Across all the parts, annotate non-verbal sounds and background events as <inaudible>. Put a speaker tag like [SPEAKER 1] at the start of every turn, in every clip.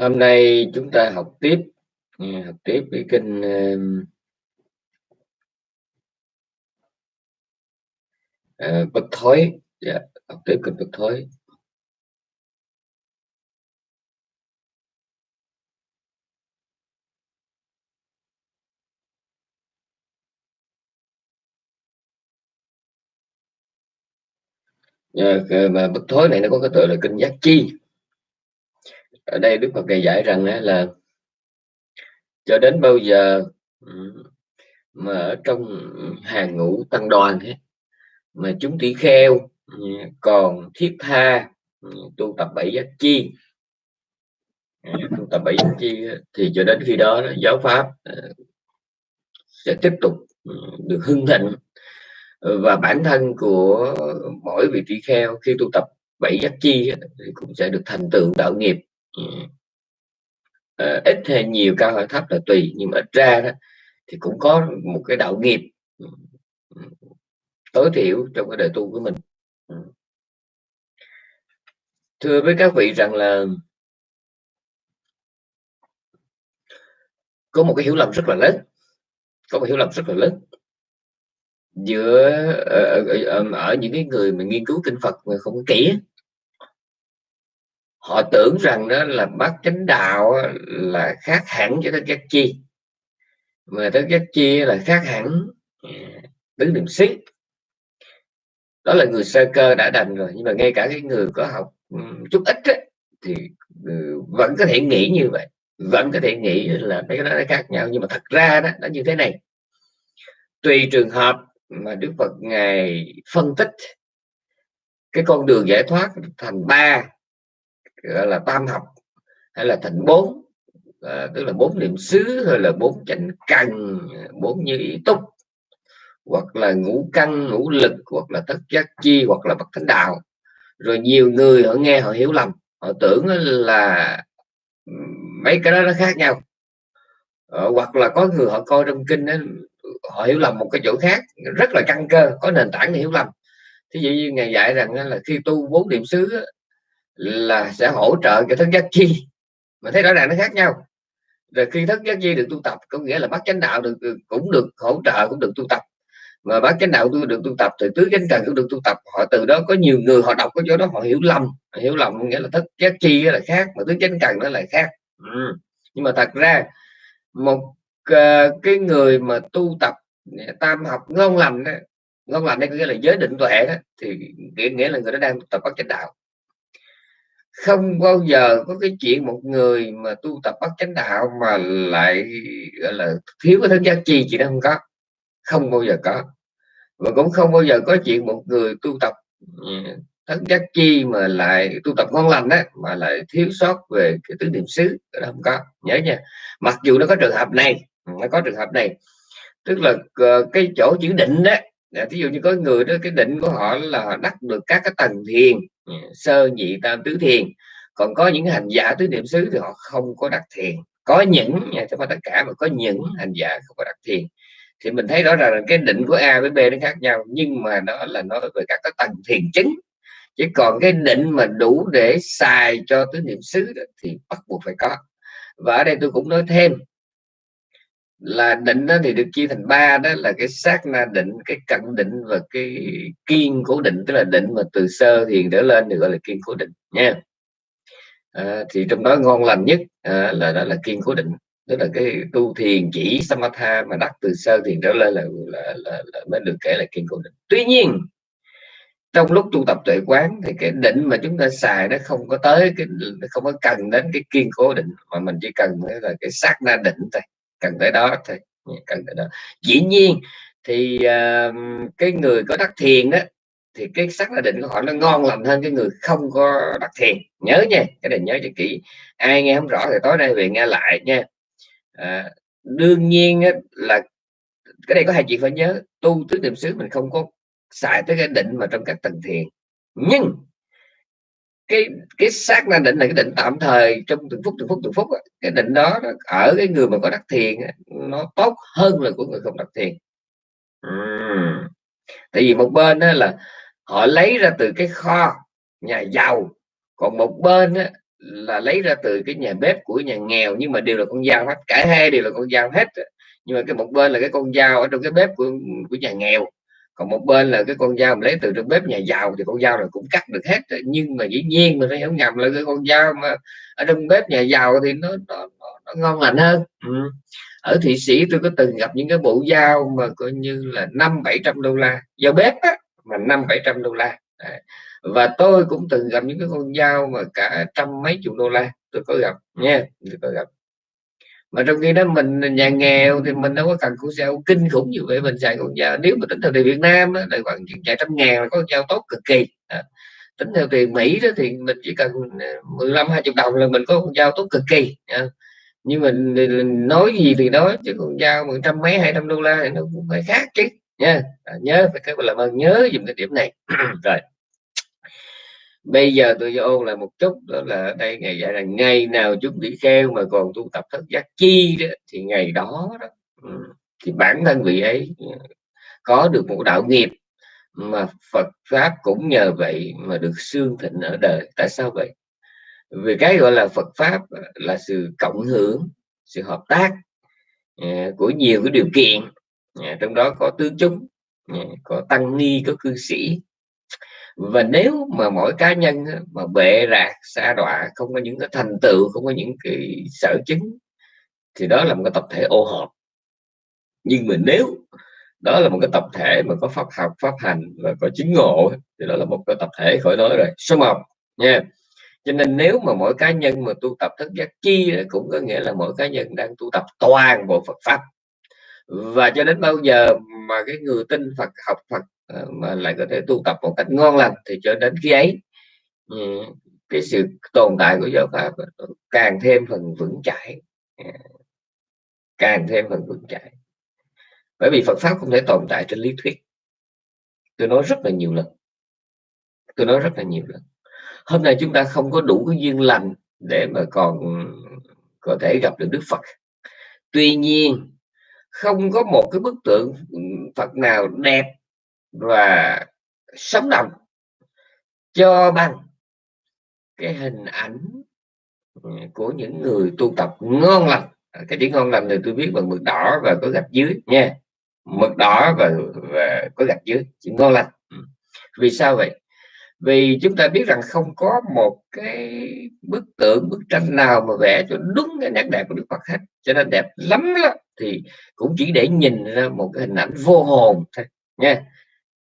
[SPEAKER 1] Hôm nay chúng ta học tiếp ừ, học tiếp cái kinh uh, bất thối. Yeah, học tiếp kinh bất thối. Dạ, mà bất thối này nó có cái tựa là kinh giác chi ở đây đức phật này giải rằng là cho đến bao giờ mà ở trong hàng ngũ tăng đoàn mà chúng tỷ kheo còn thiết tha tu tập bảy giác chi. À, tu tập bảy giác chi thì cho đến khi đó giáo pháp ờ, sẽ tiếp tục được hưng thịnh. Và bản thân của mỗi vị tỷ kheo khi tu tập bảy giác chi thì cũng sẽ được thành tựu đạo nghiệp à, ít hay nhiều cao hay thấp là tùy nhưng mà ít ra đó thì cũng có một cái đạo nghiệp ừ, ừ, tối thiểu trong cái đời tu của mình. Thưa với các vị rằng là có một cái hiểu lầm rất là lớn có một hiểu lầm rất là lớn giữa ở, ở, ở những cái người mà nghiên cứu kinh Phật mà không có kỹ họ tưởng rằng đó là bát chánh đạo là khác hẳn với tất giác chi. Mà tất giác chi là khác hẳn à, tứ niệm xí đó là người sơ cơ đã đành rồi nhưng mà ngay cả cái người có học ừ, chút ít ấy, thì ừ, vẫn có thể nghĩ như vậy. Vẫn có thể nghĩ là mấy cái đó nó khác nhau nhưng mà thật ra đó nó như thế này. Tùy trường hợp mà Đức Phật ngài phân tích cái con đường giải thoát thành ba gọi là tam học hay là thành bốn à, tức là bốn niệm xứ hay là bốn chánh cần bốn như ý túc hoặc là ngũ căn ngũ lực hoặc là thất giác chi hoặc là bất thánh đạo. Rồi nhiều người họ nghe họ hiểu lầm họ tưởng là mấy cái đó nó khác nhau. À, hoặc là có người họ coi trong kinh đó, họ hiểu lầm một cái chỗ khác rất là căn cơ có nền tảng để hiểu lầm. Thí dụ như ngày dạy rằng là khi tu bốn niệm xứ là sẽ hỗ trợ cho thức giác chi. Mà thấy rõ ràng nó khác nhau. Rồi khi thức giác chi được tu tập có nghĩa là bát chánh đạo được cũng được hỗ trợ cũng được tu tập. Mà bát chánh đạo tu được tu tập thì tứ chánh cần cũng được tu tập. Họ từ đó có nhiều người họ đọc cái chỗ đó họ hiểu lầm. Hiểu lầm nghĩa là thức giác chi là khác mà tứ chánh cần nó là khác. Ừ. nhưng mà thật ra một uh, cái người mà tu tập tam học ngon lành đó ngon lành đây có nghĩa là giới định tuệ đó thì nghĩa, nghĩa là người đó đang tập bát chánh đạo không bao giờ có cái chuyện một người mà tu tập bất chánh đạo mà lại, gọi là, thiếu cái thân giác chi chị nó không có. Không bao giờ có. Và cũng không bao giờ có chuyện một người tu tập ừ, thân giác chi mà lại tu tập ngon lành đó mà lại thiếu sót về cái tứ niệm xứ đó không có. Nhớ nha. Mặc dù nó có trường hợp này ừ, nó có trường hợp này. Tức là ờ, cái chỗ chữ định đó ví dụ như có người đó, cái định của họ là đắc được các cái tầng thiền sơ nhị tam tứ thiền. Còn có những hành giả tứ niệm xứ thì họ không có đặt thiền. Có những, nha, chứ tất cả, mà có những hành giả không có đặt thiền. Thì mình thấy rõ ràng là cái định của A với B nó khác nhau, nhưng mà nó là nói về các cái tầng thiền chứng. Chứ còn cái định mà đủ để xài cho tứ niệm xứ thì bắt buộc phải có. Và ở đây tôi cũng nói thêm là định đó thì được chia thành ba đó là cái sát na định cái cận định và cái kiên cố định tức là định mà từ sơ thiền trở lên được gọi là kiên cố định nha. À, thì trong đó ngon lành nhất à, là đó là kiên cố định tức là cái tu thiền chỉ samatha mà đắc từ sơ thiền trở lên là, là, là, là mới được kể là kiên cố định tuy nhiên trong lúc tu tập tuệ quán thì cái định mà chúng ta xài nó không có tới cái không có cần đến cái kiên cố định mà mình chỉ cần là cái sát na định thôi cần tới đó thôi ừ, cần tới đó. Dĩ nhiên thì uh, cái người có đắc thiền đó thì cái sắc định của họ nó ngon lành hơn cái người không có đắc thiền. Nhớ nha cái này nhớ cho kỹ. Ai nghe không rõ thì tối nay về nghe lại nha. À, đương nhiên á, là cái này có hai chuyện phải nhớ tu tứ niệm xứ mình không có xài tới cái định mà trong các tầng thiền. Nhưng cái cái sát na định là cái định tạm thời, trong từng phút từng phút từng phút cái định đó ở cái người mà có đắc thiền nó tốt hơn là của người không đắc thiền. Uhm. tại vì một bên là họ lấy ra từ cái kho nhà giàu, còn một bên á là lấy ra từ cái nhà bếp của nhà nghèo, nhưng mà đều là con dao hết, cả hai đều là con dao hết nhưng mà cái một bên là cái con dao ở trong cái bếp của của nhà nghèo còn một bên là cái con dao mà lấy từ trong bếp nhà giàu thì con dao này cũng cắt được hết nhưng mà dĩ nhiên mình phải hiểu nhầm là cái con dao mà ở trong bếp nhà giàu thì nó nó, nó, nó ngon lành hơn. Ừ. ở thị sĩ tôi có từng gặp những cái bộ dao mà coi như là năm bảy trăm đô la. Dao bếp á, mà năm bảy trăm đô la. Và tôi cũng từng gặp những cái con dao mà cả trăm mấy chục đô la. Tôi có gặp nha tôi có gặp mà trong khi đó mình nhà nghèo thì mình đâu có cần cũng dao kinh khủng như vậy mình xài con dao. Nếu mà tính theo tiền Việt Nam đó, là khoảng chạy trăm ngàn là có con dao tốt cực kỳ. À, tính theo tiền Mỹ đó thì mình chỉ cần ờ, 15 20 đồng là mình có con dao tốt cực kỳ. À, nhưng mình nói gì thì nói chứ con dao một trăm mấy hai trăm đô la thì nó cũng phải khác chứ. Nha. À, nhớ phải các làm ơn nhớ dùm cái điểm này. <clears throat> Rồi bây giờ tôi ôn lại một chút đó là đây ngày dạy là ngày nào chúng bị kheo mà còn tu tập thất giác chi đó, thì ngày đó, đó ừ, thì bản thân vị ấy ừ, có được một đạo nghiệp mà Phật pháp cũng nhờ vậy mà được xương thịnh ở đời. Tại sao vậy? Vì cái gọi là Phật pháp là sự cộng hưởng sự hợp tác ừ, của nhiều cái điều kiện. Trong đó có tứ chúng có tăng ni có cư sĩ và nếu mà mỗi cá nhân mà bệ rạc xa đọa, không có những cái thành tựu, không có những cái sở chứng, thì đó là một cái tập thể ô hợp nhưng mà nếu đó là một cái tập thể mà có pháp học, pháp hành và có chứng ngộ thì đó là một cái tập thể khỏi nói rồi. Số một, nha. Cho nên nếu mà mỗi cá nhân mà tu tập thức giác chi cũng có nghĩa là mỗi cá nhân đang tu tập toàn bộ Phật pháp. Và cho đến bao giờ mà cái người tin Phật, học Phật Ờ, mà lại có thể tu tập một cách ngon lành thì cho đến khi ấy. Ừ, cái sự tồn tại của giáo pháp càng thêm phần vững chãi. Ờ, càng thêm phần vững chãi. Bởi vì Phật pháp không thể tồn tại trên lý thuyết. Tôi nói rất là nhiều lần. Tôi nói rất là nhiều lần. Hôm nay chúng ta không có đủ cái duyên lành để mà còn có thể gặp được Đức Phật. Tuy nhiên, không có một cái bức tượng Phật nào đẹp và sống động cho bằng cái hình ảnh của những người tu tập ngon lành cái chữ ngon lành thì tôi viết bằng mực đỏ và có gạch dưới nha. Mực đỏ và, và có gạch dưới chữ ngon lành. Ừ. Vì sao vậy? Vì chúng ta biết rằng không có một cái bức tượng bức tranh nào mà vẽ cho đúng cái nét đẹp của Đức Phật hết. Cho nên đẹp lắm đó thì cũng chỉ để nhìn ra một cái hình ảnh vô hồn thôi nha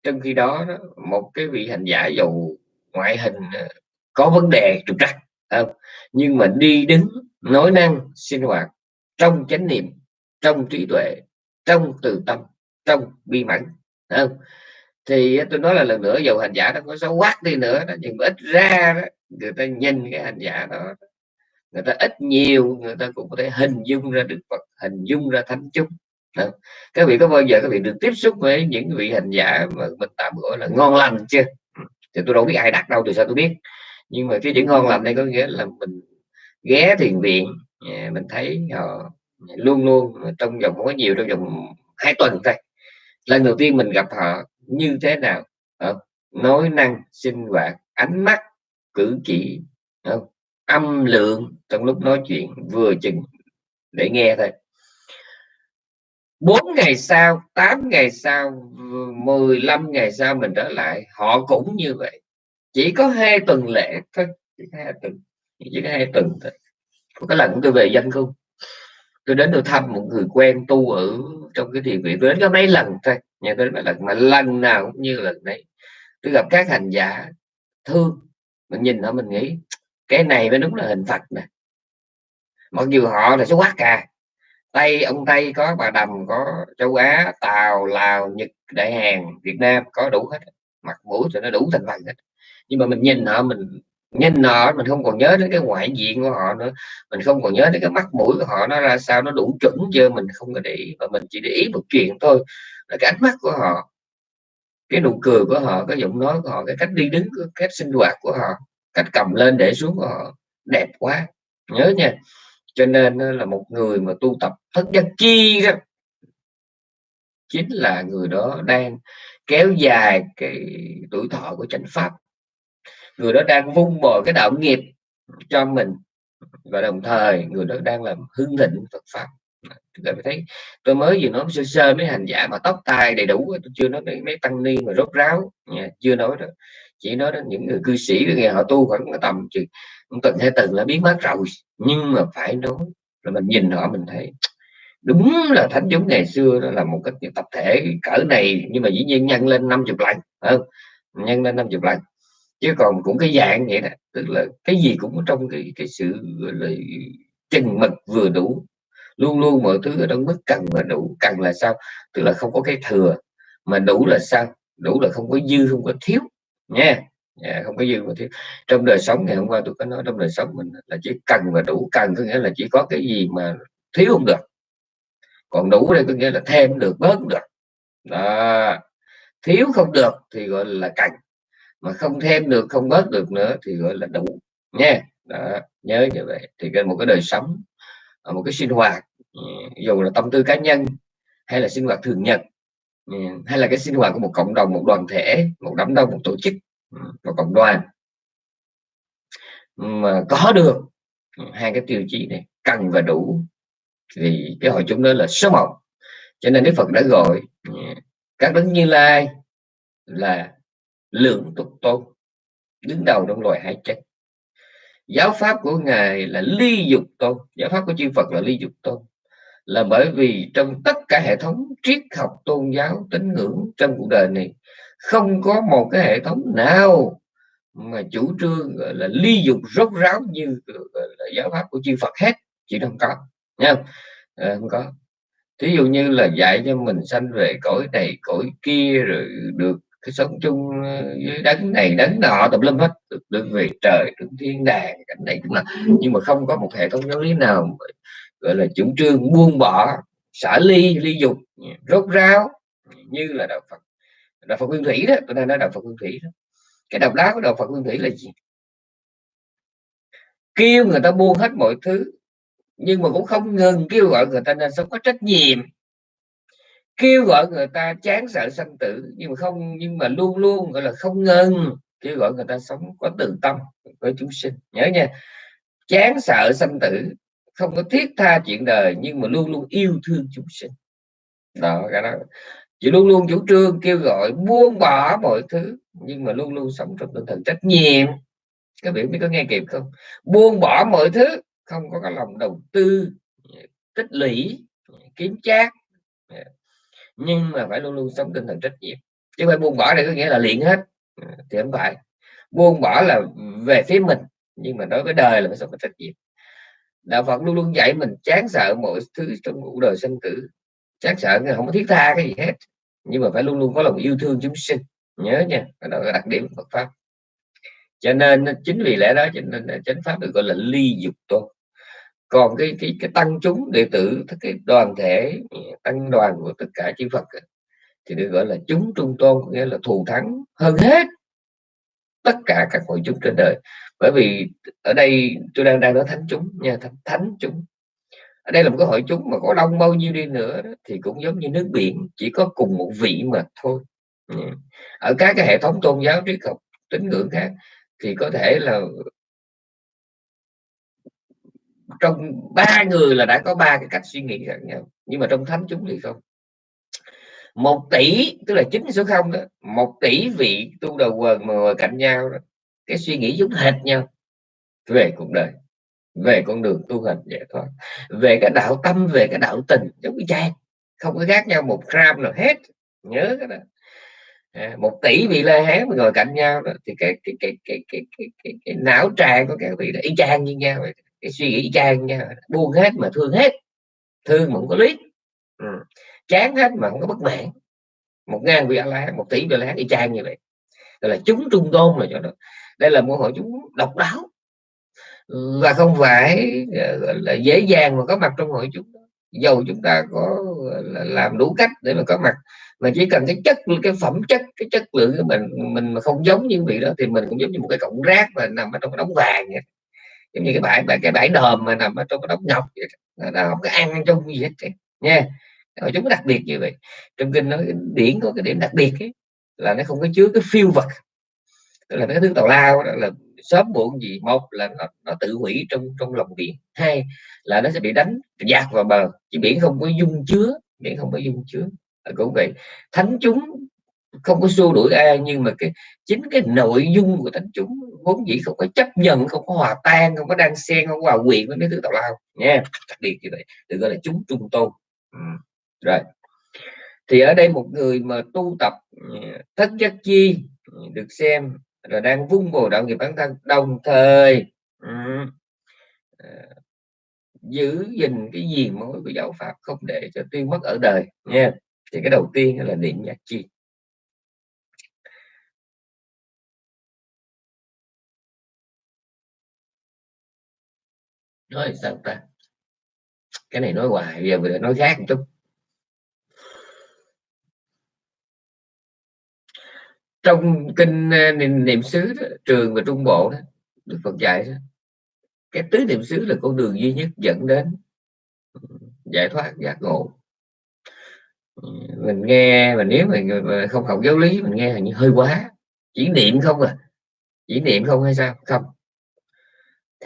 [SPEAKER 1] trong khi đó một cái vị hành giả dầu ngoại hình ờ, có vấn đề trục trặc ờ, nhưng mà đi đứng nói năng sinh hoạt trong chánh niệm trong trí tuệ trong từ tâm trong bi mẫn không? thì ờ, tôi nói là lần nữa dầu hành giả nó có xấu quát đi nữa đó nhưng mà ít ra đó, người ta nhìn cái hành giả đó người ta ít nhiều người ta cũng có thể hình dung ra được Phật hình dung ra thánh chúng đó. các vị có bao giờ các vị được tiếp xúc với những vị hành giả mà mình tạm gọi là ngon lành chưa? Ừ. Thì tôi đâu biết ai đặt đâu từ sao tôi biết? Nhưng mà cái chữ ngon lành đây có nghĩa là mình ghé thiền viện à, mình thấy họ luôn luôn trong vòng không có nhiều, trong vòng hai tuần thôi. Lần đầu tiên mình gặp họ như thế nào? Ờ, nói năng, sinh hoạt, ánh mắt, cử chỉ ờ, âm lượng trong lúc nói chuyện vừa chừng để nghe thôi. 4 ngày sau 8 ngày sau 15 ngày sau mình trở lại, họ cũng như vậy. Chỉ có hai tuần lễ thôi, chỉ có hai tuần, chỉ có hai tuần thôi. Có cái lần tôi về dân cung tôi đến tôi thăm một người quen tu ở trong cái thiền viện. Tôi đến có mấy lần thôi nhà tôi đến mấy lần mà lần nào cũng như lần đấy. Tôi gặp các hành giả thương mình nhìn nó mình nghĩ, cái này mới đúng là hình phật nè. Mặc dù họ là số quát cả tây, ông tây có, bà đầm có, châu á, tàu, lào, nhật, đại hàn, việt nam có đủ hết, mặt mũi thì nó đủ thành phần hết. Nhưng mà mình nhìn họ, mình nhìn họ, mình không còn nhớ đến cái ngoại diện của họ nữa. Mình không còn nhớ đến cái mắt mũi của họ, nó ra sao, nó đủ chuẩn chưa, mình không có để ý. Và mình chỉ để ý một chuyện thôi, là cái ánh mắt của họ, cái nụ cười của họ, cái giọng nói của họ, cái cách đi đứng cái cách sinh hoạt của họ, cách cầm lên để xuống của họ đẹp quá. Nhớ nha cho nên là một người mà tu tập thất giác chi đó. Chính là người đó đang kéo dài cái tuổi thọ của chánh pháp. Người đó đang vung bồi cái đạo nghiệp cho mình. Và đồng thời người đó đang làm hưng thịnh Phật pháp. Tôi thấy tôi mới vừa nói sơ sơ mấy hành giả mà tóc tai đầy đủ tôi chưa nói mấy, mấy tăng ni mà rốt ráo. Nha, chưa nói được chỉ nói đến những người cư sĩ nghe, họ tu khoảng tầm chừng tuần hai tuần là biến mất rồi. Nhưng mà phải nói là mình nhìn họ, mình thấy đúng là thánh chúng ngày xưa, đó là một cái tập thể cỡ này. Nhưng mà dĩ nhiên nhân lên 50 lần không? Nhân lên 50 lần. Chứ còn cũng cái dạng vậy đó, tức là cái gì cũng trong cái cái sự là, chừng mực vừa đủ. Luôn luôn mọi thứ ở trong mức cần và đủ. Cần là sao? Tức là không có cái thừa, mà đủ là sao? Đủ là không có dư, không có thiếu nha yeah. Dạ, không có dư mà thiếu. Trong đời sống ngày hôm qua tôi có nói trong đời sống mình là chỉ cần và đủ cần có nghĩa là chỉ có cái gì mà thiếu không được. Còn đủ đây có nghĩa là thêm được bớt được. Đó. thiếu không được thì gọi là cần. Mà không thêm được không bớt được nữa thì gọi là đủ. Nha đó, nhớ như vậy. Thì cái một cái đời sống một cái sinh hoạt dù là tâm tư cá nhân hay là sinh hoạt thường nhật Ừ, hay là cái sinh hoạt của một cộng đồng, một đoàn thể, một đám đông, một tổ chức ừ, một cộng đoàn. Mà có được ừ, hai cái tiêu chí này, cần và đủ, thì cái hội chúng đó là số một. Cho nên Đức Phật đã gọi các đấng như lai là lượng tục tôn đứng đầu trong loài hai chất. Giáo pháp của ngài là ly dục tôn giáo pháp của chư Phật là ly dục tôn là bởi vì trong tất cả hệ thống triết học tôn giáo tín ngưỡng trong cuộc đời này không có một cái hệ thống nào mà chủ trương gọi là ly dục rốt ráo như là giáo pháp của chư Phật hết. Chỉ không có nha à, ờ, không có. Thí dụ như là dạy cho mình sanh về cõi này cõi kia rồi được cái sống chung ờ, với đấng này đấng nọ tập lâm hết. Được, được về trời được thiên đàng cảnh này cũng là nhưng mà không có một hệ thống giáo lý nào gọi là chủ trương buông bỏ xả ly ly dục, rốt ráo, như là đạo Phật. Đạo Phật Nguyên Thủy đó, tôi đang nói đạo Phật Nguyên Thủy đó. Cái độc đáo của đạo Phật Nguyên Thủy là gì? Kêu người ta buông hết mọi thứ, nhưng mà cũng không ngừng kêu gọi người ta nên sống có trách nhiệm. Kêu gọi người ta chán sợ sanh tử, nhưng mà không, nhưng mà luôn luôn, gọi là không ngừng, kêu gọi người ta sống có từ tâm, với chúng sinh. Nhớ nha, chán sợ sanh tử không có thiết tha chuyện đời, nhưng mà luôn luôn yêu thương chúng sinh. Đó, cái đó. Chỉ luôn luôn chủ trương kêu gọi buông bỏ mọi thứ, nhưng mà luôn luôn sống trong tinh thần trách nhiệm. Các biểu biết có nghe kịp không? Buông bỏ mọi thứ, không có cái lòng đầu tư, tích lũy, kiếm chác. Nhưng mà phải luôn luôn sống tinh thần trách nhiệm. Chứ phải buông bỏ này có nghĩa là liền hết. Thì không phải. Buông bỏ là về phía mình, nhưng mà đối với đời là phải sống có trách nhiệm đạo phật luôn luôn dạy mình chán sợ mọi thứ trong cuộc đời sinh tử. Chán sợ không có thiết tha cái gì hết. Nhưng mà phải luôn luôn có lòng yêu thương chúng sinh. Nhớ nha đó là đặc điểm Phật pháp. Cho nên chính vì lẽ đó, cho nên chánh pháp được gọi là ly dục tôn còn cái cái cái tăng chúng, đệ tử cái đoàn thể, tăng đoàn của tất cả chư Phật thì được gọi là chúng trung tôn nghĩa là thù thắng hơn hết tất cả các hội chúng trên đời. Bởi vì ở đây tôi đang đang nói thánh chúng nha thánh, thánh chúng. Ở đây là một cái hội chúng mà có đông bao nhiêu đi nữa thì cũng giống như nước biển chỉ có cùng một vị mà thôi. Ừ. Ở các cái hệ thống tôn giáo triết học tín ngưỡng khác thì có thể là trong ba người là đã có ba cái cách suy nghĩ khác nhau nhưng mà trong thánh chúng thì không một tỷ tức là chín số không đó một tỷ vị tu đầu quần mà ngồi cạnh nhau đó cái suy nghĩ giống hệt nhau. Về cuộc đời về con đường tu hành giải thoát về cái đạo tâm về cái đạo tình giống như chang. Không có khác nhau một gram nào hết nhớ cái đó. À, một tỷ vị la hán mà ngồi cạnh nhau đó thì cái cái cái cái cái cái, cái, cái não tràng của các vị là y chang như nhau cái suy nghĩ y chang nhau buông hết mà thương hết. Thương mà không có lý. Ừ chán hết mà không có bất mãn. Một ngàn vị lá la một tỷ vị la hán y chang như vậy. Đây là chúng trung tôn là cho đó. Đây là một hội chúng độc đáo. Và không phải ờ, là dễ dàng mà có mặt trong hội chúng dầu chúng ta có làm đủ cách để mà có mặt. Mà chỉ cần cái chất, cái phẩm chất, cái chất lượng của mình mình mà không giống như vị đó thì mình cũng giống như một cái cọng rác mà nằm ở trong cái đống vàng vậy. giống như cái bãi cái bãi đờm mà nằm ở trong cái đống ngọc vậy. nó không có ăn trong gì hết nha hội chúng đặc biệt như vậy. Trong kinh nói điển có cái điểm đặc biệt ấy, là nó không có chứa cái phiêu vật. Tức là cái thứ tào lao đó là sớm muộn gì một là nó, nó tự hủy trong trong lòng biển hai là nó sẽ bị đánh dạt vào bờ. Chứ biển không có dung chứa biển không có dung chứa. Cũng vậy. Thánh chúng không có xua đuổi ai nhưng mà cái chính cái nội dung của thánh chúng vốn dĩ không có chấp nhận không có hòa tan không có đang xen không có hòa quyện với mấy thứ tào lao. Nha đặc biệt như vậy. Được gọi là chúng trung tôn. Ừ rồi. Thì ở đây một người mà tu tập ừ, thất giác chi ừ, được xem là đang vung bồ đạo nghiệp bản thân, đồng thời ừ, ờ, giữ gìn cái gì mối của giáo pháp không để cho tiêu mất ở đời, nha. Thì cái đầu tiên là niệm nhạc chi. Nói sao ta? Cái này nói hoài, giờ mình nói khác một chút. Trong kinh ờ, niệm, niệm xứ đó, trường và trung bộ đó được Phật dạy đó, cái tứ niệm xứ là con đường duy nhất dẫn đến ừ, giải thoát giác ngộ. Ừ, mình nghe mà nếu mà không học giáo lý mình nghe hình như hơi quá. Chỉ niệm không à. Chỉ niệm không hay sao? Không.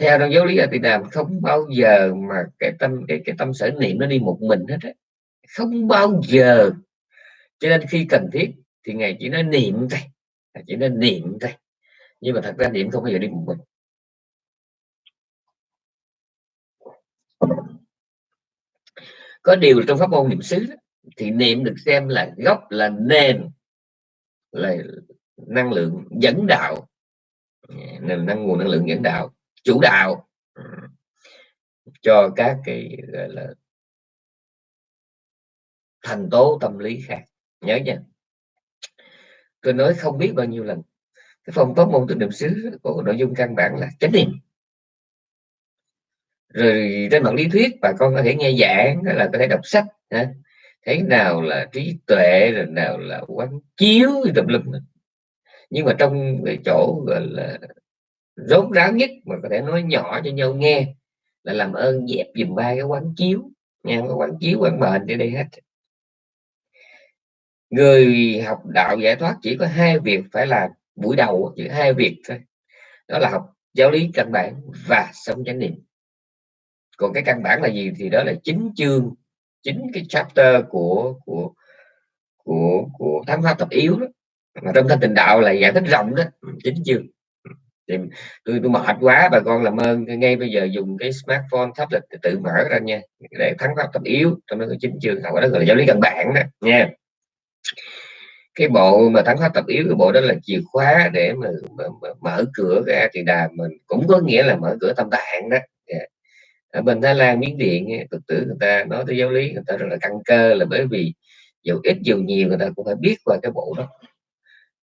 [SPEAKER 1] Theo trong giáo lý A Tỳ Đàm không bao giờ mà cái tâm cái cái tâm sở niệm nó đi một mình hết á. Không bao giờ. Cho nên khi cần thiết thì ngài chỉ nói niệm thôi chỉ nói niệm thôi. Nhưng mà thật ra niệm không bao giờ đi một mình. Có điều trong pháp môn niệm xứ thì niệm được xem là gốc, là nền, là năng lượng dẫn đạo. Nền năng, nguồn năng lượng dẫn đạo, chủ đạo ừ, cho các cái, gọi là, thành tố tâm lý khác. Nhớ nha tôi nói không biết bao nhiêu lần. Cái phong pháp môn tịnh niệm xứ có nội dung căn bản là chánh niệm. Rồi trên mặt lý thuyết bà con có thể nghe giảng là có thể đọc sách, ha? thế nào là trí tuệ, rồi nào là quán chiếu, tùm lum. Nhưng mà trong cái chỗ gọi là rốt ráo nhất mà có thể nói nhỏ cho nhau nghe là làm ơn dẹp dùm ba cái quán chiếu nha cái quán chiếu quán mệnh đi đây hết người học đạo giải thoát chỉ có hai việc phải làm buổi đầu chỉ hai việc thôi. Đó là học giáo lý căn bản và sống chánh niệm. Còn cái căn bản là gì thì đó là chính chương, chính cái chapter của của của của thám pháp tập yếu đó. Mà trong thanh tịnh đạo là giải thích rộng đó, chính chương. Thì tôi tôi mệt quá, bà con làm ơn, ngay bây giờ dùng cái smartphone, tablet tự mở ra nha, để thắng pháp tập yếu trong đó có chính chương học đó gọi là giáo lý căn bản đó, nha cái bộ mà thắng khóa tập yếu cái bộ đó là chìa khóa để mà, mà, mà mở cửa cái thì đà mình cũng có nghĩa là mở cửa tâm tạng đó. Yeah. Ở bên thái lan miến điện phật tử người ta nói tới giáo lý người ta rất là căn cơ là bởi vì dù ít dù nhiều người ta cũng phải biết qua cái bộ đó.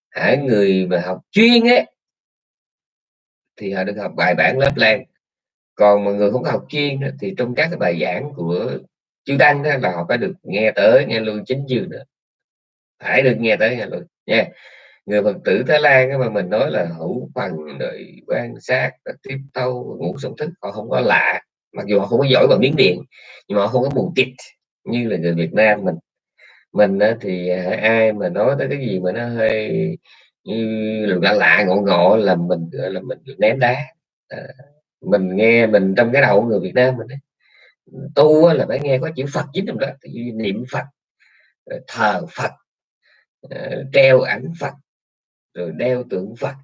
[SPEAKER 1] Hãy người mà học chuyên ấy thì họ được học bài bản lớp lan. Còn mà người không học chuyên thì trong các cái bài giảng của chư đăng đó là họ phải được nghe tới nghe luôn chính dư nữa phải được nghe tới nghe luật nha người phật tử thái lan mà mình nói là hữu phần rồi quan sát tiếp thâu ngủ sống thức họ không có lạ. Mặc dù họ không có giỏi bằng miếng điện nhưng mà họ không có buồn tịt như là người Việt Nam mình. Mình thì à, ai mà nói tới cái gì mà nó hơi như lạ lạ ngộ ngộ là mình gọi là mình ném đá. À, mình nghe mình trong cái đầu người Việt Nam mình ấy, tu là phải nghe có chữ Phật chính trong đó. Niệm Phật ờ, thờ Phật Ờ, treo ảnh Phật rồi đeo tượng Phật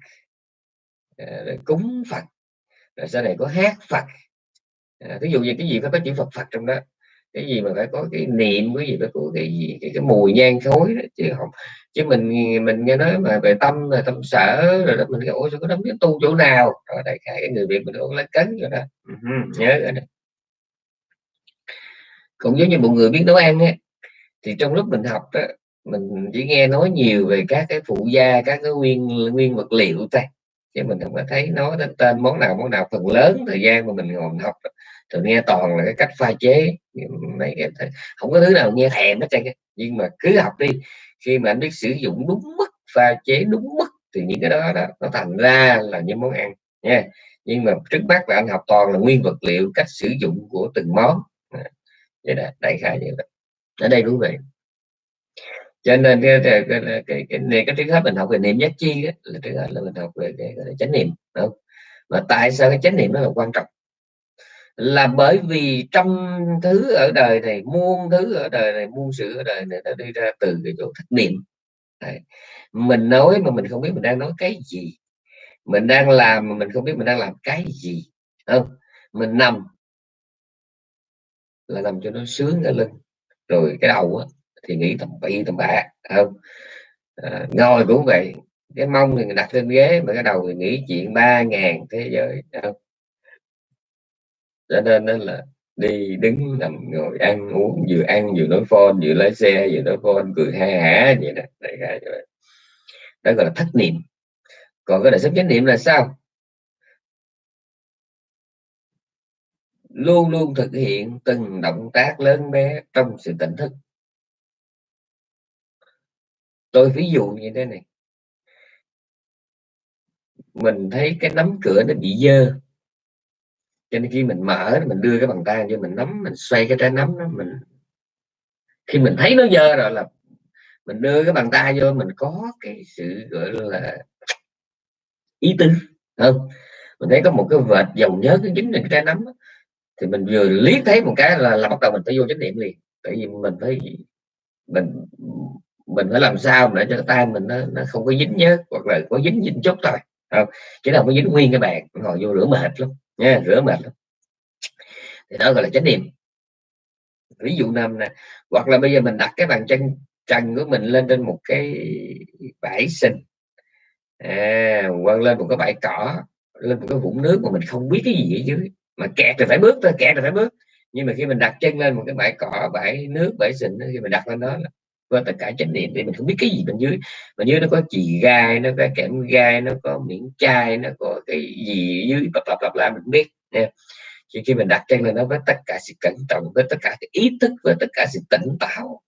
[SPEAKER 1] ờ, rồi cúng Phật rồi sau này có hát Phật ờ, à, ví dụ như cái gì phải có chữ Phật Phật trong đó cái gì mà phải có cái niệm cái gì phải có cái gì cái, cái mùi nhang khối đó. chứ không chứ mình mình nghe nói mà về tâm là tâm sở rồi đó mình nghĩ ôi sao có đấm biết tu chỗ nào rồi đại khái cái người việt mình cũng lấy cấn rồi đó uh-huh. nhớ rồi đó cũng giống như một người biết nấu ăn ấy, thì trong lúc mình học đó, mình chỉ nghe nói nhiều về các cái phụ gia các cái nguyên nguyên vật liệu thôi chứ mình không có thấy nói đến tên món nào món nào. Phần lớn thời gian mà mình ngồi học thường nghe toàn là cái cách pha chế mấy cái không có thứ nào nghe thèm hết trơn nhưng mà cứ học đi khi mà anh biết sử dụng đúng mức pha chế đúng mức thì những cái đó, đó nó thành ra là những món ăn nha. Nhưng mà trước mắt là anh học toàn là nguyên vật liệu cách sử dụng của từng món. À, vậy đó đại khái như vậy ở đây cũng vậy cho nên cái cái cái cái, cái, cái, cái trước hết mình học về niệm giác chi đó, là trước hết là mình học về cái, cái chánh niệm đúng không? tại sao cái chánh niệm nó là quan trọng? Là bởi vì trong thứ ở đời này muôn thứ ở đời này muôn sự ở đời này nó đi ra từ cái chỗ thất niệm. Đấy. mình nói mà mình không biết mình đang nói cái gì. Mình đang làm mà mình không biết mình đang làm cái gì không? Mình nằm là nằm cho nó sướng ở lưng. Rồi cái đầu á, thì nghĩ tầm bậy tầm bạ không? À, ngồi cũng vậy cái mông thì đặt lên ghế mà cái đầu thì nghĩ chuyện ba ngàn thế giới không? Cho nên đó là đi đứng nằm ngồi ăn uống vừa ăn vừa nói phone vừa lái xe vừa nói phone cười ha hả vậy đó đại khái vậy. Đó gọi là thất niệm. Còn cái đời sống chánh niệm là sao? Luôn luôn thực hiện từng động tác lớn bé trong sự tỉnh thức tôi ví dụ như thế này. Mình thấy cái nắm cửa nó bị dơ. Cho nên khi mình mở mình đưa cái bàn tay cho mình nắm mình xoay cái trái nắm đó mình khi mình thấy nó dơ rồi là mình đưa cái bàn tay vô mình có cái sự gọi là ý tứ không? Mình thấy có một cái vệt dầu nhớ cái dính trên cái trái nắm đó. thì mình vừa liếc thấy một cái là, là bắt đầu mình phải vô chánh niệm liền. Tại vì mình phải mình mình phải làm sao để cho tay mình nó, nó không có dính nhớ hoặc là có dính dính chút thôi không? Chứ đâu có dính nguyên cái bàn ngồi vô rửa mệt lắm nha rửa mệt lắm. Thì đó gọi là chánh niệm. Ví dụ năm nè hoặc là bây giờ mình đặt cái bàn chân trần của mình lên trên một cái bãi sình. À, quăng lên một cái bãi cỏ lên một cái vũng nước mà mình không biết cái gì ở dưới. Mà kẹt thì phải bước thôi kẹt thì phải bước. Nhưng mà khi mình đặt chân lên một cái bãi cỏ bãi nước bãi sình khi mình đặt lên đó với tất cả chánh niệm để mình không biết cái gì bên dưới. Bên dưới nó có chì gai nó có kẽm gai nó có miếng chai nó có cái gì dưới lặp lặp lặp lại mình biết. Nha. Khi, khi mình đặt chân lên nó với tất cả sự cẩn trọng với tất cả cái ý thức với tất cả sự tỉnh táo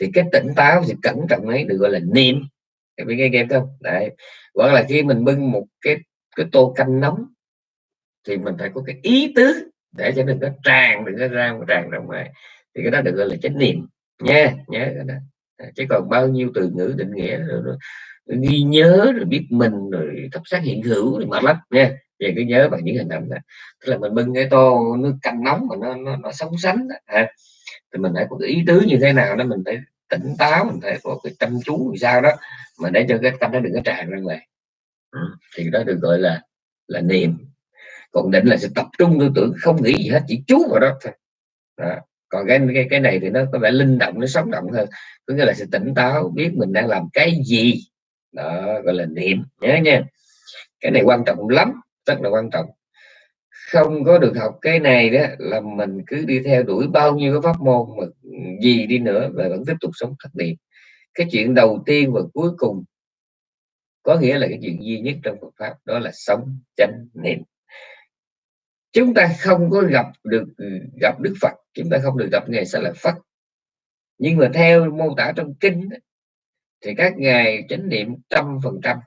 [SPEAKER 1] thì cái tỉnh táo sự cẩn trọng ấy được gọi là niệm. Các bạn nghe game không? Đấy. Hoặc là khi mình bưng một cái cái tô canh nóng thì mình phải có cái ý tứ để cho đừng có tràn đừng có ra tràn ra ngoài. Thì cái đó được gọi là chánh niệm. Nha nhớ cái đó chứ còn bao nhiêu từ ngữ định nghĩa rồi, rồi, rồi ghi nhớ rồi biết mình rồi thắp sát hiện hữu thì mệt lắm nha về cứ nhớ bằng những hình ảnh này tức là mình bưng cái tô nước canh nóng mà nó nó, nó sống sánh đó, ha. thì mình phải có cái ý tứ như thế nào đó mình phải tỉnh táo mình phải có cái chăm chú thì sao đó mà để cho cái tâm nó đừng có tràn ra ngoài ừ. thì đó được gọi là là niệm còn định là sự tập trung tư tưởng không nghĩ gì hết chỉ chú vào đó thôi đó còn cái, cái cái này thì nó có vẻ linh động nó sống động hơn. Có nghĩa là sự tỉnh táo biết mình đang làm cái gì. Đó gọi là niệm. Nhớ nha cái này quan trọng lắm rất là quan trọng. Không có được học cái này đó là mình cứ đi theo đuổi bao nhiêu cái pháp môn mà gì đi nữa và vẫn tiếp tục sống thất niệm. Cái chuyện đầu tiên và cuối cùng có nghĩa là cái chuyện duy nhất trong Phật pháp đó là sống chánh niệm chúng ta không có gặp được ừ, gặp Đức Phật, chúng ta không được gặp ngài sẽ là Phật. Nhưng mà theo mô tả trong kinh thì các ngài chánh niệm trăm phần trăm.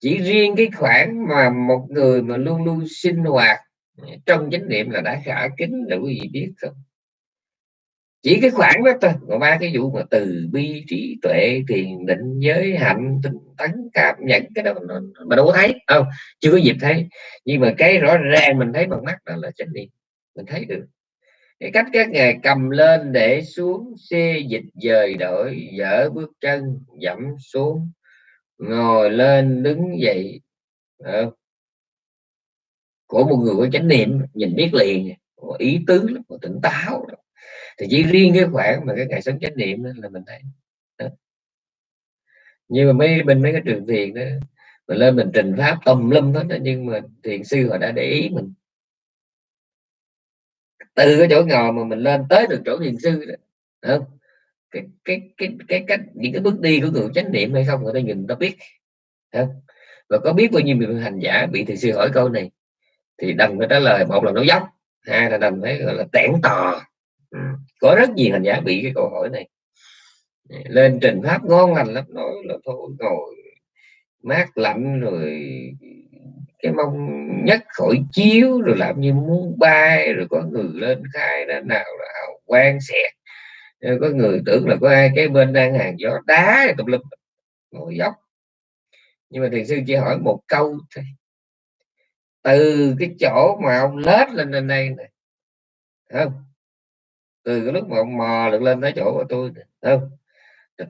[SPEAKER 1] Chỉ riêng cái khoản mà một người mà luôn luôn sinh hoạt trong chánh niệm là đã khả kính, là quý vị biết không? Chỉ cái khoảng đó thôi. Còn ba cái vụ mà từ bi trí tuệ thiền định giới hạnh tinh tấn cảm nhận cái đó nó, mà đâu có thấy. Không chưa có dịp thấy. Nhưng mà cái rõ ràng mình thấy bằng mắt đó là chánh niệm. Mình thấy được. Cái cách các ngài cầm lên để xuống xê dịch dời đổi dở bước chân dẫm xuống ngồi lên đứng dậy. Không, của một người có chánh niệm nhìn biết liền. Có ý tứ có tỉnh táo thì chỉ riêng cái khoảng mà cái ngày sống chánh niệm đó là mình thấy đó. nhưng mà mấy bên mấy cái trường thiền đó mình lên mình trình pháp tùm lum hết đó, nhưng mà thiền sư họ đã để ý mình từ cái chỗ ngồi mà mình lên tới được chỗ thiền sư đó không? cái cái cái cái cách những cái bước đi của người chánh niệm hay không người ta nhìn người ta biết không? và có biết bao nhiêu người hành giả bị thiền sư hỏi câu này thì đành phải trả lời một là nó dốc hai là đành phải gọi là tẻn tò ừ. có rất nhiều hành giả bị cái câu hỏi này. Lên trình pháp ngon lành lắm, nói là thôi, ngồi mát lạnh rồi cái mong nhất khỏi chiếu, rồi làm như muốn bay, rồi có người lên khai đó nào là hào quang xẹt. Ờ, có người tưởng là có ai cái bên đang hàng gió đá tùm lum, ngồi dốc. Nhưng mà thiền sư chỉ hỏi một câu thôi. Từ cái chỗ mà ông lết lên lên đây này không? Từ cái lúc mà ông mò được lên tới chỗ của tôi không?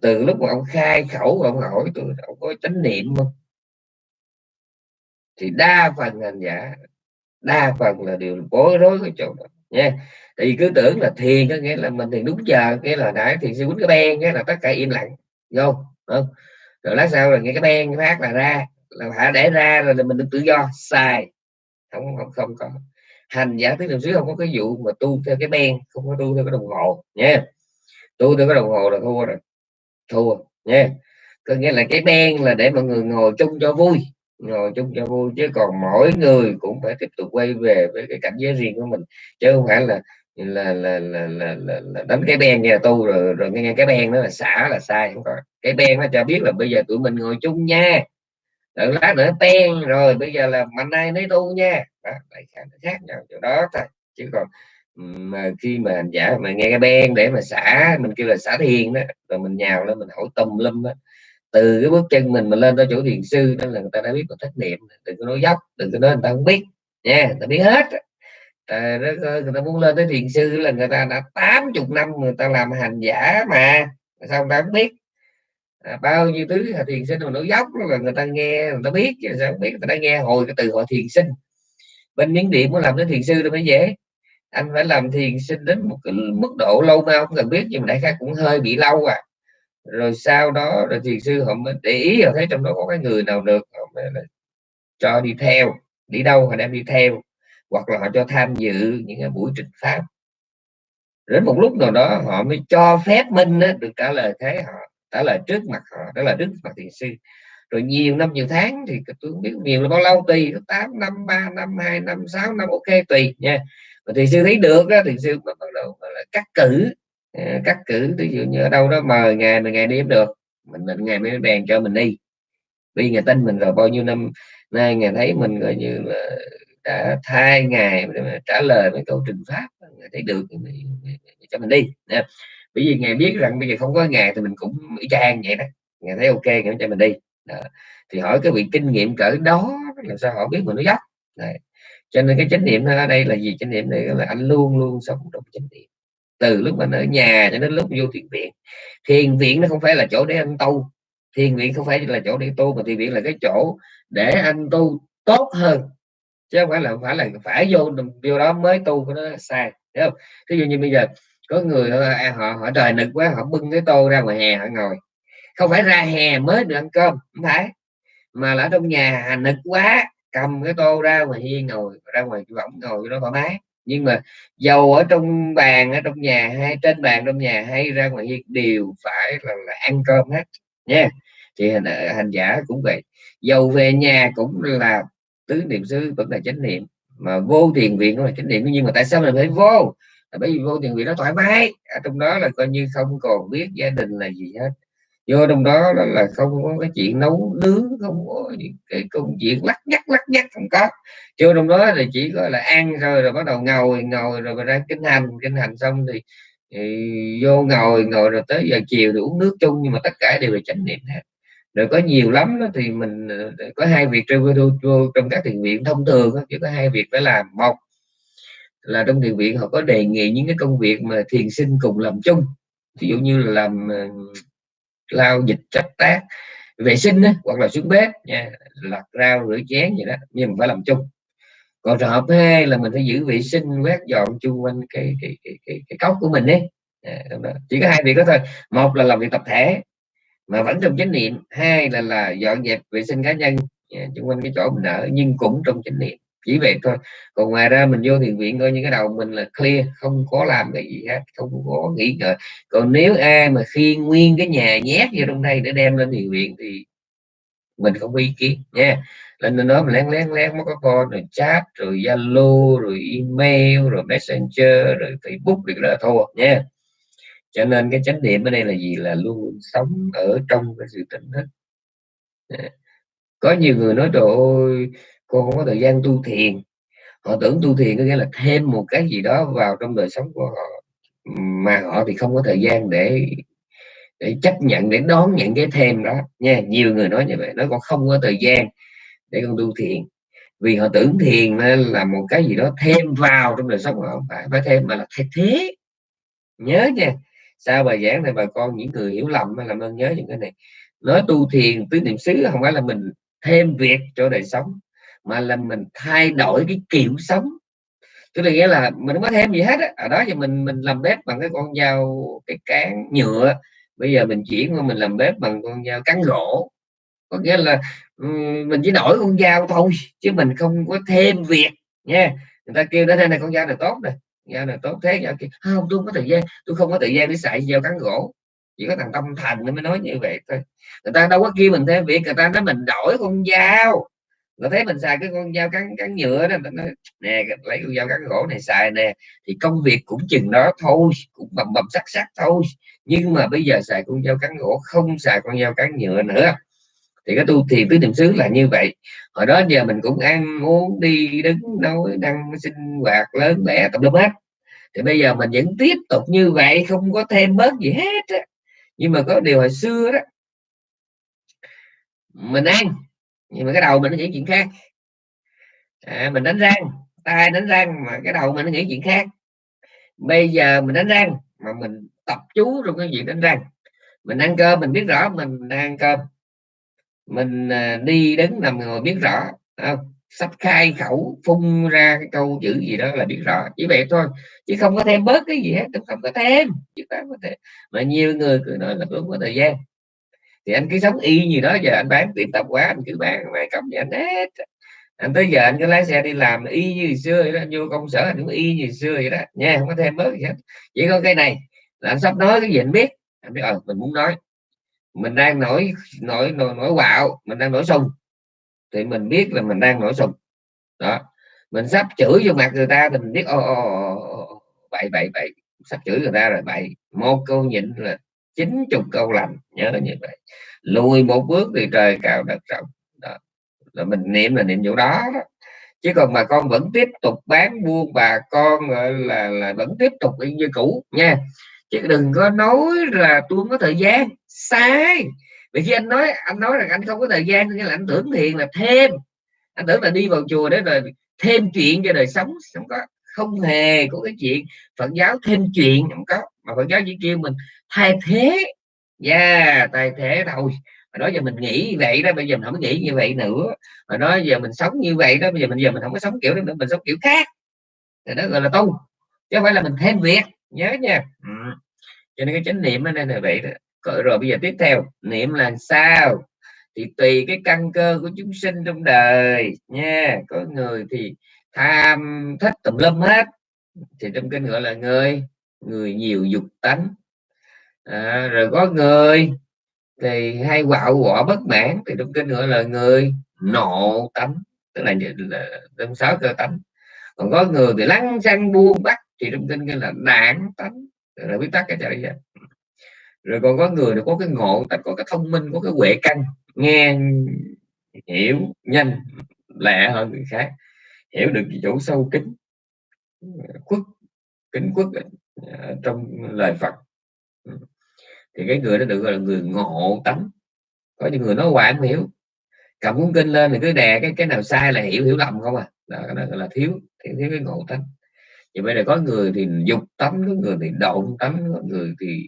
[SPEAKER 1] Từ lúc mà ông khai khẩu ông hỏi tôi ông có chánh niệm không? Thì đa phần hành giả, đa phần là điều bối rối cái chỗ đó, nha. Thì cứ tưởng là thiền có nghĩa là mình thì đúng giờ cái là nãy thì sẽ quýnh cái ben cái là tất cả im lặng vô không? Rồi lát sau là nghe cái ben phát là ra, là phải để ra rồi là mình được tự do, sai. Không không không có thành giả thuyết niệm xứ không có cái vụ mà tu theo cái ben không có tu theo cái đồng hồ nha tu theo cái đồng hồ là thua rồi thua nha có nghĩa là cái ben là để mọi người ngồi chung cho vui ngồi chung cho vui chứ còn mỗi người cũng phải tiếp tục quay về với cái cảnh giới riêng của mình chứ không phải là là là là, là, là, là đánh cái ben nghe tu rồi rồi nghe cái ben đó là xả là sai không có cái ben nó cho biết là bây giờ tụi mình ngồi chung nha đợi lát nữa ten rồi bây giờ là mạnh ai nấy tu nha đó, nó khác nhau chỗ đó thôi chứ còn mà khi mà hành giả mà nghe cái ben để mà xả mình kêu là xả thiền đó rồi mình nhào lên mình hỏi tùm lum đó từ cái bước chân mình mà lên tới chỗ thiền sư đó là người ta đã biết một thất niệm đừng có nói dốc đừng có nói người ta không biết nha người ta biết hết à, người ta muốn lên tới thiền sư là người ta đã 80 năm người ta làm hành giả mà sao người ta không biết à, bao nhiêu thứ thiền sinh mà nói dốc là người ta nghe người ta biết sao không biết người ta nghe hồi cái từ họ thiền sinh bên miếng điện muốn làm đến thiền sư đâu mới dễ. Anh phải làm thiền sinh đến một cái mức độ lâu mau không cần biết, nhưng mà đại khái cũng hơi bị lâu à. Rồi sau đó, rồi thiền sư họ mới để ý, họ thấy trong đó có cái người nào được, họ mới cho đi theo, đi đâu họ đem đi theo, hoặc là họ cho tham dự những cái buổi trình pháp. Đến một lúc nào đó, họ mới cho phép minh được trả lời thế, họ trả lời trước mặt họ, trả lời trước mặt thiền sư rồi nhiều năm, nhiều tháng thì tôi không biết nhiều là bao lâu, tùy 8 năm 3 năm 2 năm 6 năm, ok, tùy, nha. Mà thì sư thấy được đó thì sư bắt đầu là cắt cử à, cắt cử ví dụ như ở đâu đó mời ngày mình ngày đi được, mình định ngày mới bèn cho mình đi. Vì ngày tin mình rồi, bao nhiêu năm nay ngày thấy mình gọi như là đã thay ngày để mà trả lời mấy câu trình pháp ngày thấy được thì cho mình đi, nha. bởi vì ngày biết rằng bây giờ không có ngày thì mình cũng y chang vậy đó ngày thấy ok ngày cho mình đi đó. thì hỏi cái vị kinh nghiệm cỡ đó làm sao họ biết mà nó dốc Đấy. cho nên cái chánh niệm ở đây là gì? Chánh niệm này là anh luôn luôn sống trong chánh niệm. Từ lúc anh ở nhà cho đến lúc vô thiền viện. Thiền viện nó không phải là chỗ để anh tu. Thiền viện không phải là chỗ để tu mà thiền viện là cái chỗ để anh tu tốt hơn. Chứ không phải là phải là phải vô điều đó mới tu của nó sai thấy không? Ví dụ như bây giờ có người à, họ họ, họ trời nực quá họ bưng cái tô ra ngoài hè họ ngồi không phải ra hè mới được ăn cơm không phải. Mà là ở trong nhà nực quá cầm cái tô ra ngoài hiên ngồi ra ngoài võng ngồi nó thoải mái. Nhưng mà dầu ở trong bàn ở trong nhà hay trên bàn trong nhà hay ra ngoài hiên đều phải là, là ăn cơm hết nha thì hành, ờ, hành giả cũng vậy. Dầu về nhà cũng là tứ niệm xứ vẫn là chánh niệm. Mà vô thiền viện cũng là chánh niệm. Nhưng mà tại sao mình phải vô? Là bởi vì vô thiền viện nó thoải mái. Ở trong đó là coi như không còn biết gia đình là gì hết vô trong đó, đó là không có cái chuyện nấu nướng không có cái công chuyện lắc nhắc lắc nhắc không có. Vô trong đó là chỉ có là ăn rồi rồi bắt đầu ngồi ngồi rồi ra kinh hành kinh hành xong thì, thì vô ngồi ngồi rồi tới giờ chiều thì uống nước chung nhưng mà tất cả đều là chánh niệm hết. Rồi có nhiều lắm đó thì mình ờ, có hai việc trong các thiền viện thông thường chỉ có hai việc phải làm. Một là trong thiền viện họ có đề nghị những cái công việc mà thiền sinh cùng làm chung. Ví dụ như là làm ờ, lau dịch trách tác vệ sinh đó, hoặc là xuống bếp nha lặt rau rửa chén gì đó nhưng mà phải làm chung. Còn trường hợp hai là mình phải giữ vệ sinh quét dọn chung quanh cái cái cái cái, cái cốc của mình đấy chỉ có hai việc đó thôi. Một là làm việc tập thể mà vẫn trong chánh niệm. Hai là là dọn dẹp vệ sinh cá nhân chung quanh cái chỗ mình ở nhưng cũng trong chánh niệm chỉ vậy thôi. Còn ngoài ra mình vô thiền viện coi như cái đầu mình là clear, không có làm cái gì hết, không có nghĩ ngợi. Còn nếu ai mà khi nguyên cái nhà nhét vô trong đây để đem lên thiền viện thì mình không có ý kiến, nha. Lên đó mình lén lén lén mất có con rồi chat, rồi zalo, rồi email, rồi messenger, rồi facebook thì đó là thua, nha. Cho nên cái chánh niệm ở đây là gì? Là luôn sống ở trong cái sự tỉnh thức. Có nhiều người nói, trời ơi cô không có thời gian tu thiền. Họ tưởng tu thiền có nghĩa là thêm một cái gì đó vào trong đời sống của họ, mà họ thì không có thời gian để để chấp nhận, để đón nhận cái thêm đó. Nha, nhiều người nói như vậy, nó còn không có thời gian để con tu thiền. Vì họ tưởng thiền là một cái gì đó thêm vào trong đời sống họ phải phải thêm, mà là thay thế. Nhớ nha sao bài giảng này bà con, những người hiểu lầm làm ơn nhớ những cái này. Nói tu thiền tứ niệm xứ không phải là mình thêm việc cho đời sống mà là mình thay đổi cái kiểu sống. Tức là nghĩa là mình không có thêm gì hết á. Ở đó thì mình mình làm bếp bằng cái con dao, cái cán nhựa. Bây giờ mình chuyển qua mình làm bếp bằng con dao cán gỗ. Có nghĩa là ừ, mình chỉ đổi con dao thôi, chứ mình không có thêm việc, nha. Người ta kêu đó đây này con dao này tốt này, dao này tốt thế, dao kia. Không, tôi không có thời gian, tôi không có thời gian để xài dao cán gỗ. Chỉ có thằng tâm thành nó mới nói như vậy thôi. Người ta đâu có kêu mình thêm việc, người ta nói mình đổi con dao nó thấy mình xài cái con dao cắn cắn nhựa đó nó nè lấy con dao cắn gỗ này xài nè. Thì công việc cũng chừng đó thôi, cũng bầm bầm sắc sắc thôi. Nhưng mà bây giờ xài con dao cắn gỗ, không xài con dao cắn nhựa nữa. Thì cái tu thiền tứ niệm xứ là như vậy. Hồi đó giờ mình cũng ăn uống đi, đứng nói năng sinh hoạt, lớn bé, tập lớp hết. Thì bây giờ mình vẫn tiếp tục như vậy, không có thêm bớt gì hết á. nhưng mà có điều hồi xưa đó, mình ăn nhưng mà cái đầu mình nó nghĩ chuyện khác. À, mình đánh răng tay đánh răng mà cái đầu mình nó nghĩ chuyện khác. Bây giờ mình đánh răng mà mình tập chú trong cái việc đánh răng. Mình ăn cơm mình biết rõ mình đang ăn cơm. Mình à, đi đứng nằm ngồi biết rõ không? sắp khai khẩu phun ra cái câu chữ gì đó là biết rõ. Chỉ vậy thôi chứ không có thêm bớt cái gì hết không có thêm chứ không có thêm. Mà nhiều người cứ nói là không có thời gian thì anh cứ sống y như đó giờ anh bán tiệm tạp hóa anh cứ bán mày cầm cho anh hết anh tới giờ anh cứ lái xe đi làm y như xưa vậy đó vô công sở anh cũng y như xưa vậy đó nha không có thêm mới gì hết chỉ có cái này là anh sắp nói cái gì anh biết anh biết ờ mình muốn nói mình đang nổi nổi nổi nổi quạo mình đang nổi sung thì mình biết là mình đang nổi sung đó mình sắp chửi vô mặt người ta thì mình biết ô ô ô bậy bậy bậy sắp chửi người ta rồi bậy một câu nhịn là chín chục câu lành nhớ như vậy. Lùi một bước thì trời cao đất rộng. Đó. Là mình niệm là niệm chỗ đó, đó. Chứ còn mà con vẫn tiếp tục bán buôn bà con gọi là là vẫn tiếp tục như cũ nha. Chứ đừng có nói là tôi không có thời gian. Sai. Vì khi anh nói anh nói rằng anh không có thời gian nghĩa là anh tưởng thiền là thêm. Anh tưởng là đi vào chùa để rồi thêm chuyện cho đời sống. Không có không hề có cái chuyện Phật giáo thêm chuyện không có. Mà Phật giáo chỉ kêu mình thay thế. Yeah, thay thế thôi. Mà nói giờ mình nghĩ vậy đó, bây giờ mình không nghĩ như vậy nữa. Mà nói giờ mình sống như vậy đó, bây giờ mình giờ mình không có sống kiểu nữa, mình sống kiểu khác. Thì đó gọi là tu, chứ không phải là mình thêm việc. Nhớ nha. Ừ. cho nên cái chánh niệm ở đây là vậy đó. Rồi bây giờ tiếp theo, niệm là sao? Thì tùy cái căn cơ của chúng sinh trong đời nha. Có người thì tham thích tùm lum hết. Thì trong kinh gọi là người người nhiều dục tánh à, rồi có người. Thì hay quạo quọ bất mãn thì trong kinh gọi là người nộ tánh tức là, là trong sáu cơ tánh. Còn có người thì lăng xăng buông bắt thì trong kinh gọi là đảng tánh. Là biết tắt cái trời vậy? Rồi còn có người thì có cái ngộ có cái thông minh có cái huệ căn nghe hiểu nhanh lẹ hơn người khác. Hiểu được chỗ sâu kín khuất kính khuất trong lời Phật. Ừ thì cái người đó được gọi là người ngộ tánh. Có những người nói hoài không hiểu. Cầm cuốn kinh lên thì cứ đè cái cái nào sai là hiểu hiểu lầm không à. Đó, đó là thiếu thiếu, thiếu cái ngộ tánh. Thì bây giờ có người thì dục tánh có người thì độn tánh có người thì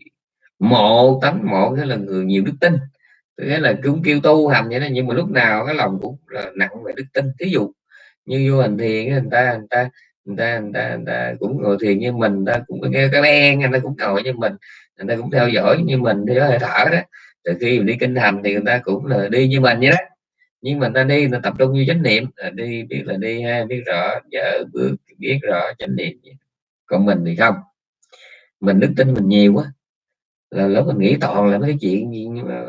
[SPEAKER 1] mộ tánh. Mộ nghĩa là người nhiều đức tin. Nghĩa là cũng kêu tu hành vậy đó nhưng mà lúc nào cái lòng cũng là nặng về đức tin. Ví dụ như vô hành thiền người ta người ta người ta, người ta, người ta cũng ngồi thiền như mình ta cũng nghe cái ben người ta cũng ngồi như mình người ta cũng theo dõi như mình đi hơi thở đó. Từ khi mình đi kinh hành thì người ta cũng là đi như mình vậy đó. Nhưng mà ta đi là tập trung như chánh niệm là đi biết là đi ha biết rõ vợ bước biết rõ chánh niệm còn mình thì không. Mình đức tin mình nhiều quá là lúc mình nghĩ toàn là mấy cái chuyện gì mà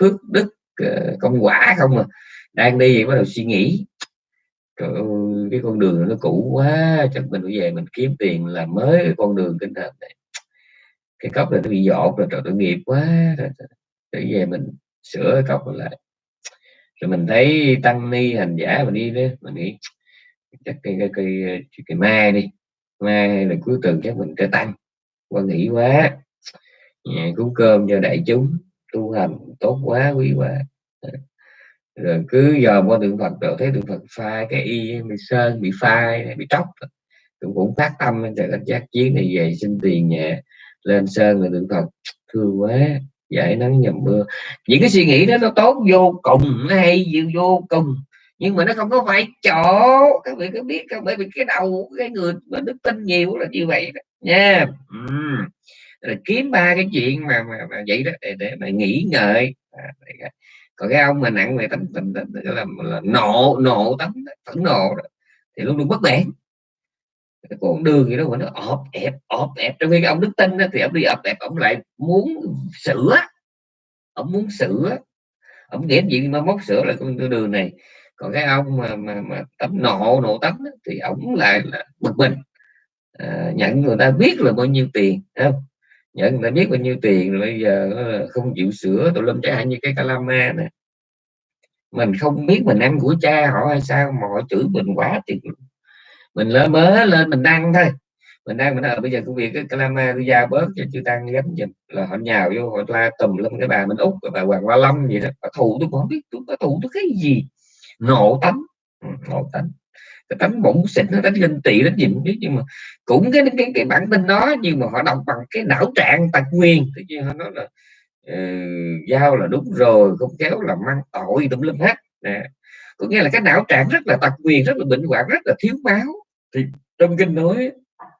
[SPEAKER 1] phước đức ờ, công quả không mà đang đi bắt đầu suy nghĩ. Trời ơi, cái con đường nó cũ quá chắc mình phải về mình kiếm tiền làm mới cái con đường kinh hành này cái cốc này nó bị dột rồi trời tội nghiệp quá rồi, để về mình sửa cái cốc lại. Rồi mình thấy tăng ni hành giả mình đi đó mình nghĩ chắc cây cây cái cây mai đi mai là cuối tuần chắc mình sẽ tăng. Qua nghĩ quá. Cúng cơm cho đại chúng tu hành tốt quá quý quá. Rồi cứ giờ qua tượng Phật rồi thấy tượng Phật phai cái y bị sơn bị phai bị tróc cũng cũng phát tâm cho cái giác chiến này về xin tiền nhẹ lên sơn rồi tượng Phật thương quá giải nắng nhầm mưa. Những cái suy nghĩ đó nó tốt vô cùng nó hay dịu vô cùng. Nhưng mà nó không có phải chỗ. Các vị có biết không? Bởi vì cái đầu cái người mà đức tin nhiều là như vậy đó. Nha. Ừ. rồi kiếm ba cái chuyện mà mà, mà vậy đó để, để mà nghĩ ngợi. À, còn cái ông mà nặng về tấm tình tấm, là, là nộ nộ tấm phẫn nộ đó, thì luôn luôn bất bẻ cái con đường gì đó mà nó ọp ẹp ọp ẹp. Trong khi cái ông đức tin đó, thì ông đi ọp ẹp ông lại muốn sửa. Ông muốn sửa. Ông nghĩ gì mà móc sửa lại con đường này. Còn cái ông mà mà, mà tấm nộ nộ tấm đó, thì ông lại là bực mình. À, nhận người ta biết là bao nhiêu tiền không? Nhận người ta biết bao nhiêu tiền rồi bây giờ không chịu sửa tụi lâm chẳng hạn như cái calama nè mình không biết mình ăn của cha họ hay sao mà họ chửi mình quá thì mình lên mới lên mình đăng thôi. Mình đang mình ở bây giờ công việc cái calama tôi giao bớt cho chưa tăng gánh dịch là họ nhào vô họ la tùm lên cái bà mình út bà hoàng hoa long gì đó. Bà thù tôi không biết tôi có thù tôi cái gì. Nộ tánh. Ừ, nộ tánh. Cái tánh bổng xịn nó đánh ganh tị đánh gì không biết. Nhưng mà cũng cái cái cái bản tin đó nhưng mà họ đọc bằng cái não trạng tài nguyên. Tự nhiên họ nói là uh, giao là đúng rồi không kéo là mang tội tùm lum hết. Nè có nghĩa là cái não trạng rất là tật quyền, rất là bệnh hoạn, rất là thiếu máu. Thì trong kinh nói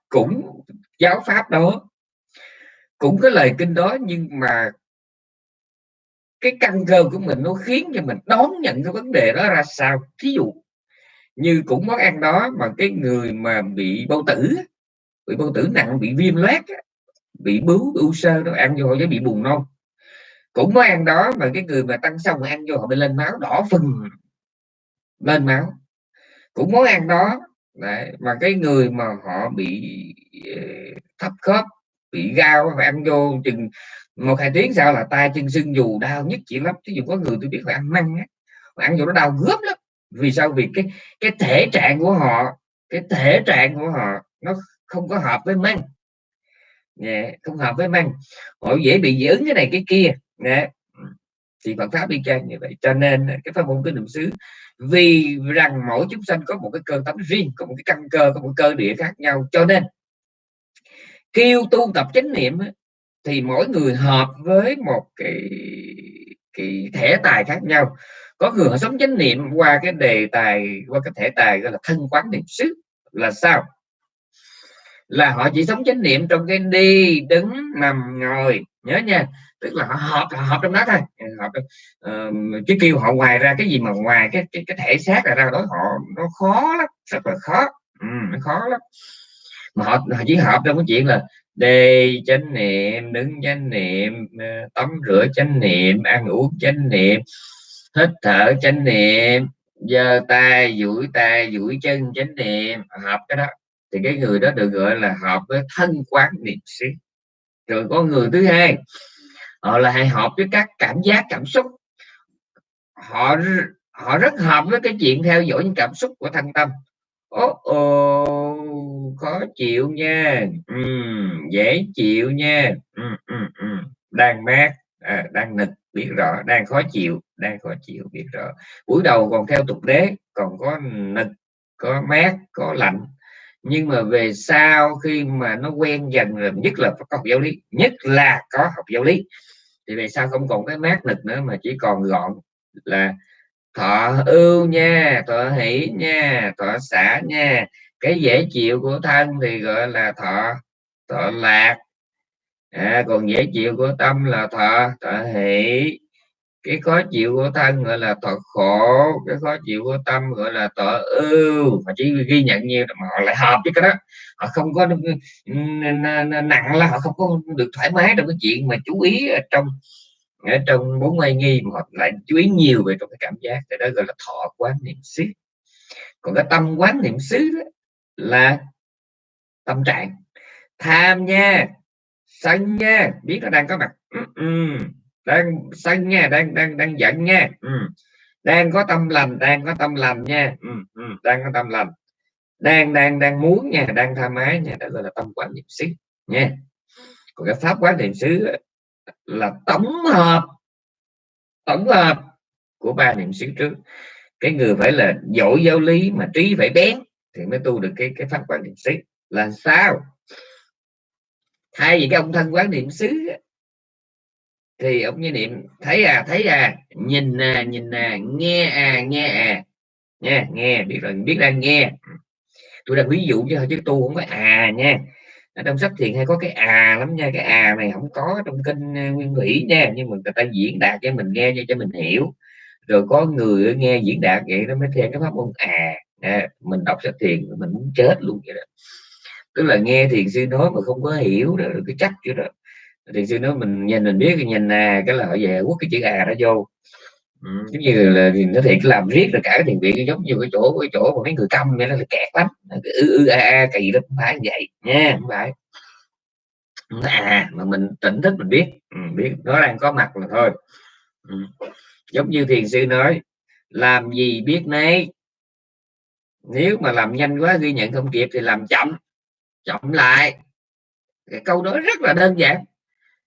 [SPEAKER 1] cũng giáo pháp đó, cũng cái lời kinh đó, nhưng mà cái căn cơ của mình nó khiến cho mình đón nhận cái vấn đề đó ra sao? Thí dụ như cũng món ăn đó mà cái người mà bị bao tử, bị bao tử nặng, bị viêm loét bị bướu u sơ nó ăn vô họ bị buồn nôn cũng món ăn đó mà cái người mà tăng xong ăn vô họ bị lên máu đỏ phừng lên máu. Cũng món ăn đó Đấy, mà cái người mà họ bị ờ, thấp khớp bị gao phải ăn vô chừng một hai tiếng sau là tay chân sưng dù đau nhất chỉ lắm. Ví dụ có người tôi biết phải ăn măng á ăn vô nó đau gớm lắm. Vì sao? Vì cái cái thể trạng của họ cái thể trạng của họ nó không có hợp với măng. Yeah, không hợp với măng. Họ dễ bị dị ứng cái này cái kia. Yeah thì Phật pháp đi chăng như vậy. Cho nên cái pháp môn cái niệm xứ, vì rằng mỗi chúng sanh có một cái cơ tánh riêng, có một cái căn cơ, có một cơ địa khác nhau. Cho nên kêu tu tập chánh niệm thì mỗi người hợp với một cái cái thể tài khác nhau. Có người họ sống chánh niệm qua cái đề tài, qua cái thể tài gọi là thân quán niệm xứ là sao? Là họ chỉ sống chánh niệm trong cái đi, đứng, nằm, ngồi. Nhớ nha tức là họ hợp họ hợp trong đó thôi. Hợp uh, chứ kêu họ ngoài ra cái gì mà ngoài cái cái, cái thể xác là ra đó họ nó khó lắm rất là khó. Ừ, nó khó lắm. Mà họ, họ chỉ hợp trong cái chuyện là đề chánh niệm đứng chánh niệm ờ, tắm rửa chánh niệm ăn uống chánh niệm hít thở chánh niệm giơ tay duỗi tay duỗi chân chánh niệm. Hợp cái đó. Thì cái người đó được gọi là hợp với thân quán niệm xứ. Rồi có người thứ hai họ là hay hợp với các cảm giác cảm xúc. Họ họ rất hợp với cái chuyện theo dõi những cảm xúc của thân tâm. Ố ô khó chịu nha. Ừ, dễ chịu nha. Ừ, ừ, ừ. đang mát à, đang nịch biết rõ. Đang khó chịu đang khó chịu biết rõ. Buổi đầu còn theo tục đế còn có nịch có mát có lạnh nhưng mà về sau khi mà nó quen dần rồi nhất là có học giáo lý nhất là có học giáo lý thì về sau không còn cái mát nực nữa mà chỉ còn gọn là thọ ưu nha thọ hỷ nha thọ xả nha. Cái dễ chịu của thân thì gọi là thọ thọ lạc. À, còn dễ chịu của tâm là thọ thọ hỷ cái khó chịu của thân gọi là tội khổ, cái khó chịu của tâm gọi là tội ưu. Mà chỉ ghi nhận nhiều mà họ lại hợp với cái đó. Họ không có nặng là họ không có được thoải mái trong cái chuyện mà chú ý ở trong ở trong bốn ngoại nghi mà họ lại chú ý nhiều về trong cái cảm giác. Thì đó gọi là thọ quán niệm xứ. Còn cái tâm quán niệm xứ là tâm trạng. Tham nha, sân nha, biết nó đang có mặt đang xanh nha đang đang đang giận nha ừ. đang có tâm lành, đang có tâm lành nha. Ừ, ừ, đang có tâm lành. Đang đang đang muốn nha, đang tha mái nha, đó gọi là tâm quán niệm xứ nha. Còn cái pháp quán niệm xứ là tổng hợp tổng hợp của ba niệm xứ trước. Cái người phải là giỏi giáo lý mà trí phải bén thì mới tu được cái cái pháp quán niệm xứ. Là sao? Thay vì cái ông thân quán niệm xứ thì ông như niệm thấy à thấy à nhìn à nhìn à nghe à nghe à. Nha nghe biết rồi biết đang nghe. Tôi đang ví dụ chứ chứ tu không có à nha. Ở trong sách thiền hay có cái à lắm nha cái à này không có trong kinh à, nguyên thủy nha nhưng mà người ta diễn đạt cho mình nghe cho mình hiểu. Rồi có người nghe diễn đạt vậy nó mới theo cái pháp môn à, à mình đọc sách thiền mình muốn chết luôn vậy đó. Tức là nghe thiền sư nói mà không có hiểu đó cái chắc chứ đó thiền sư nói mình nhìn mình biết nhìn à cái là họ về quất cái chữ à đó vô. Ừ, giống như là thì nó thiệt làm riết là cả cái thiền viện giống như cái chỗ cái chỗ mà mấy người câm vậy nó là kẹt lắm. Ư ư a a kỳ lắm không phải vậy. Nha không phải. À mà mình tỉnh thức mình biết. Ừ, biết. Nó đang có mặt là thôi. Ừ. giống như thiền sư nói làm gì biết nấy. Nếu mà làm nhanh quá ghi nhận không kịp thì làm chậm. Chậm lại. Cái câu đó rất là đơn giản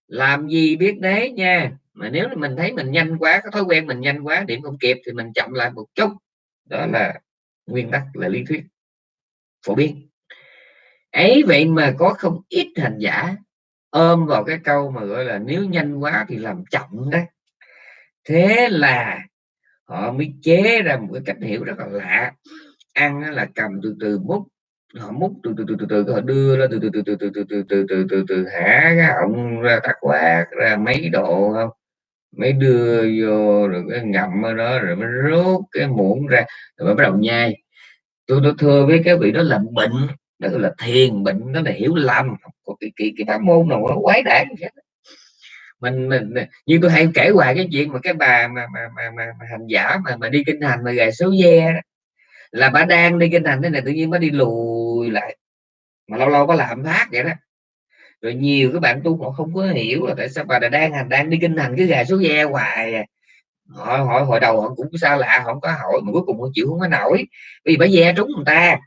[SPEAKER 1] làm gì biết đấy nha? Mà nếu mình thấy mình nhanh quá có thói quen mình nhanh quá, điểm không kịp thì mình chậm lại một chút. Đó là nguyên tắc, là lý thuyết. Phổ biến. Ấy vậy mà có không ít hành giả ôm vào cái câu mà gọi là nếu nhanh quá thì làm chậm đó. Thế là họ mới chế ra một cái cách hiểu rất là lạ. Ăn là cầm từ từ múc họ múc từ từ từ từ từ họ đưa ra từ từ từ từ từ từ từ từ từ từ từ hả cái họng ra tắc quạt ra mấy độ không mới đưa vô rồi cái ngậm ở đó rồi mới rút cái muỗng ra rồi mới bắt đầu nhai tôi tôi thưa với cái vị đó là bệnh đó là thiền bệnh đó là hiểu lầm có cái cái cái pháp môn nào nó quái đản mình mình như tôi hay kể hoài cái chuyện mà cái bà mà mà mà, mà, mà hành giả mà mà đi kinh hành mà gài số ve là bà đang đi kinh hành thế này, tự nhiên mới đi lùi lại. Mà lâu lâu có làm phát vậy đó. Rồi nhiều các bạn tu họ không có hiểu là tại sao bà đang hành, đang đi kinh hành cái gà số da hoài à. họ hỏi hồi đầu họ cũng xa lạ, họ không có hỏi, mà cuối cùng họ chịu không có nổi. Vì bà da trúng người ta.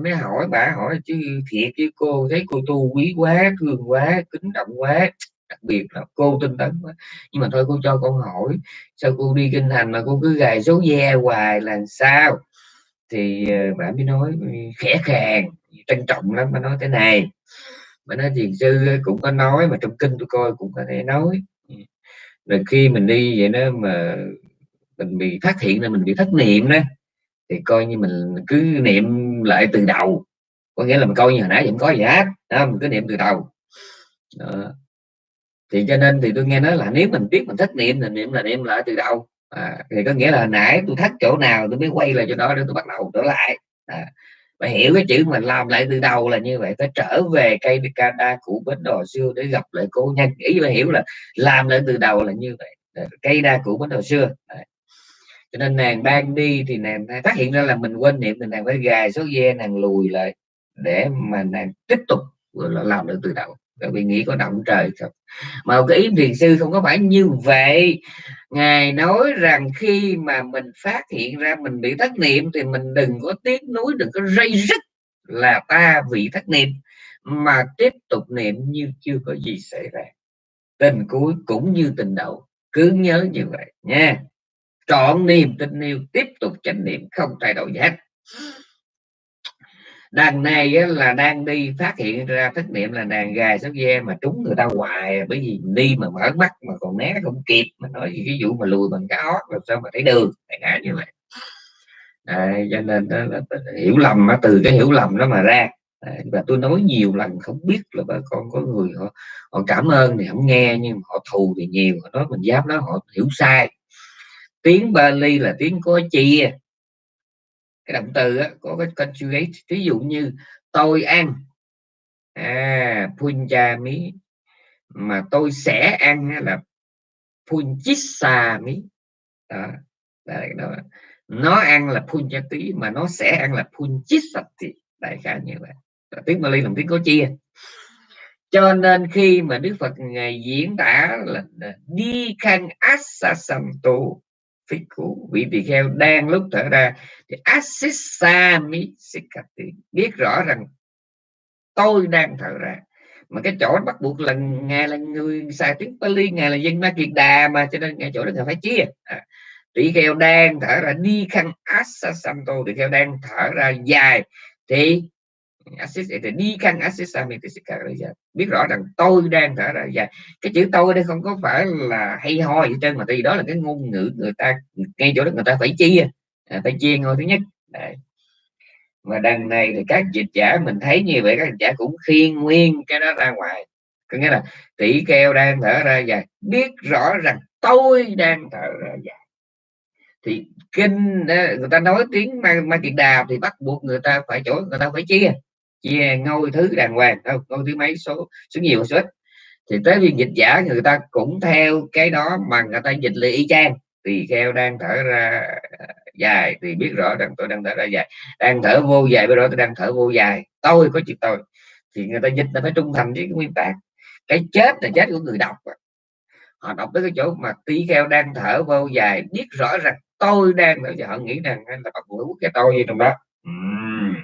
[SPEAKER 1] Mới hỏi bà, hỏi chứ thiệt chứ cô, thấy cô tu quý quá, thương quá, kính trọng quá, đặc biệt là cô tinh tấn quá. Nhưng mà thôi cô cho con hỏi, sao cô đi kinh hành mà cô cứ gài số ve hoài là sao? Thì ờ, bà mới nói ừ, khẽ khàng trân trọng lắm bà nói thế này. Bà nói thiền sư cũng có nói mà trong kinh tôi coi cũng có thể nói. Ừ. Rồi khi mình đi vậy đó mà mình bị phát hiện là mình bị thất niệm đó thì coi như mình cứ niệm lại từ đầu. Có nghĩa là mình coi như hồi nãy vẫn có gì hết đó, mình cứ niệm từ đầu. Đó. thì cho nên thì tôi nghe nói là nếu mình biết mình thất niệm thì niệm là niệm lại từ đầu à, thì có nghĩa là nãy tôi thắt chỗ nào tôi mới quay lại cho đó để tôi bắt đầu trở lại. À, phải hiểu cái chữ mình làm lại từ đầu là như vậy phải trở về cây Canada cũ bến đò xưa để gặp lại cô nhân ý phải hiểu là làm lại từ đầu là như vậy cây đa cũ bến đò xưa. À. cho nên nàng ban đi thì nàng phát hiện ra là mình quên niệm thì nàng phải gài số ghe nàng lùi lại để mà nàng tiếp tục làm lại từ đầu bởi vì nghĩ có động trời không mà cái ý thiền sư không có phải như vậy. Ngài nói rằng khi mà mình phát hiện ra mình bị thất niệm thì mình đừng có tiếc nuối, đừng có dây rứt là ta bị thất niệm, mà tiếp tục niệm như chưa có gì xảy ra. Tình cuối cũng như tình đầu, cứ nhớ như vậy nha. Trọn niềm tin yêu tiếp tục chánh niệm, không thay đổi gì hết đằng này á, là đang đi phát hiện ra thất niệm là đàn gà sóc ve mà trúng người ta hoài bởi vì đi mà mở mắt mà còn né không kịp mà nói cái vụ mà lùi bằng cá ót làm sao mà thấy đường đại như vậy. À, cho nên đó là hiểu lầm đó, từ cái hiểu lầm đó mà ra. À, và tôi nói nhiều lần không biết là bà con có người họ họ cảm ơn thì không nghe nhưng họ thù thì nhiều họ nói mình dám nói họ hiểu sai. Tiếng Bali là tiếng có chia cái động từ á, có cái conjugate. Ví dụ như tôi ăn. À punjami. Mà tôi sẽ ăn là punjisami đó, đó, đó. nó ăn là punjati mà nó sẽ ăn là punjisati đại khái như vậy. Tiếng Bali là tiếng có chia cho nên khi mà Đức Phật ngày diễn tả là đi khăn asasanto phi cũ vị tỳ kheo đang lúc thở ra thì asisami sikati biết rõ rằng tôi đang thở ra. Mà cái chỗ bắt buộc là ngài là người xài tiếng Pali ngài là dân Ma Kiệt Đà mà cho nên ngài chỗ đó ngài phải chia. À, tỷ kheo đang thở ra đi khăn asasanto tỷ kheo đang thở ra dài thì assist thì đi khăn assist biết rõ rằng tôi đang thở ra. Dài cái chữ tôi đây không có phải là hay ho gì trên mà thì đó là cái ngôn ngữ người ta ngay chỗ đó người ta phải chia. À, phải chia ngôi thứ nhất. Đấy. mà đằng này thì các dịch giả mình thấy như vậy các dịch giả cũng khiên nguyên cái đó ra ngoài. Có nghĩa là tỷ keo đang thở ra dài biết rõ rằng tôi đang thở ra dài thì kinh à, người ta nói tiếng ma, ma kiệt đà thì bắt buộc người ta phải chỗ người ta phải chia chia ngôi thứ đàng hoàng đâu ngôi thứ mấy số số nhiều, số ít. Thì tới viên dịch giả người ta cũng theo cái đó mà người ta dịch lại y chang tỳ kheo đang thở ra dài thì biết rõ rằng tôi đang thở ra dài. Đang thở vô dài bây giờ tôi đang thở vô dài. Tôi có chuyện tôi thì người ta dịch là phải trung thành với cái nguyên tắc cái chết là chết của người đọc à. họ đọc tới cái chỗ mà tỳ kheo đang thở vô dài, biết rõ rằng tôi đang thở họ nghĩ rằng là bậc buộc cái tôi gì trong đó. Uhm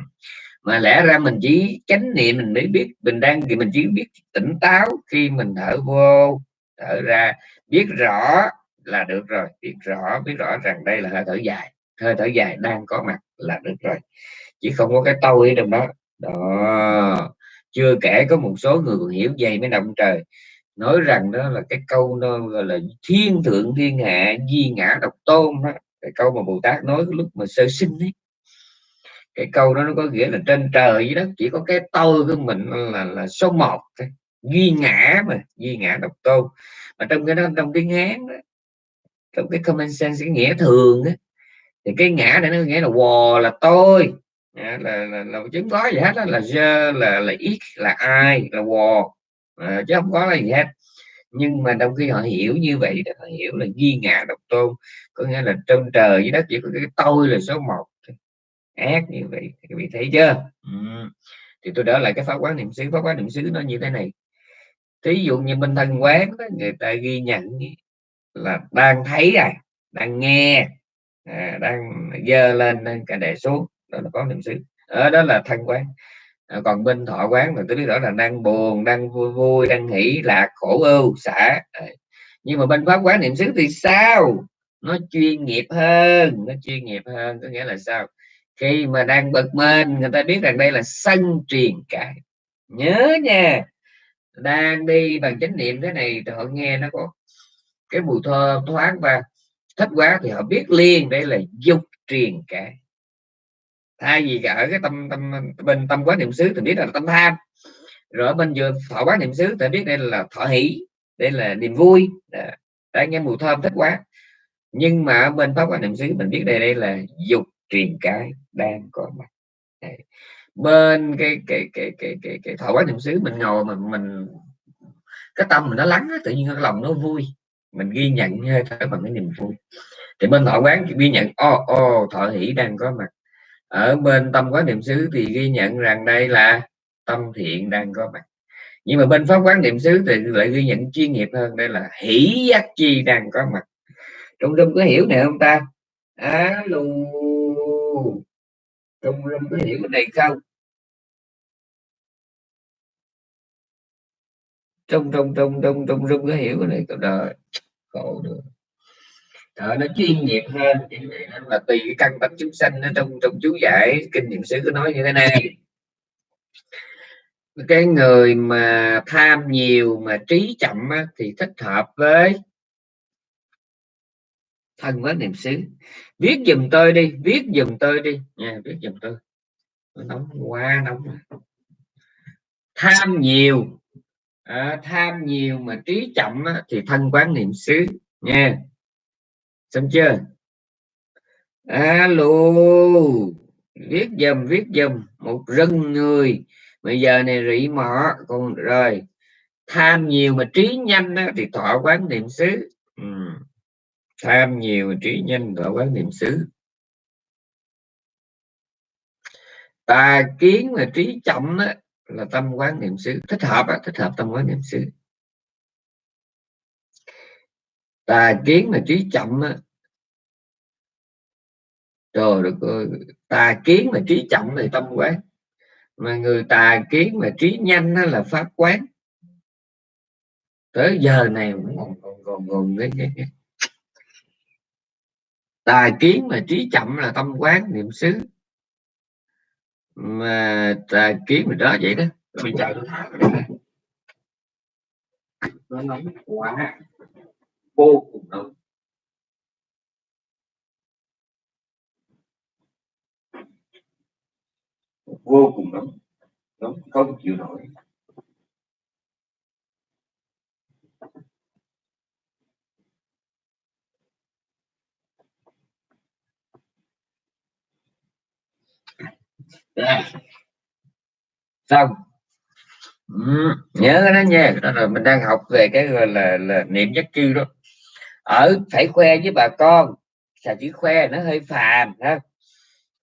[SPEAKER 1] mà lẽ ra mình chỉ chánh niệm mình mới biết, mình đang thì mình chỉ biết tỉnh táo khi mình thở vô thở ra. Biết rõ là được rồi, biết rõ biết rõ rằng đây là hơi thở dài. Hơi thở dài đang có mặt là được rồi. Chỉ không có cái tôi trong đó. Đó. Chưa kể có một số người còn hiểu dày mới động trời, nói rằng đó là cái câu nó gọi là thiên thượng thiên hạ, di ngã độc tôn đó. Cái câu mà bồ tát nói lúc mà sơ sinh ấy cái câu đó nó có nghĩa là trên trời với đất chỉ có cái tôi của mình là là số một duy ngã mà duy ngã độc tôn. Mà trong cái đó trong cái ngán đó, trong cái common sense cái nghĩa thường đó, thì cái ngã này nó nghĩa là wò là tôi. Dạ, là là, là, là chứng có gì hết đó, là dơ là là ít là ai là wò à, ờ, chứ không có là gì hết. Nhưng mà trong khi họ hiểu như vậy họ hiểu là duy ngã độc tôn. Có nghĩa là trong trời với đất chỉ có cái tôi là số một ác như vậy các vị thấy chưa? Ừ. thì tôi đỡ lại cái pháp quán niệm xứ. Pháp quán niệm xứ nó như thế này. Thí dụ như bên thân quán đó, người ta ghi nhận là đang thấy à đang nghe à, đang dơ lên lên cả đệ xuống đó là có niệm xứ. Ở đó là thân quán. À, còn bên thọ quán là tôi biết rõ là đang buồn đang vui vui đang hỷ lạc khổ ưu xả. À. nhưng mà bên pháp quán niệm xứ thì sao? Nó chuyên nghiệp hơn nó chuyên nghiệp hơn. Có nghĩa là sao? Khi mà đang bực mình, người ta biết rằng đây là sân truyền cãi nhớ nha, đang đi bằng chánh niệm thế này thì họ nghe nó có cái mùi thơm thoáng và thích quá thì họ biết liền đây là dục truyền cãi thay vì ở cái tâm tâm, bên tâm quán niệm xứ thì biết là tâm tham. Rồi bên vừa thọ quán niệm xứ thì biết đây là thọ hỷ, đây là niềm vui. Đã nghe mùi thơm thích quá. Nhưng mà bên pháp quá niệm xứ mình biết đây đây là dục truyền cái đang có mặt Đấy. bên cái cái cái cái cái cái thọ quán niệm xứ mình ngồi mình mình, cái tâm mình nó lắng tự nhiên cái lòng nó vui. Mình ghi nhận hơi thở bằng cái niềm vui. Thì bên thọ quán ghi nhận, ô ô thọ hỷ đang có mặt. Ở bên tâm quán niệm xứ thì ghi nhận rằng đây là tâm thiện đang có mặt. Nhưng mà bên pháp quán niệm xứ thì lại ghi nhận chuyên nghiệp hơn, đây là hỷ giác chi đang có mặt. Trong tâm có hiểu này không ta? Alo trung lâm có hiểu cái này không? Trong trong trong trong trong rung có hiểu cái này cậu đời khổ được. Trời, nó chuyên nghiệp hơn. Là tùy cái căn tánh chúng sanh nó trong trong chú giải. Kinh nghiệm sư có nói như thế này. Cái người mà tham nhiều mà trí chậm á, thì thích hợp với thân với niệm xứ. Viết dùm tôi đi viết dùm tôi đi. Nha viết dùm tôi. Nóng quá nóng tham nhiều. À, tham nhiều mà trí chậm á, thì thân quán niệm xứ. Nha. Xong chưa? Alo. Viết dùm viết dùm một rừng người. Bây giờ này rỉ mỏ còn rồi. Tham nhiều mà trí nhanh á, thì thọ quán niệm xứ. Ừ tham nhiều trí nhanh và quán niệm xứ tà kiến mà trí chậm đó, là tâm quán niệm xứ thích hợp đó, thích hợp tâm quán niệm xứ tà kiến mà trí chậm đó. trời được tà kiến mà trí chậm thì tâm quán mà người tà kiến mà trí nhanh đó là pháp quán tới giờ này cũng còn còn còn còn cái, cái, cái tài kiến mà trí chậm là tâm quán niệm xứ. Mà tài kiến mình đó vậy đó. Bây giờ nó nóng quá. Vô cùng nóng. Vô cùng nóng. Nóng không chịu nổi. Đây. xong. Ừ, nhớ đó nha. Đó là mình đang học về cái gọi là, là niệm nhất chiêu đó. Ở phải khoe với bà con. Xà chữ khoe nó hơi phàm ha?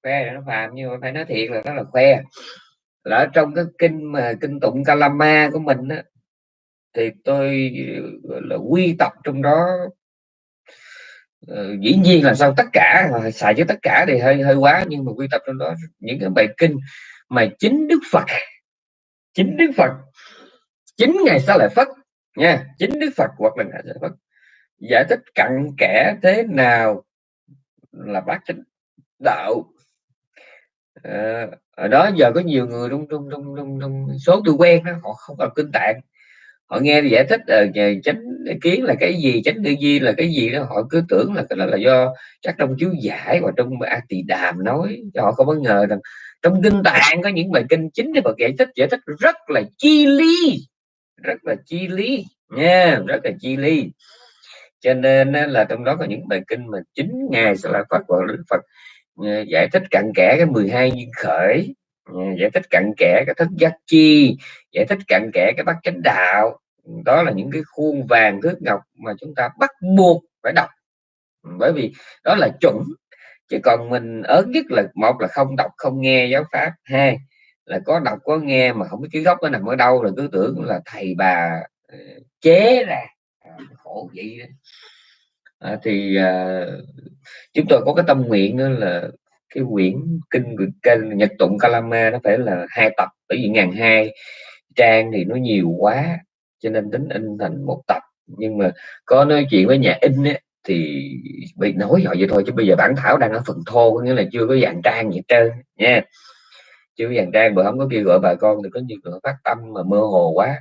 [SPEAKER 1] Khoe nó phàm nhưng mà phải nói thiệt là nó là khoe. Là ở trong cái kinh mà kinh tụng Kalama của mình á, thì tôi là quy tập trong đó uh, dĩ nhiên là sao tất cả xài với tất cả thì hơi hơi quá nhưng mà quy tập trong đó những cái bài kinh mà chính Đức Phật chính Đức Phật chính ngày sau lại phất nha chính Đức Phật hoặc là ngài sẽ phất giải thích cặn kẽ thế nào là bác chánh đạo. À, ở đó giờ có nhiều người trong trong trong trong, trong số tôi quen đó họ không cần kinh tạng họ nghe giải thích uh, chánh kiến là cái gì chánh tư duy là cái gì đó họ cứ tưởng là cái đó là do chắc trong chú giải và trong a tỳ đàm nói. Cho họ không bất ngờ rằng trong kinh tạng có những bài kinh chính để Phật giải thích giải thích rất là chi ly rất là chi ly nha rất là chi ly cho nên là trong đó có những bài kinh mà chính ngài sẽ là Phật gọi đức Phật ờ, giải thích cặn kẽ cái 12 duyên khởi. Ừ, giải thích cặn kẽ cái thức giác chi giải thích cặn kẽ cái bát chánh đạo. Ừ, đó là những cái khuôn vàng thước ngọc mà chúng ta bắt buộc phải đọc. Ừ, bởi vì đó là chuẩn chứ còn mình ớn nhất là một là không đọc không nghe giáo pháp. Hai là có đọc có nghe mà không biết cái gốc nó nằm ở đâu là cứ tưởng là thầy bà ờ, chế ra. À, khổ vậy đó. À, thì à, chúng tôi có cái tâm nguyện đó là cái quyển kinh kinh nhật tụng kalama nó phải là hai tập bởi vì ngàn hai trang thì nó nhiều quá cho nên tính in thành một tập. Nhưng mà có nói chuyện với nhà in ấy, thì bị nói họ vậy thôi chứ bây giờ bản thảo đang ở phần thô có nghĩa là chưa có dàn trang gì trơn nha. Chưa có dàn trang mà không có kêu gọi bà con thì có nhiều người phát tâm mà mơ hồ quá.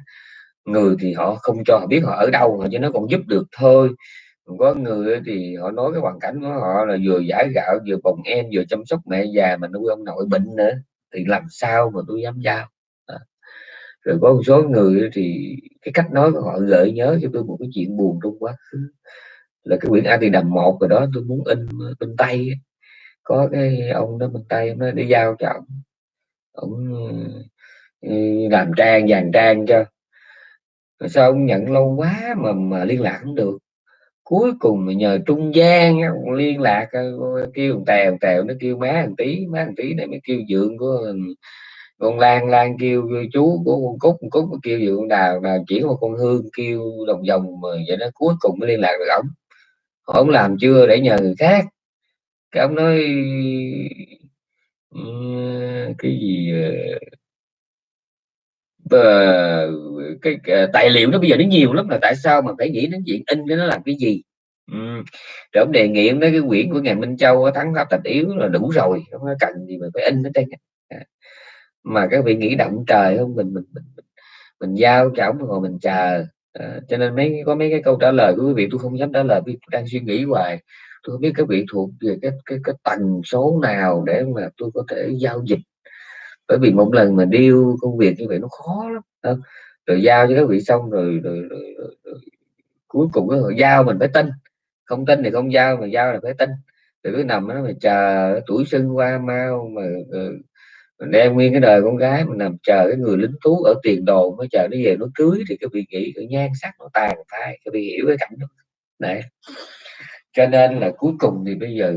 [SPEAKER 1] Người thì họ không cho họ biết họ ở đâu họ cho nó còn giúp được thôi có người thì họ nói cái hoàn cảnh của họ là vừa giải gạo, vừa bồng em, vừa chăm sóc mẹ già mà nuôi ông nội bệnh nữa, thì làm sao mà tôi dám giao? À. rồi có một số người thì cái cách nói của họ gợi nhớ cho tôi một cái chuyện buồn trong quá khứ, là cái quyển A thì đầm một rồi đó, tôi muốn in bên tay có cái ông đó bên tay nó đi giao cho ông. Ông ờ, làm trang, dàn trang cho. Rồi sao ông nhận lâu quá mà mà liên lạc không được? Cuối cùng mà nhờ trung gian liên lạc ờ, kêu tèo tèo nó kêu má thằng tí má thằng tí này mới kêu dượng của con lan lan kêu chú của con cúc con cúc kêu dượng đào đào chỉ một con hương kêu đồng vòng mà vậy đó, cuối cùng mới liên lạc được ổng. Ông làm chưa để nhờ người khác. Cái ông nói cái gì ờ, uh, cái, cái tài liệu nó bây giờ nó nhiều lắm là tại sao mà phải nghĩ đến chuyện in cái nó làm cái gì? Ừ. rồi ông đề nghị nói cái quyển của ngài Minh Châu thắng pháp tạch yếu là đủ rồi không có cần gì mà phải in nó đây mà các vị nghĩ động trời không? Mình mình mình mình, mình giao cho ông rồi mình chờ. À, cho nên mấy có mấy cái câu trả lời của quý vị tôi không dám trả lời vì đang suy nghĩ hoài. Tôi không biết các vị thuộc về cái cái cái tần số nào để mà tôi có thể giao dịch bởi vì một lần mà điêu công việc như vậy nó khó lắm không? rồi giao cho các vị xong rồi, rồi, rồi, rồi, rồi cuối cùng cái giao mình phải tin. Không tin thì không giao mà giao là phải tin. Rồi cứ nằm đó mà chờ tuổi xuân qua mau mà ờ, mình đem nguyên cái đời con gái mình nằm chờ cái người lính tú ở tiền đồ mới chờ nó về nó cưới. Thì cái vị nghĩ cái nhan sắc nó tàn phai cái vị hiểu cái cảnh đó. Đấy. Cho nên là cuối cùng thì bây giờ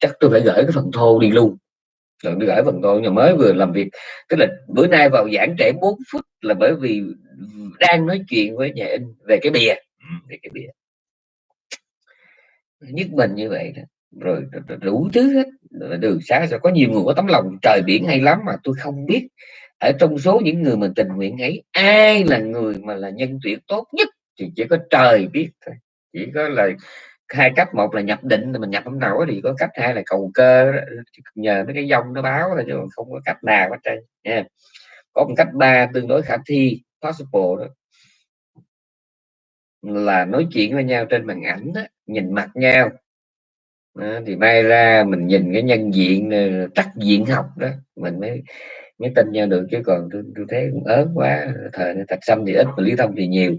[SPEAKER 1] chắc tôi phải gửi cái phần thô đi luôn rồi tôi gửi phần thô nhưng mới vừa làm việc. Tức là bữa nay vào giảng trễ 4 phút là bởi vì đang nói chuyện với nhà in về cái bìa. Về cái bìa. Nhất mình như vậy đó. Rồi, đủ thứ hết. Đường xá sẽ có nhiều người có tấm lòng. Trời biển hay lắm mà tôi không biết. Ở trong số những người mình tình nguyện ấy ai là người mà là nhân tuyển tốt nhất thì chỉ có trời biết thôi. Chỉ có là hai cách một là nhập định thì mình nhập không nổi thì có cách hai là cầu cơ nhờ mấy cái dông nó báo là chứ không có cách nào hết trơn nha. Có một cách ba tương đối khả thi possible đó. Là nói chuyện với nhau trên màn ảnh đó, nhìn mặt nhau. Đó, thì may ra mình nhìn cái nhân diện ờ, trắc diện học đó mình mới mới tin nhau được chứ còn tôi, tôi thấy cũng ớn quá thời thật xâm thì ít mà lý thông thì nhiều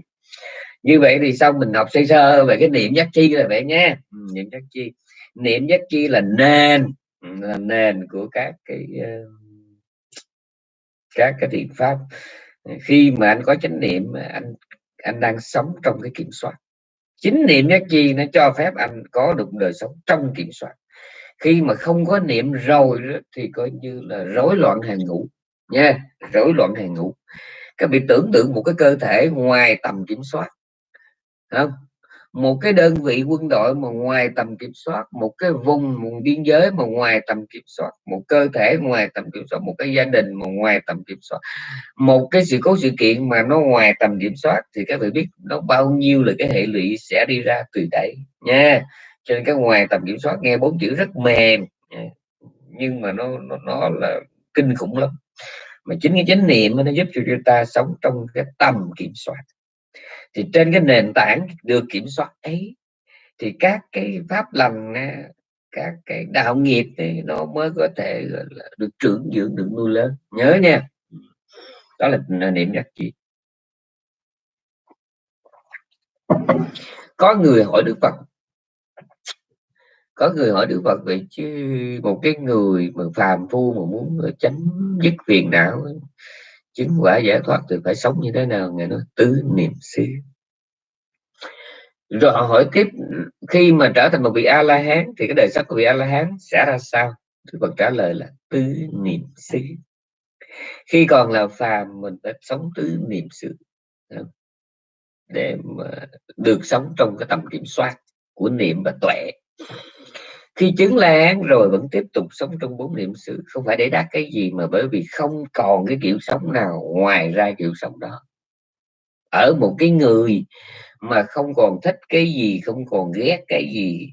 [SPEAKER 1] như vậy thì xong mình học sơ sơ về cái niệm giác chi là vậy nha. Ừ, niệm giác chi. Niệm giác chi là nền. Ừ, là nền của các cái ờ, các cái thiện pháp. Khi mà anh có chánh niệm anh anh đang sống trong cái kiểm soát. Chính niệm giác chi nó cho phép anh có được đời sống trong kiểm soát. Khi mà không có niệm rồi thì coi như là rối loạn hàng ngũ. Nha, rối loạn hàng ngũ. Các bị tưởng tượng một cái cơ thể ngoài tầm kiểm soát không một cái đơn vị quân đội mà ngoài tầm kiểm soát một cái vùng một biên giới mà ngoài tầm kiểm soát một cơ thể ngoài tầm kiểm soát một cái gia đình mà ngoài tầm kiểm soát một cái sự cố sự kiện mà nó ngoài tầm kiểm soát thì các vị biết nó bao nhiêu là cái hệ lụy sẽ đi ra từ đấy nha. Cho nên cái ngoài tầm kiểm soát nghe bốn chữ rất mềm nhưng mà nó nó, nó là kinh khủng lắm. Mà chính cái chánh niệm nó giúp cho chúng ta sống trong cái tầm kiểm soát thì trên cái nền tảng được kiểm soát ấy, thì các cái pháp lành các cái đạo nghiệp thì nó mới có thể là, được trưởng dưỡng, được nuôi lớn. Nhớ nha. Đó là niệm nhắc chi. Có người hỏi đức phật. Có người hỏi đức phật vậy chứ một cái người mà phàm phu mà muốn ờ, tránh dứt phiền não chứng quả giải thoát thì phải sống như thế nào? Ngài nói, tứ niệm xứ. Rồi họ hỏi tiếp, khi mà trở thành một vị a la hán thì cái đời sống của vị a la hán sẽ ra sao? Thì Phật trả lời là tứ niệm xứ. Khi còn là phàm, mình phải sống tứ niệm xứ để mà được sống trong cái tầm kiểm soát của niệm và tuệ khi chứng lan rồi vẫn tiếp tục sống trong bốn niệm xứ. Không phải để đắc cái gì mà bởi vì không còn cái kiểu sống nào ngoài ra kiểu sống đó. Ở một cái người mà không còn thích cái gì, không còn ghét cái gì,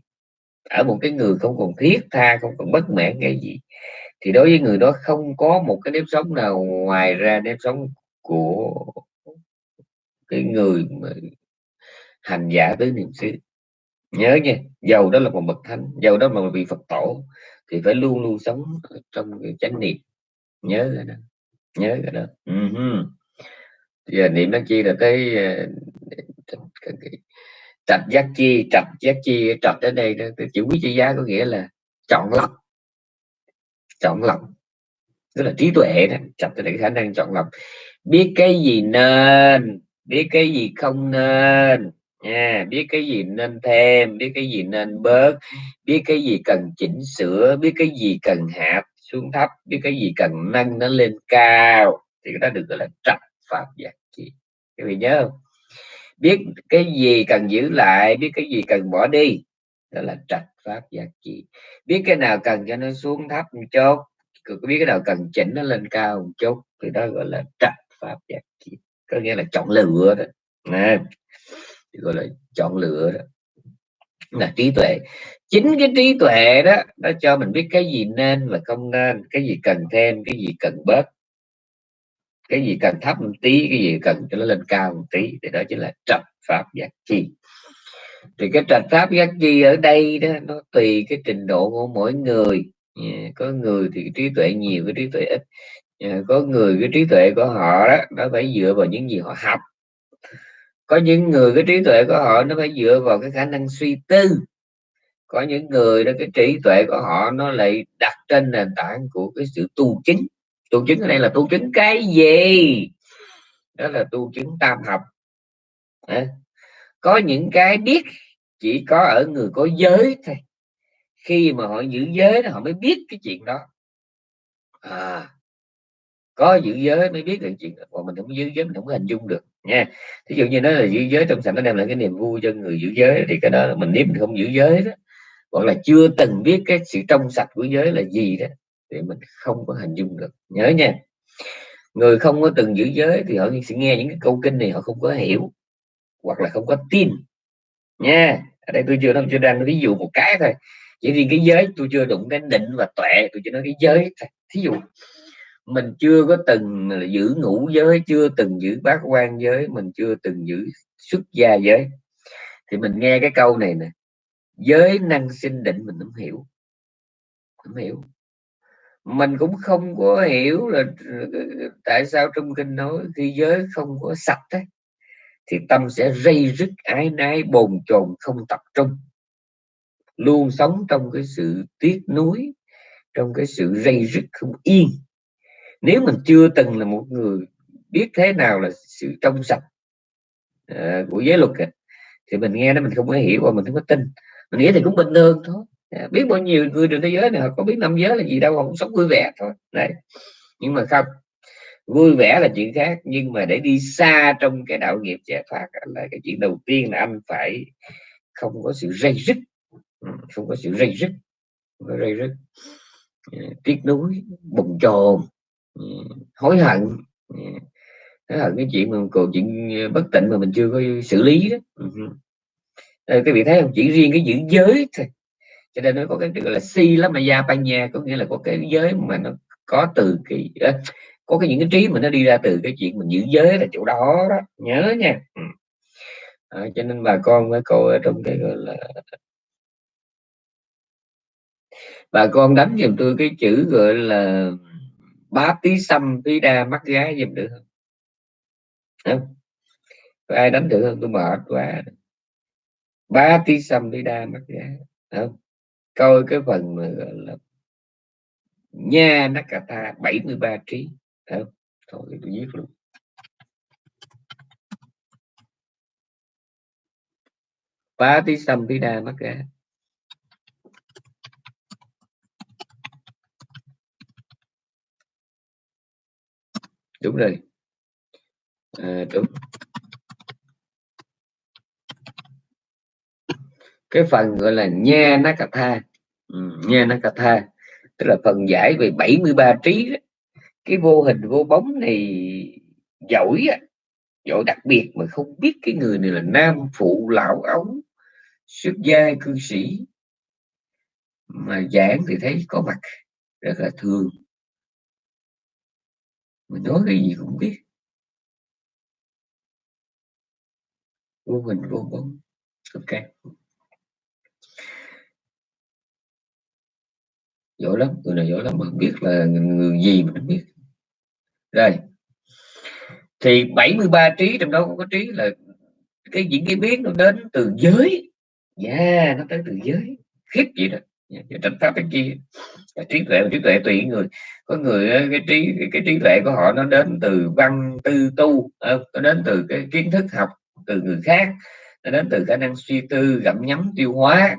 [SPEAKER 1] ở một cái người không còn thiết tha, không còn bất mãn cái gì, thì đối với người đó không có một cái nếp sống nào ngoài ra nếp sống của cái người mà hành giả tới niệm xứ nhớ nha giàu đó là một bậc thánh giàu đó mà vị phật tổ, thì phải luôn luôn sống trong cái chánh niệm. Nhớ rồi đó, nhớ rồi đó. Uh-huh. giờ niệm đó chi là ờ, cái trạch giác chi, trạch giác chi, trạch đến đây đó chữ quý chữ giá có nghĩa là chọn lọc. Chọn lọc. Tức là trí tuệ đó, trạch là khả năng chọn lọc. Biết cái gì nên, biết cái gì không nên nha, biết cái gì nên thêm, biết cái gì nên bớt, biết cái gì cần chỉnh sửa, biết cái gì cần hạ xuống thấp, biết cái gì cần nâng nó lên cao thì cái đó được gọi là trạch pháp giác chi các vị nhớ không? Biết cái gì cần giữ lại, biết cái gì cần bỏ đi, đó là trạch pháp giác chi biết cái nào cần cho nó xuống thấp một chút biết cái nào cần chỉnh nó lên cao một chút thì đó gọi là trạch pháp giác chi có nghĩa là chọn lựa đó. Nè gọi là chọn lựa đó. Là trí tuệ. Chính cái trí tuệ đó nó cho mình biết cái gì nên và không nên cái gì cần thêm cái gì cần bớt. Cái gì cần thấp một tí cái gì cần cho nó lên cao một tí thì đó chính là trạch pháp giác chi. Thì cái trạch pháp giác chi ở đây đó nó tùy cái trình độ của mỗi người. Có người thì trí tuệ nhiều cái trí tuệ ít. Có người cái trí tuệ của họ đó nó phải dựa vào những gì họ học có những người cái trí tuệ của họ nó phải dựa vào cái khả năng suy tư. Có những người đó cái trí tuệ của họ nó lại đặt trên nền tảng của cái sự tu chính, tu chứng ở đây là tu chứng cái gì? Đó là tu chứng tam học. À, có những cái biết chỉ có ở người có giới thôi. Khi mà họ giữ giới họ mới biết cái chuyện đó. À, có giữ giới mới biết được chuyện đó. còn mình không giữ giới mình không hình dung được nha. Ví dụ như nó là giữ giới trong sạch nó đem lại cái niềm vui cho người giữ giới thì cái đó mình nếu mình không giữ giới đó, hoặc là chưa từng biết cái sự trong sạch của giới là gì đó, thì mình không có hình dung được. Nhớ nha, người không có từng giữ giới thì họ sẽ nghe những cái câu kinh này họ không có hiểu, hoặc là không có tin. Nha, ở đây tôi chưa nói chưa đang ví dụ một cái thôi. Chỉ riêng cái giới tôi chưa đụng đến định và tuệ, tôi chỉ nói cái giới thôi. Thí dụ mình chưa có từng giữ ngũ giới chưa từng giữ bát quan giới mình chưa từng giữ xuất gia giới. Thì mình nghe cái câu này nè giới năng sinh định mình không hiểu. Không hiểu. Mình cũng không có hiểu là ờ, tại sao trong kinh nói khi giới không có sạch ấy, thì tâm sẽ rây rứt ái nái bồn chồn không tập trung. Luôn sống trong cái sự tiếc nuối trong cái sự rây rứt không yên nếu mình chưa từng là một người biết thế nào là sự trong sạch uh, của giới luật ấy, thì mình nghe nó mình không có hiểu và mình không có tin. Mình nghĩ thì cũng bình thường thôi. À, biết bao nhiêu người trên thế giới này họ có biết năm giới là gì đâu họ cũng sống vui vẻ thôi. Đấy. Nhưng mà không vui vẻ là chuyện khác nhưng mà để đi xa trong cái đạo nghiệp giải thoát là cái chuyện đầu tiên là anh phải không có sự rây rứt. Ừ, không có sự rây rứt. Không có rây rứt. À, tiếc nuối bùng chồn hối hận. Hối hận cái chuyện mà còn chuyện bất tịnh mà mình chưa có xử lý đó. Ờ, cái vị thấy không? Chỉ riêng cái giữ giới thôi. Cho nên nó có cái gọi là si lắm mà gia panya có nghĩa là có cái giới mà nó có từ cái có cái những cái trí mà nó đi ra từ cái chuyện mình giữ giới là chỗ đó đó. Nhớ nha. À, cho nên bà con với cô ở trong cái gọi là bà con đánh giùm tôi cái chữ gọi là bá tí xăm tí đa, mắt giá giùm được không? không? ai đánh được không tôi mệt quá ba tí xăm tí đa, mắt giá không? coi cái phần mà gọi là nha nó cả ta 73 trí không? thôi, tôi viết luôn ba tí xăm tí đa, mắt giá đúng rồi. À, đúng. Cái phần gọi là nha nakatha. Ừ, nha nakatha tức là phần giải về 73 trí đó. cái vô hình vô bóng này giỏi giỏi đặc biệt mà không biết cái người này là nam phụ lão ống xuất gia cư sĩ. Mà giảng thì thấy có mặt rất là thường mình nói cái gì cũng biết. Vô hình, vô bóng ok. Giỏi lắm, người này giỏi lắm, mà biết là người gì mình biết. Rồi thì 73 trí trong đó có trí là cái những cái biết nó đến từ giới. Yeah, nó tới từ giới. Khiếp vậy đó tránh pháp cái kia. Trí tuệ trí tuệ tùy người. Có người cái trí cái trí tuệ của họ nó đến từ văn tư tu ờ, nó đến từ cái kiến thức học từ người khác, nó đến từ khả năng suy tư, gặm nhấm tiêu hóa.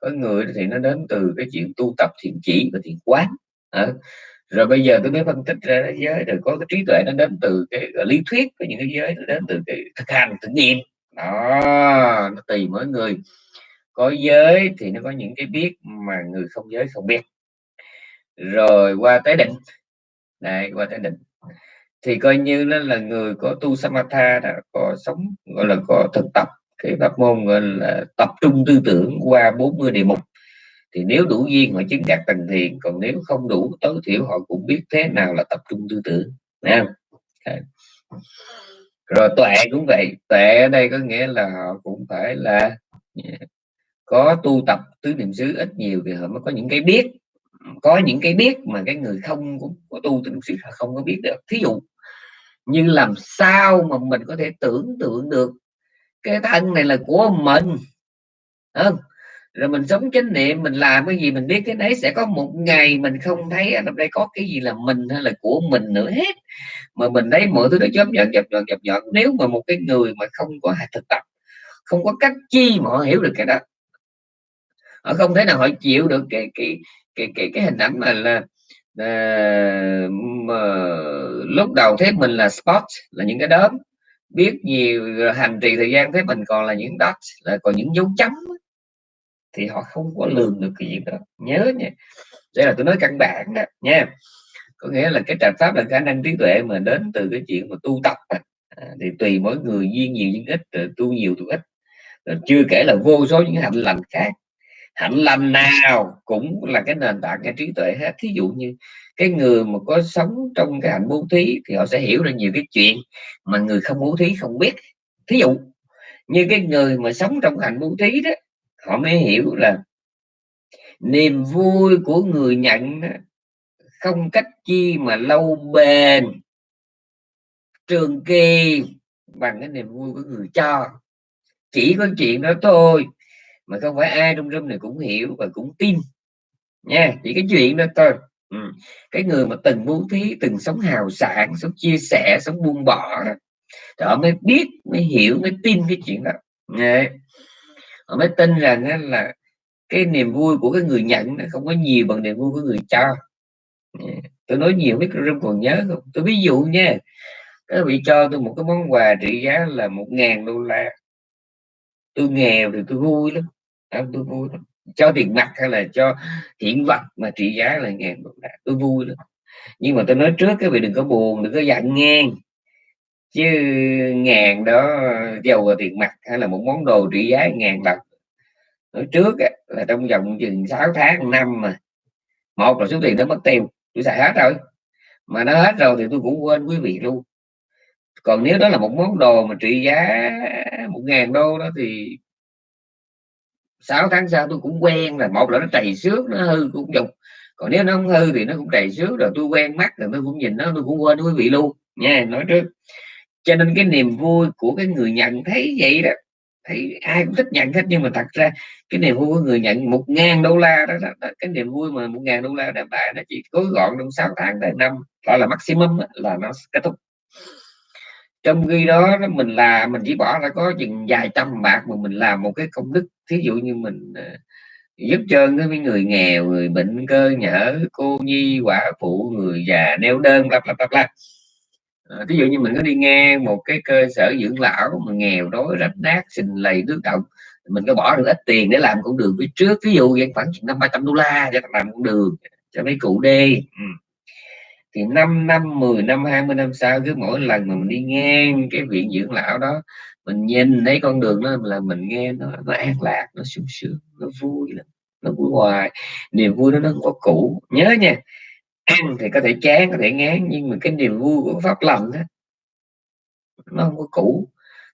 [SPEAKER 1] Có người thì nó đến từ cái chuyện tu tập thiền chỉ và thiền quán à. rồi bây giờ tôi mới phân tích ra thế giới rồi có cái trí tuệ nó đến từ cái lý thuyết có những cái giới, nó đến từ cái thực hành, thực nghiệm. Đó, nó tùy mỗi người có giới thì nó có những cái biết mà người không giới không biết. Rồi qua tới định. Này qua tới định. Thì coi như nó là người có tu samatha đã có sống, gọi là có thực tập. Cái pháp môn gọi là tập trung tư tưởng qua 40 đề mục. Thì nếu đủ duyên họ chứng đạt thành thiền còn nếu không đủ tối thiểu họ cũng biết thế nào là tập trung tư tưởng. Nha rồi tuệ cũng vậy. Tuệ ở đây có nghĩa là họ cũng phải là có tu tập tứ niệm xứ ít nhiều thì họ mới có những cái biết. Có những cái biết mà cái người không cũng có tu tứ niệm xứ không có biết được. Thí dụ như làm sao mà mình có thể tưởng tượng được cái thân này là của mình không? Rồi mình sống chánh niệm, mình làm cái gì mình biết cái đấy, sẽ có một ngày mình không thấy ở đây có cái gì là mình hay là của mình nữa hết. Mà mình thấy mọi thứ nó chớp nhọn chớp nhọn chớp nhọn nếu mà một cái người mà không có thực tập, không có cách chi mà họ hiểu được cái đó họ không thể nào họ chịu được cái cái cái cái, cái hình ảnh mà là ờ, à, mà lúc đầu thấy mình là spot là những cái đốm. Biết nhiều hành trì thời gian thấy mình còn là những dot là còn những dấu chấm. Thì họ không có lường được cái gì đó. Nhớ nha. Đây là tôi nói căn bản đó nha. Có nghĩa là cái trạch pháp là khả năng trí tuệ mà đến từ cái chuyện mà tu tập à, thì tùy mỗi người duyên nhiều duyên ít tu nhiều tu ít. Chưa kể là vô số những hạnh lành khác hạnh lành nào cũng là cái nền tảng cái trí tuệ hết. Thí dụ như cái người mà có sống trong cái hạnh bố thí thì họ sẽ hiểu ra nhiều cái chuyện mà người không bố thí không biết. Thí dụ như cái người mà sống trong hạnh bố thí đó họ mới hiểu là niềm vui của người nhận đó, không cách chi mà lâu bền trường kỳ bằng cái niềm vui của người cho. Chỉ có chuyện đó thôi mà không phải ai trong room này cũng hiểu và cũng tin. Nha, chỉ cái chuyện đó thôi. Ừ. cái người mà từng bố thí, từng sống hào sản sống chia sẻ, sống buông bỏ đó họ mới biết, mới hiểu, mới tin cái chuyện đó. Nha. họ mới tin rằng là cái niềm vui của cái người nhận nó không có nhiều bằng niềm vui của người cho. Tôi nói nhiều biết room còn nhớ không? Tôi ví dụ nha các vị cho tôi một cái món quà trị giá là một ngàn đô la. Tôi nghèo thì tôi vui lắm à, tôi vui lắm. Cho tiền mặt hay là cho hiện vật mà trị giá là ngàn đô la tôi vui lắm. Nhưng mà tôi nói trước cái vị đừng có buồn đừng có giận ngang. Chứ ngàn đó giàu là tiền mặt hay là một món đồ trị giá ngàn đồng nói trước là trong vòng chừng 6 tháng năm mà. Một là số tiền đó mất tiêu tôi xài hết rồi. Mà nó hết rồi thì tôi cũng quên quý vị luôn. Còn nếu đó là một món đồ mà trị giá một ngàn đô đó thì 6 tháng sau tôi cũng quen là một là nó trầy xước nó hư cũng dùng còn nếu nó không hư thì nó cũng trầy xước rồi tôi quen mắt rồi tôi cũng nhìn nó tôi cũng quên quý vị luôn. Nha nói trước. Cho nên cái niềm vui của cái người nhận thấy vậy đó thấy ai cũng thích nhận hết nhưng mà thật ra cái niềm vui của người nhận một ngàn đô la đó, đó, đó cái niềm vui mà một ngàn đô la đại bại nó chỉ gói gọn trong 6 tháng tới năm gọi là maximum là nó kết thúc. Trong khi đó mình là mình chỉ bỏ ra có chừng vài trăm bạc mà mình làm một cái công đức thí dụ như mình giúp cho với người nghèo, người bệnh cơ nhở cô, nhi, quả phụ, người già, neo đơn, bla bla bla bla. Ờ, ví dụ như mình có đi nghe một cái cơ sở dưỡng lão mà nghèo, đói, rách nát, xình lầy nước động, mình có bỏ được ít tiền để làm con đường phía trước ví dụ vậy, khoảng năm ba trăm đô la cho làm con đường, cho mấy cụ đi. Ừ. Thì 5 năm 10 năm 20 năm sau, cứ mỗi lần mà mình đi ngang cái viện dưỡng lão đó mình nhìn thấy con đường đó là mình nghe nó nó an lạc, nó sung sướng, nó vui lắm, nó vui hoài. Niềm vui đó nó không có cũ. Nhớ nha, ăn thì có thể chán, có thể ngán, nhưng mà cái niềm vui của pháp lành đó nó không có cũ.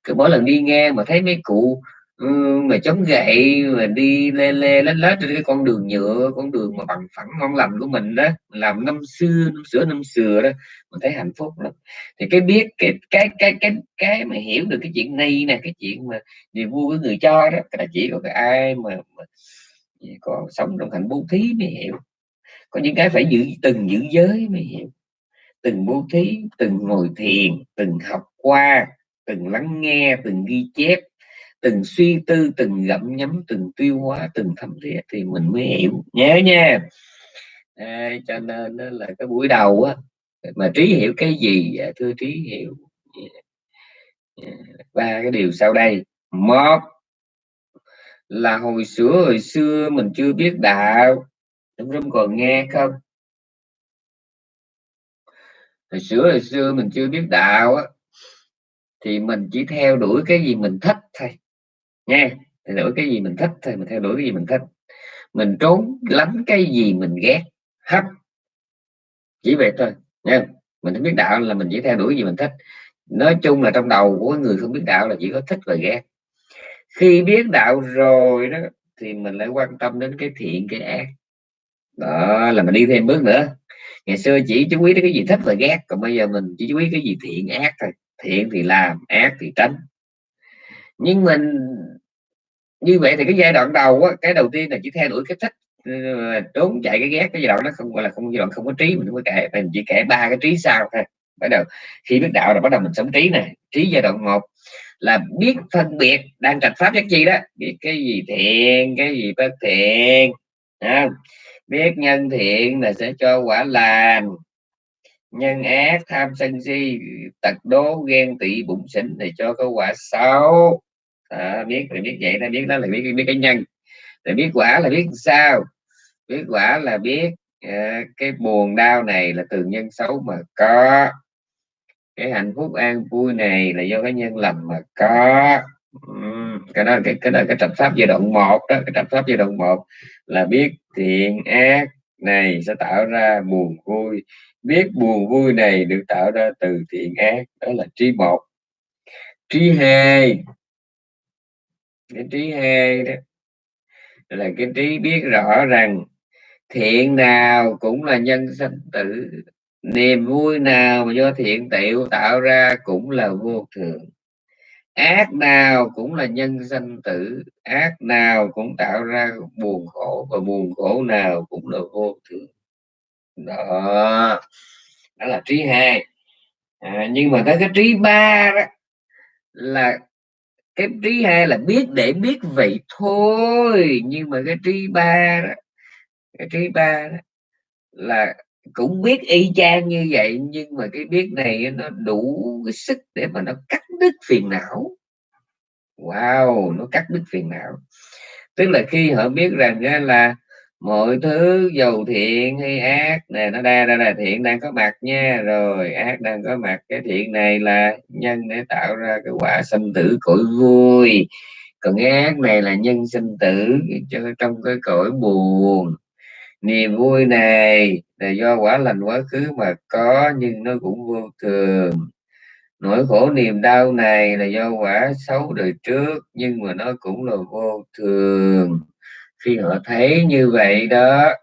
[SPEAKER 1] Cứ mỗi lần đi nghe mà thấy mấy cụ Ừ, mà chống gậy mà đi lê lê lết lết trên cái con đường nhựa con đường mà bằng phẳng ngon lành của mình đó làm năm xưa năm sửa năm xưa đó mình thấy hạnh phúc lắm. Thì cái biết cái cái cái cái cái mà hiểu được cái chuyện này nè cái chuyện mà niềm vui của người cho đó là chỉ có cái ai mà, mà có sống trong hạnh bố thí mới hiểu. Có những cái phải giữ từng giữ giới mới hiểu. Từng bố thí từng ngồi thiền từng học qua từng lắng nghe từng ghi chép từng suy tư từng gặm nhấm từng tiêu hóa từng thấm thiết thì mình mới hiểu. Nhớ nha. À, cho nên là cái buổi đầu á mà trí hiểu cái gì dạ, thưa trí hiểu. Dạ. Dạ, ba cái điều sau đây. Một là hồi xưa hồi xưa mình chưa biết đạo. Trong rung còn nghe không? Hồi xưa hồi xưa mình chưa biết đạo á thì mình chỉ theo đuổi cái gì mình thích thôi nha theo đuổi cái gì mình thích thì mình theo đuổi cái gì mình thích. Mình trốn lánh cái gì mình ghét, hết. Chỉ vậy thôi, nha. Mình không biết đạo là mình chỉ theo đuổi gì mình thích. Nói chung là trong đầu của người không biết đạo là chỉ có thích và ghét. Khi biết đạo rồi đó, thì mình lại quan tâm đến cái thiện, cái ác. Đó, là mình đi thêm bước nữa. Ngày xưa chỉ chú ý đến cái gì thích và ghét, còn bây giờ mình chỉ chú ý cái gì thiện, ác thôi. Thiện thì làm, ác thì tránh nhưng mình như vậy thì cái giai đoạn đầu á, cái đầu tiên là chỉ theo đuổi cái thích ừ, trốn chạy cái ghét cái giai đoạn nó không gọi là không giai đoạn không có trí mình mới kể mình chỉ kể ba cái trí sau thôi. Bắt đầu khi biết đạo là bắt đầu mình sống trí này trí giai đoạn một là biết phân biệt đang trạch pháp giác chi đó. Biết cái gì thiện cái gì bất thiện à, biết nhân thiện là sẽ cho quả lành. Nhân ác tham sân si tật đố ghen tị bụng xỉn thì cho có quả xấu à, biết là biết vậy là biết đó là biết biết cái nhân. Rồi biết quả là biết sao? Biết quả là biết à, cái buồn đau này là từ nhân xấu mà có. Cái hạnh phúc an vui này là do cái nhân lành mà có. Cái đó cái cái đó cái trạch pháp giai đoạn một đó cái trạch pháp giai đoạn một là biết thiện ác này sẽ tạo ra buồn vui. Biết buồn vui này được tạo ra từ thiện ác đó là trí một. Trí hai cái trí hai đó. Là cái trí biết rõ rằng thiện nào cũng là nhân sanh tử. Niềm vui nào mà do thiện tiểu tạo ra cũng là vô thường. Ác nào cũng là nhân sanh tử. Ác nào cũng tạo ra buồn khổ và buồn khổ nào cũng là vô thường. Đó. Đó là trí hai. À, nhưng mà tới cái trí ba đó là cái trí hai là biết để biết vậy thôi, nhưng mà cái trí ba đó, cái trí ba đó là cũng biết y chang như vậy, nhưng mà cái biết này nó đủ cái sức để mà nó cắt đứt phiền não. Wow, nó cắt đứt phiền não. Tức là khi họ biết rằng là mọi thứ dầu thiện hay ác này nó đa ra là thiện đang có mặt nha. Rồi, ác đang có mặt. Cái thiện này là nhân để tạo ra cái quả sinh tử cõi vui còn cái ác này là nhân sinh tử, cho trong cái cõi buồn. Niềm vui này là do quả lành, quá khứ mà có, nhưng nó cũng vô thường. Nỗi khổ niềm đau này là do quả xấu đời trước, nhưng mà nó cũng là vô thường khi họ thấy như vậy đó,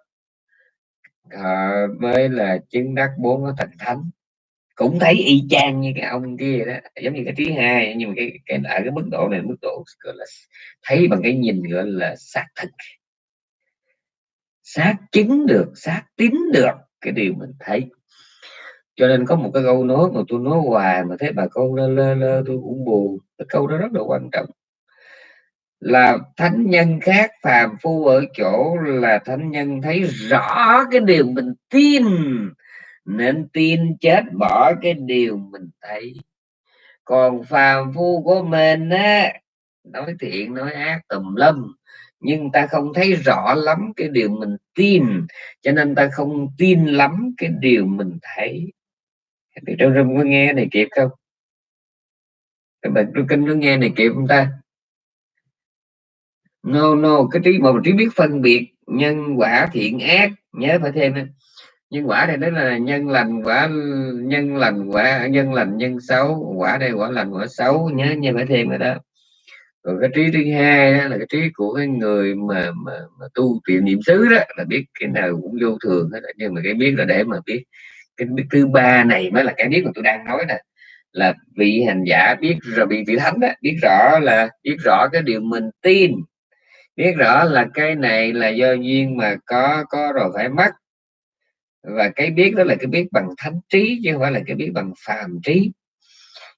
[SPEAKER 1] họ mới là chứng đắc bốn cái thành thánh. Cũng thấy y chang như cái ông kia đó, giống như cái thứ hai, nhưng mà cái cái, ở cái mức độ này, mức độ, gọi là, thấy bằng cái nhìn gọi là xác thực. Xác chứng được, xác tín được cái điều mình thấy. Cho nên có một cái câu nói mà tôi nói hoài mà thấy bà con lơ lơ lơ, tôi cũng buồn. Cái câu đó rất là quan trọng là thánh nhân khác, phàm phu ở chỗ là thánh nhân thấy rõ cái điều mình tin, nên tin chết bỏ cái điều mình thấy. Còn phàm phu của mình á, nói thiện, nói ác tùm lum, nhưng ta không thấy rõ lắm cái điều mình tin, cho nên ta không tin lắm cái điều mình thấy. Thì trong rừng có nghe này kịp không? Các bạn trong kinh có nghe này kịp không ta? No no cái trí một trí biết phân biệt nhân quả thiện ác nhớ phải thêm nhân quả này đó là nhân lành quả nhân lành quả nhân lành nhân xấu quả đây quả lành quả xấu nhớ nhớ phải thêm rồi đó. Còn cái trí thứ hai đó là cái trí của cái người mà, mà, mà tu tiệm niệm xứ đó là biết cái nào cũng vô thường hết nhưng mà cái biết là để mà biết cái biết thứ ba này mới là cái biết mà tôi đang nói nè. Là vị hành giả biết rồi bị vị thánh đó, biết rõ là biết rõ cái điều mình tin biết rõ là cái này là do duyên mà có có rồi phải mất. Và cái biết đó là cái biết bằng thánh trí chứ không phải là cái biết bằng phàm trí.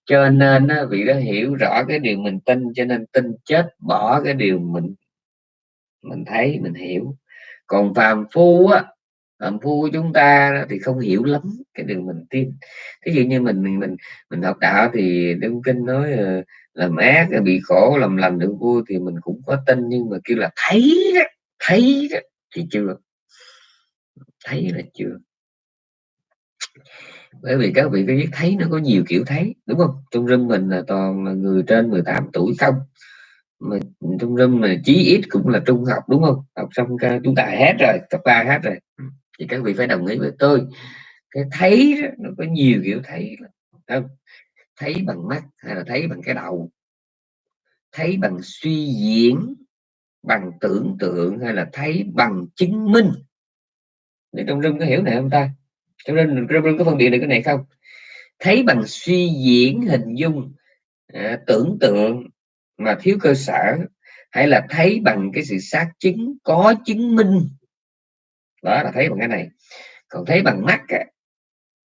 [SPEAKER 1] Cho nên vị đó hiểu rõ cái điều mình tin cho nên tin chết bỏ cái điều mình mình thấy mình hiểu. Còn phàm phu á phàm phu của chúng ta thì không hiểu lắm cái điều mình tin. Ví dụ như mình mình mình, mình học đạo thì Đức kinh nói uh, làm ác bị khổ làm lành được vui thì mình cũng có tin nhưng mà kêu là thấy đó, thấy đó, thì chưa. Thấy là chưa. Bởi vì các vị có biết thấy nó có nhiều kiểu thấy đúng không? Trong rừng mình là toàn là người trên 18 tuổi không? Mà trong rừng mà chí ít cũng là trung học đúng không? Học xong chúng ta hết rồi cấp ba hết rồi. Ừ, thì các vị phải đồng ý với tôi. Cái thấy đó, nó có nhiều kiểu thấy không? Thấy bằng mắt hay là thấy bằng cái đầu? Thấy bằng suy diễn bằng tưởng tượng hay là thấy bằng chứng minh? Để trong rừng có hiểu này không ta? Trong rừng trong rừng có phân biệt được cái này không? Thấy bằng suy diễn hình dung à, tưởng tượng mà thiếu cơ sở hay là thấy bằng cái sự xác chứng có chứng minh? Đó là thấy bằng cái này. Còn thấy bằng mắt á,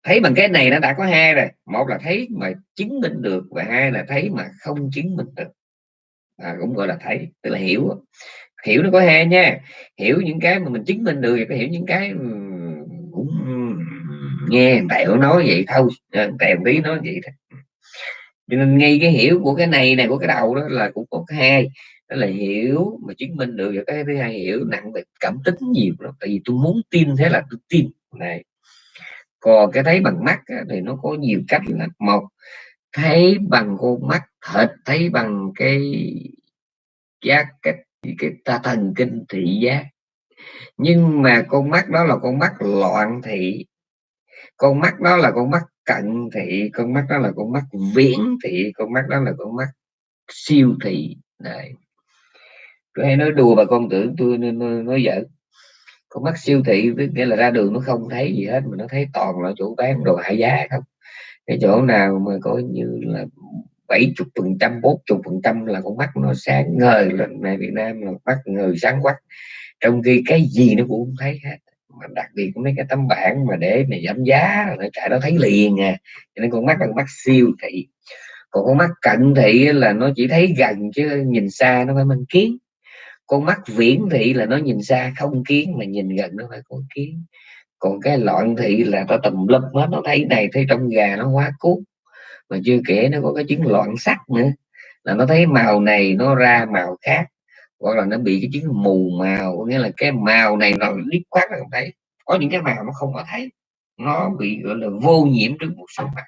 [SPEAKER 1] thấy bằng cái này nó đã có hai rồi. Một là thấy mà chứng minh được và hai là thấy mà không chứng minh được. À, cũng gọi là thấy tức là hiểu. Hiểu nó có hai nha. Hiểu những cái mà mình chứng minh được thì hiểu những cái cũng nghe tẹo nói vậy thôi. À, tẹo tí nói vậy thôi. Cho nên ngay cái hiểu của cái này này của cái đầu đó là cũng có hai. Đó là hiểu mà chứng minh được và cái thứ hai hiểu nặng về cảm tính nhiều lắm. Tại vì tôi muốn tin thế là tôi tin. Này còn cái thấy bằng mắt thì nó có nhiều cách là một thấy bằng con mắt thịt thấy bằng cái giác cái cái ta thần kinh thị giác. Nhưng mà con mắt đó là con mắt loạn thị con mắt đó là con mắt cận thị con mắt đó là con mắt viễn thị con mắt đó là con mắt siêu thị. Này tôi hay nói đùa bà con tưởng tôi nên nói, nói giỡn con mắt siêu thị nghĩa là ra đường nó không thấy gì hết, mà nó thấy toàn là chỗ bán đồ hạ giá không. Cái chỗ nào mà coi như là bảy chục phần trăm, bốn chục phần trăm là con mắt nó sáng ngời lần này Việt Nam, là mắt ngời sáng quắc. Trong khi cái gì nó cũng không thấy hết. Mà đặc biệt mấy cái tấm bảng mà để mà giảm giá nó chạy nó thấy liền à. Cho nên con mắt là con mắt siêu thị. Còn con mắt cận thị là nó chỉ thấy gần chứ nhìn xa nó phải mang kiến con mắt viễn thị là nó nhìn xa không kiến mà nhìn gần nó phải có kiến. Còn cái loạn thị là nó tùm lum hết nó thấy này thấy trong gà nó quá cút mà chưa kể nó có cái chứng loạn sắc nữa là nó thấy màu này nó ra màu khác. Hoặc là nó bị cái chứng mù màu nghĩa là cái màu này nó liếc khoát không thấy. Có những cái màu nó không có thấy nó bị gọi là vô nhiễm trước một số mặt.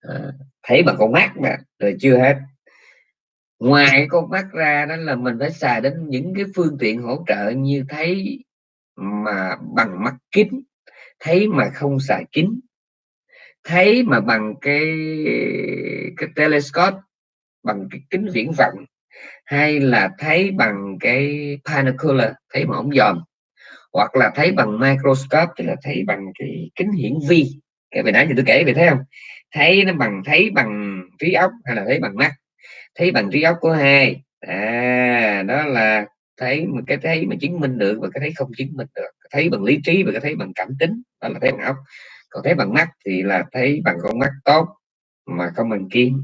[SPEAKER 1] À, thấy bằng con mắt mà rồi chưa hết ngoài con mắt ra đó là mình phải xài đến những cái phương tiện hỗ trợ như thấy mà bằng mắt kính, thấy mà không xài kính, thấy mà bằng cái cái telescope, bằng cái kính viễn vọng, hay là thấy bằng cái binocular thấy mà ống dòm, hoặc là thấy bằng microscope, tức là thấy bằng cái kính hiển vi. Cái về nãy thì tôi kể về thấy không? Thấy nó bằng, thấy bằng trí óc hay là thấy bằng mắt? Thấy bằng trí óc của hai. À đó là thấy một cái thấy mà chứng minh được và cái thấy không chứng minh được. Thấy bằng lý trí và cái thấy bằng cảm tính, đó là thấy bằng óc. Còn thấy bằng mắt thì là thấy bằng con mắt tốt mà không bằng kiến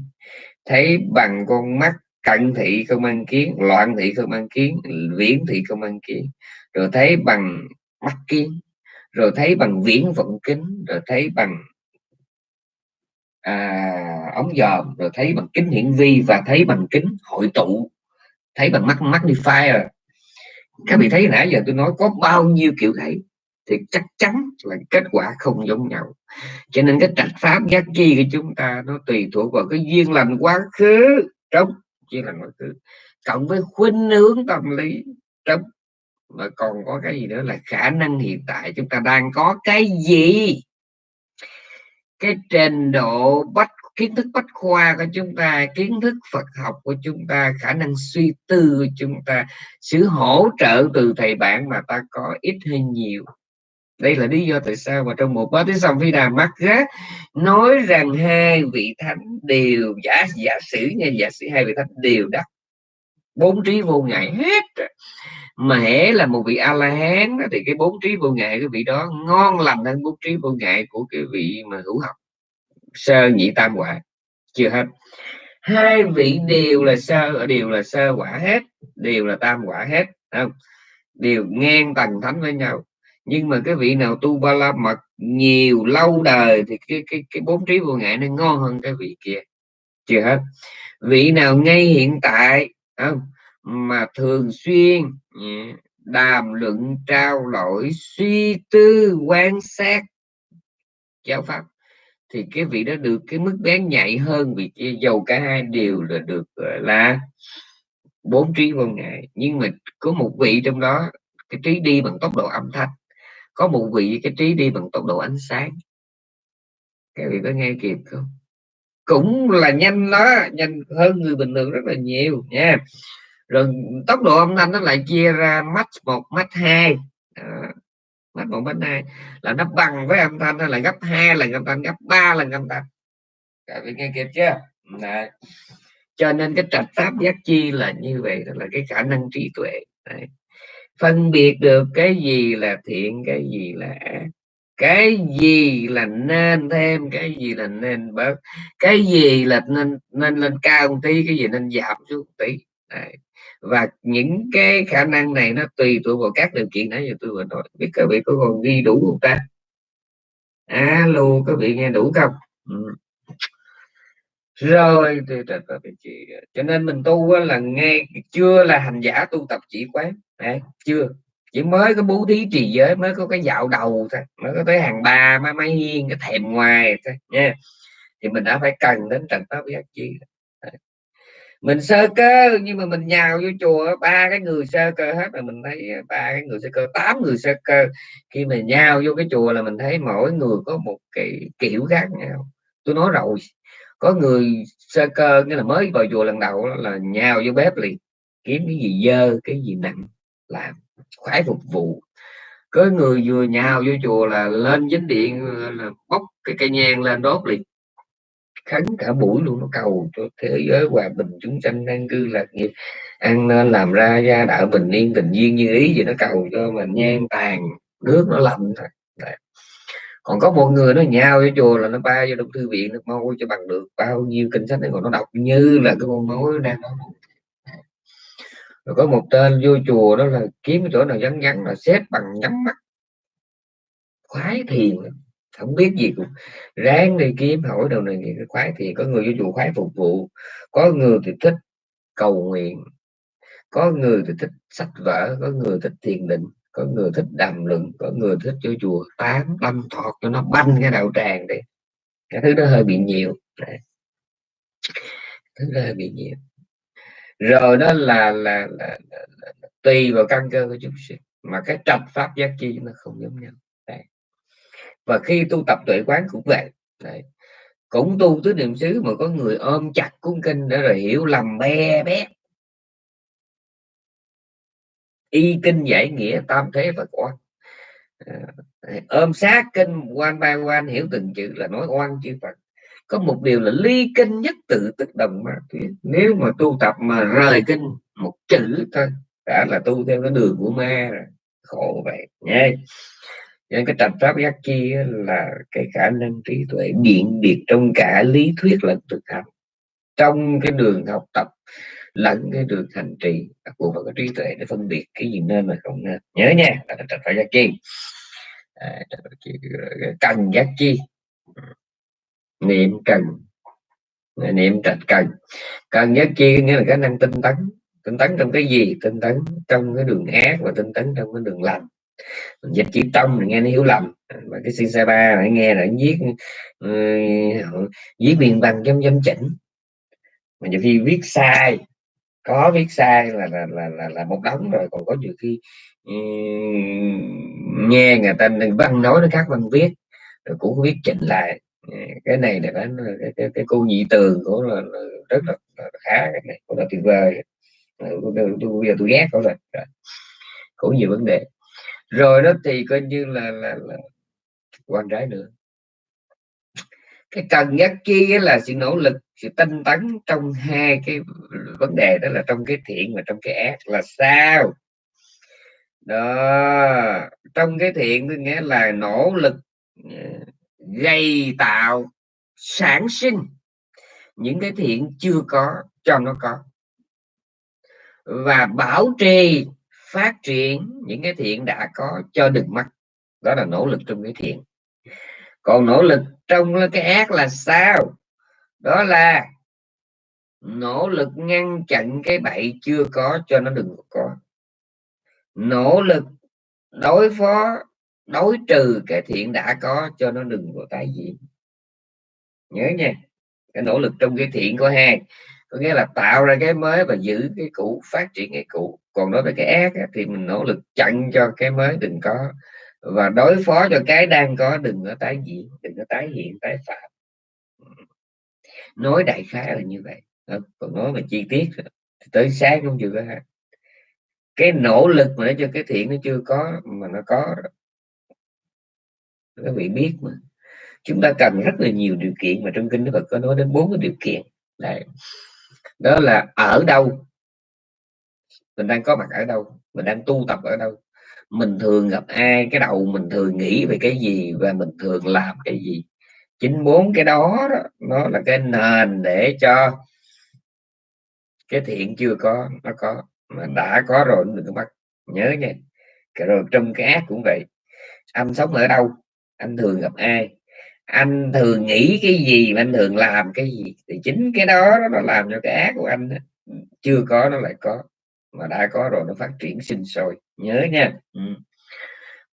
[SPEAKER 1] thấy bằng con mắt cận thị không ăn kiến loạn thị không ăn kiến viễn thị không ăn kiến rồi thấy bằng mắt kiến rồi thấy bằng viễn vọng kính. Rồi thấy bằng à, ống dòm rồi thấy bằng kính hiển vi và thấy bằng kính hội tụ thấy bằng mắt magnifier. Các vị thấy nãy giờ tôi nói có bao nhiêu kiểu thấy thì chắc chắn là kết quả không giống nhau. Cho nên cái trạch pháp giác chi của chúng ta nó tùy thuộc vào cái duyên lành quá khứ trong duyên lành quá khứ cộng với khuynh hướng tâm lý trong mà còn có cái gì nữa là khả năng hiện tại chúng ta đang có cái gì? Cái trình độ bách, kiến thức bách khoa của chúng ta, kiến thức Phật học của chúng ta, khả năng suy tư của chúng ta, sự hỗ trợ từ thầy bạn mà ta có ít hay nhiều. Đây là lý do tại sao mà trong một bát tiếng xong phi đà mắt gác nói rằng hai vị thánh đều, giả giả sử nha, giả sử hai vị thánh đều đắc, bốn trí vô ngại hết mà hễ là một vị a la hán thì cái bốn trí vô ngại cái vị đó ngon lành hơn bốn trí vô ngại của cái vị mà hữu học. Sơ nhị tam quả, chưa hết. Hai vị đều là sơ, đều là sơ quả hết, đều là tam quả hết không? Đều ngang tầng thánh với nhau. Nhưng mà cái vị nào tu ba la mật nhiều lâu đời thì cái cái cái bốn trí vô ngại nó ngon hơn cái vị kia. Chưa hết. Vị nào ngay hiện tại không? Mà thường xuyên đàm luận trao đổi, suy tư, quan sát. Giáo pháp. Thì cái vị đó được cái mức bén nhạy hơn vì dầu cả hai đều là được là, bốn trí vô ngại nhưng mà có một vị trong đó, cái trí đi bằng tốc độ âm thanh. Có một vị cái trí đi bằng tốc độ ánh sáng. Cái vị có nghe kịp không? Cũng là nhanh đó, nhanh hơn người bình thường rất là nhiều nha rồi tốc độ âm thanh nó lại chia ra mắt một mắt hai. Mắt một mắt hai. Là nó bằng với âm thanh, nó là gấp hai lần âm thanh gấp ba lần âm thanh. Các vị nghe kịp chưa? Đấy. cho nên cái trạch pháp giác chi là như vậy đó là cái khả năng trí tuệ. Đấy. Phân biệt được cái gì là thiện, cái gì là ác. Cái gì là nên thêm, cái gì là nên bớt. Cái gì là nên nên lên cao một tí, cái gì nên giảm xuống một tí. Đấy và những cái khả năng này nó tùy thuộc vào các điều kiện nãy giờ tôi vừa nói. Biết các vị có còn ghi đủ không ta? À, Alo các vị nghe đủ không? Ừ. Rồi cho nên mình tu là nghe chưa là hành giả tu tập chỉ quán. Đấy, chưa. Chỉ mới có bố thí trì giới mới có cái dạo đầu thôi. Mới có tới hàng ba mới mới hiên cái thèm ngoài thôi nha. Thì mình đã phải cần đến trạch pháp giác chi mình sơ cơ, nhưng mà mình nhào vô chùa ba cái người sơ cơ hết là mình thấy ờ, ba cái người sơ cơ, tám người sơ cơ. Khi mà nhào vô cái chùa là mình thấy mỗi người có một cái kiểu khác nhau. Tôi nói rồi, có người sơ cơ, nghĩa là mới vào chùa lần đầu là nhào vô bếp liền, kiếm cái gì dơ, cái gì nặng, làm, khoái phục vụ. Có người vừa nhào vô chùa là lên dính điện, là bốc cái cây nhang lên đốt liền khấn cả buổi luôn, nó cầu cho thế giới hòa bình, chúng sanh an cư, lạc nghiệp ăn nên, làm ra gia đạo bình yên tình duyên như ý. Gì nó cầu cho mình nhan tàn, nước nó lạnh thôi. Còn có một người nó nhào vô chùa là nó ba vô trong thư viện, nó môi cho bằng được bao nhiêu kinh sách này còn nó đọc như là cái con mối đang rồi có một tên vô chùa đó là kiếm chỗ nào vắng vắng là xếp bằng nhắm mắt, khoái thiền không biết gì cũng ráng đi kiếm hỏi đầu này cái khoái. Thì có người vô chùa khoái phục vụ có người thì thích cầu nguyện có người thì thích sách vở có người thích thiền định có người thích đàm luận có người thích vô chùa tán lâm thọt cho nó banh cái đạo tràng đi. Cái thứ đó hơi bị nhiều. Đấy. thứ đó hơi bị nhiều. Rồi đó là là, là, là, là tùy vào căn cơ của chúng sinh. Mà cái trạch pháp giác chi nó không giống nhau và khi tu tập tuệ quán cũng vậy. Đấy. cũng tu tứ niệm xứ mà có người ôm chặt cuốn kinh để rồi hiểu lầm be bé. Y kinh giải nghĩa tam thế và quan à, ôm sát kinh quan ba quan hiểu từng chữ là nói oan chư phật. Có một điều là ly kinh nhất tự tức đồng ma thuyết nếu mà tu tập mà rời kinh một chữ thôi đã là tu theo cái đường của ma rồi. Khổ vậy. Nha nên cái tập pháp giác chi là cái khả năng trí tuệ biện biệt trong cả lý thuyết lẫn thực hành. Trong cái đường học tập lẫn cái đường hành trì đặc bộ vào cái trí tuệ để phân biệt cái gì nên mà không nên. Nhớ nha là tập pháp giác chi. À, cần giác chi. Niệm cần niệm trạch cần. Cần giác chi nghĩa là khả năng tinh tấn. Tinh tấn trong cái gì? Tinh tấn trong cái đường ác và tinh tấn trong cái đường lành dịch chữ tông thì nghe nó hiểu lầm. Mà cái si sa ba lại nghe là viết uh, viết biên văn chấm chấm chỉnh. Mà nhiều khi viết sai có viết sai là là là là, là một đống rồi. Còn có nhiều khi um, nghe người ta văn nói nó khác văn viết rồi cũng viết chỉnh lại. Cái này là cái, cái, cái, cô nhị tường của là, là rất là, là khá cái này cũng là tuyệt vời. Ừ, bây giờ tôi ghét có rồi cũng nhiều vấn đề rồi đó thì coi như là là, là quan trái nữa. Cái cần nhất chi là sự nỗ lực sự tinh tấn trong hai cái vấn đề đó là trong cái thiện và trong cái ác là sao? Đó trong cái thiện có nghĩa là nỗ lực ờ, gây tạo sản sinh những cái thiện chưa có cho nó có. Và bảo trì phát triển những cái thiện đã có cho đừng mất đó là nỗ lực trong cái thiện. Còn nỗ lực trong cái ác là sao? Đó là nỗ lực ngăn chặn cái bậy chưa có cho nó đừng có. Nỗ lực đối phó, đối trừ cái thiện đã có cho nó đừng có tái diễn. Nhớ nha, cái nỗ lực trong cái thiện có hai. Có nghĩa là tạo ra cái mới và giữ cái cũ, phát triển cái cũ còn đối với cái ác á, thì mình nỗ lực chặn cho cái mới đừng có. Và đối phó cho cái đang có đừng có tái diễn đừng có tái hiện tái phạm. Nói đại khái là như vậy. Còn nói về chi tiết tới sáng không chưa ha cái nỗ lực mà để cho cái thiện nó chưa có mà nó có các vị biết mà. Chúng ta cần rất là nhiều điều kiện mà trong kinh Đức Phật có nói đến bốn cái điều kiện. Đấy. đó là ở đâu? Mình đang có mặt ở đâu? Mình đang tu tập ở đâu? Mình thường gặp ai? Cái đầu mình thường nghĩ về cái gì và mình thường làm cái gì? Chính bốn cái đó, đó nó là cái nền để cho cái thiện chưa có nó có mà đã có rồi đừng có bắt. Nhớ nha. Rồi trong cái ác cũng vậy. Anh sống ở đâu? Anh thường gặp ai? Anh thường nghĩ cái gì mà anh thường làm cái gì? Thì chính cái đó nó làm cho cái ác của anh chưa có nó lại có mà đã có rồi, nó phát triển sinh sôi. Nhớ nha. Ừ.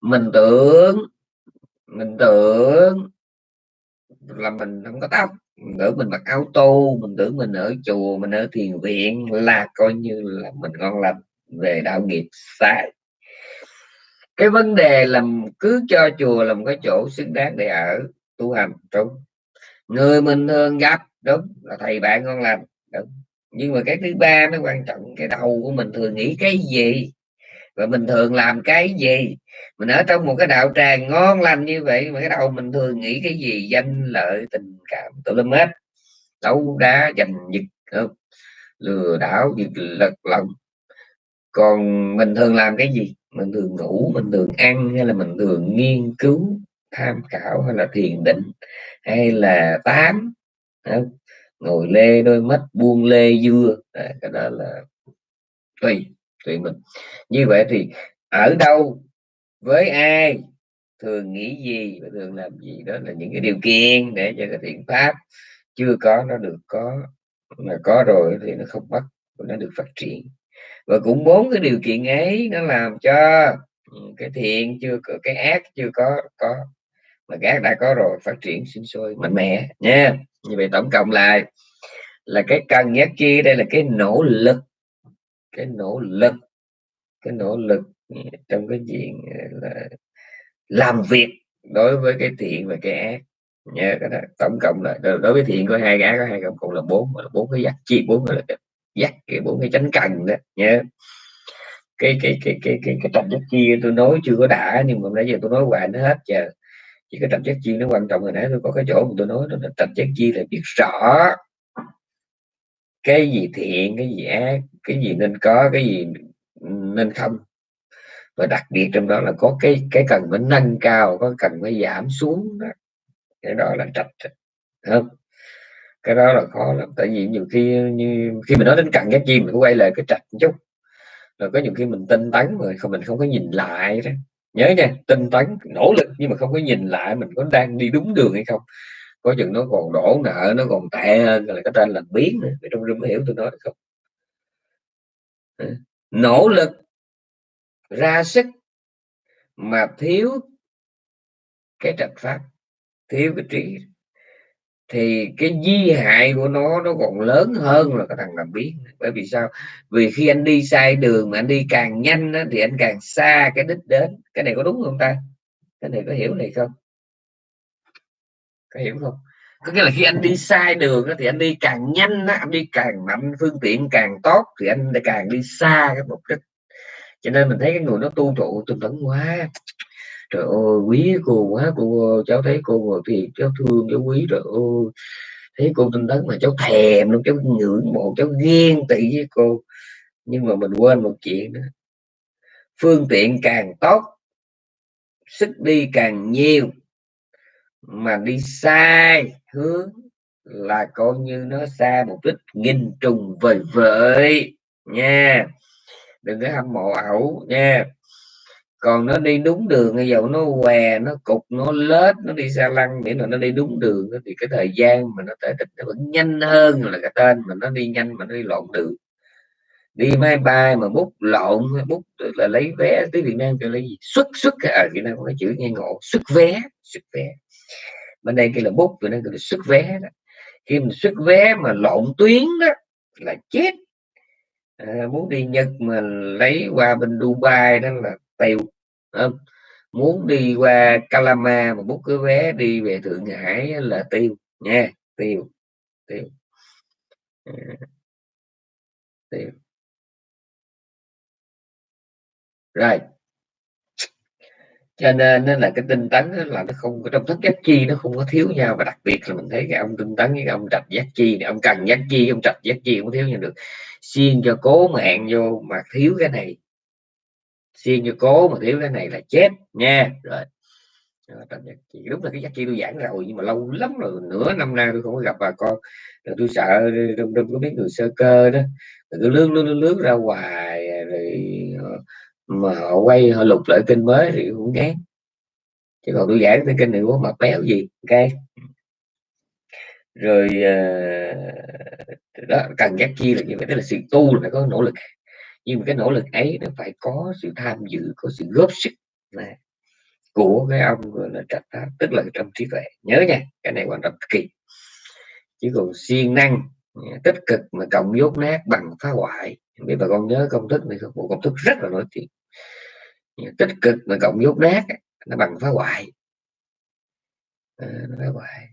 [SPEAKER 1] mình tưởng mình tưởng là mình không có tóc. Mình tưởng mình mặc áo tu mình tưởng mình ở chùa, mình ở thiền viện là coi như là mình ngon lành về đạo nghiệp sai. Cái vấn đề là cứ cho chùa làm cái chỗ xứng đáng để ở, tu hành, đúng. Người mình thường gặp, đúng, là thầy bạn ngon lành, đúng nhưng mà cái thứ ba nó quan trọng, cái đầu của mình thường nghĩ cái gì? Và mình thường làm cái gì? Mình ở trong một cái đạo tràng ngon lành như vậy mà cái đầu mình thường nghĩ cái gì? Danh, lợi, tình cảm tụi lâm hết. Đấu đá, giành giật không? lừa đảo, giật lật lòng. Còn mình thường làm cái gì? Mình thường ngủ, mình thường ăn, hay là mình thường nghiên cứu, tham khảo, hay là thiền định, hay là tám không? Ngồi lê đôi mắt buông lê dưa. À, cái đó là tùy tùy mình. Như vậy thì ở đâu với ai thường nghĩ gì và thường làm gì? Đó là những cái điều kiện để cho cái thiện pháp chưa có nó được có mà có rồi thì nó không bắt nó được phát triển. Và cũng bốn cái điều kiện ấy nó làm cho ừ, cái thiện chưa có cái ác chưa có có mà cái đã có rồi, phát triển sinh sôi mạnh mẽ, nha. Như vậy tổng cộng lại là cái cần giác chi, đây là cái nỗ lực, cái nỗ lực, cái nỗ lực trong cái chuyện ờ, là làm việc đối với cái thiện và cái ác, nha. Cái đó tổng cộng là đối với thiện có hai gã có hai cộng cộng là bốn là bốn cái giác chi, bốn là dắt cái bốn cái chánh cần đó, nha. Cái cái cái cái cái cái trạch giác chi tôi nói chưa có đã, nhưng mà nãy giờ tôi nói hoài nó hết giờ chỉ cái trạch giác chi nó quan trọng rồi nãy tôi có cái chỗ mà tôi nói đó là trạch giác chi là biết rõ. Cái gì thiện, cái gì ác, cái gì nên có, cái gì nên không. Và đặc biệt trong đó là có cái cái cần phải nâng cao, có cần phải giảm xuống đó. Cái đó là trạch không? Cái đó là khó lắm. Tại vì nhiều khi như, khi mình nói đến cần giác chi mình quay lại cái trạch một chút. Rồi có nhiều khi mình tinh tấn rồi không, mình không có nhìn lại đó nhớ nha, tinh tấn, nỗ lực nhưng mà không có nhìn lại mình có đang đi đúng đường hay không. Có chừng nó còn đổ nợ, nó còn tệ hơn là cái tên lành biến nữa trong rừng hiểu tôi nói được không? Nỗ lực, ra sức, mà thiếu cái trạch pháp, thiếu cái trí thì cái di hại của nó nó còn lớn hơn là cái thằng làm biến bởi vì sao? Vì khi anh đi sai đường mà anh đi càng nhanh đó, thì anh càng xa cái đích đến. Cái này có đúng không ta? Cái này có hiểu này không? Có hiểu không? Có nghĩa là khi anh đi sai đường thì anh đi càng nhanh đó, anh đi càng mạnh phương tiện càng tốt thì anh càng đi xa cái mục đích. Cho nên mình thấy cái người nó tu trụ tinh tấn quá trời ơi, quý cô quá, cô cháu thấy cô ngồi thì cháu thương cháu quý rồi ơi thấy cô tinh tấn mà cháu thèm luôn, cháu ngưỡng mộ, cháu ghen tị với cô. Nhưng mà mình quên một chuyện đó. Phương tiện càng tốt, sức đi càng nhiều, mà đi sai hướng là coi như nó xa mục đích nghìn trùng vời vợi nha. Đừng có hâm mộ ẩu nha còn nó đi đúng đường bây giờ nó què nó cục nó lết nó đi xa lăng miễn là nó đi đúng đường thì cái thời gian mà nó tới đích nó vẫn nhanh hơn là cái tên mà nó đi nhanh mà nó đi lộn đường đi máy bay mà bút lộn bút là lấy vé tới Việt Nam kêu lấy gì? Xuất xuất ở à, Việt Nam có cái chữ nghe ngộ xuất vé xuất vé. Bên đây kia là bút Việt Nam kêu là xuất vé đó. Khi mình xuất vé mà lộn tuyến đó là chết. À, muốn đi Nhật mà lấy qua bên Dubai đó là tiêu không? muốn đi qua Calama mà bút cái vé đi về Thượng Hải là tiêu nha. Tiêu tiêu tiêu rồi. Cho nên nên là cái tinh tấn là nó không có trong thức giác chi, nó không có thiếu nhau. Và đặc biệt là mình thấy cái ông tinh tấn với cái ông trạch giác chi này, ông cần giác chi ông trạch giác chi không thiếu nhau được. Xiên cho cố mạng vô mà thiếu cái này xuyên như cố mà thiếu cái này là chết nha. Rồi. Trạch đúng là cái giác chi tôi giảng rồi nhưng mà lâu lắm rồi nửa năm nay tôi không có gặp bà con. Rồi tôi sợ trong trong có biết người sơ cơ đó. Rồi cứ lướt lướt lướt ra hoài rồi ờ, mà họ quay họ lục lại kênh mới thì cũng ngán. Chứ còn tôi giảng cái kênh này có mặt béo gì ok? Rồi uh, đó cần giác chi là như vậy tức là sự tu là phải có nỗ lực nhưng mà cái nỗ lực ấy nó phải có sự tham dự có sự góp sức là của cái ông gọi là trạch pháp tức là trong trí tuệ. Nhớ nha cái này quan trọng kỳ. Chứ còn siêng năng à, tích cực mà cộng dốt nát bằng phá hoại biết bà con nhớ công thức này bộ công thức rất là nổi tiếng. À, tích cực mà cộng dốt nát nó bằng phá hoại. À, nó phá hoại.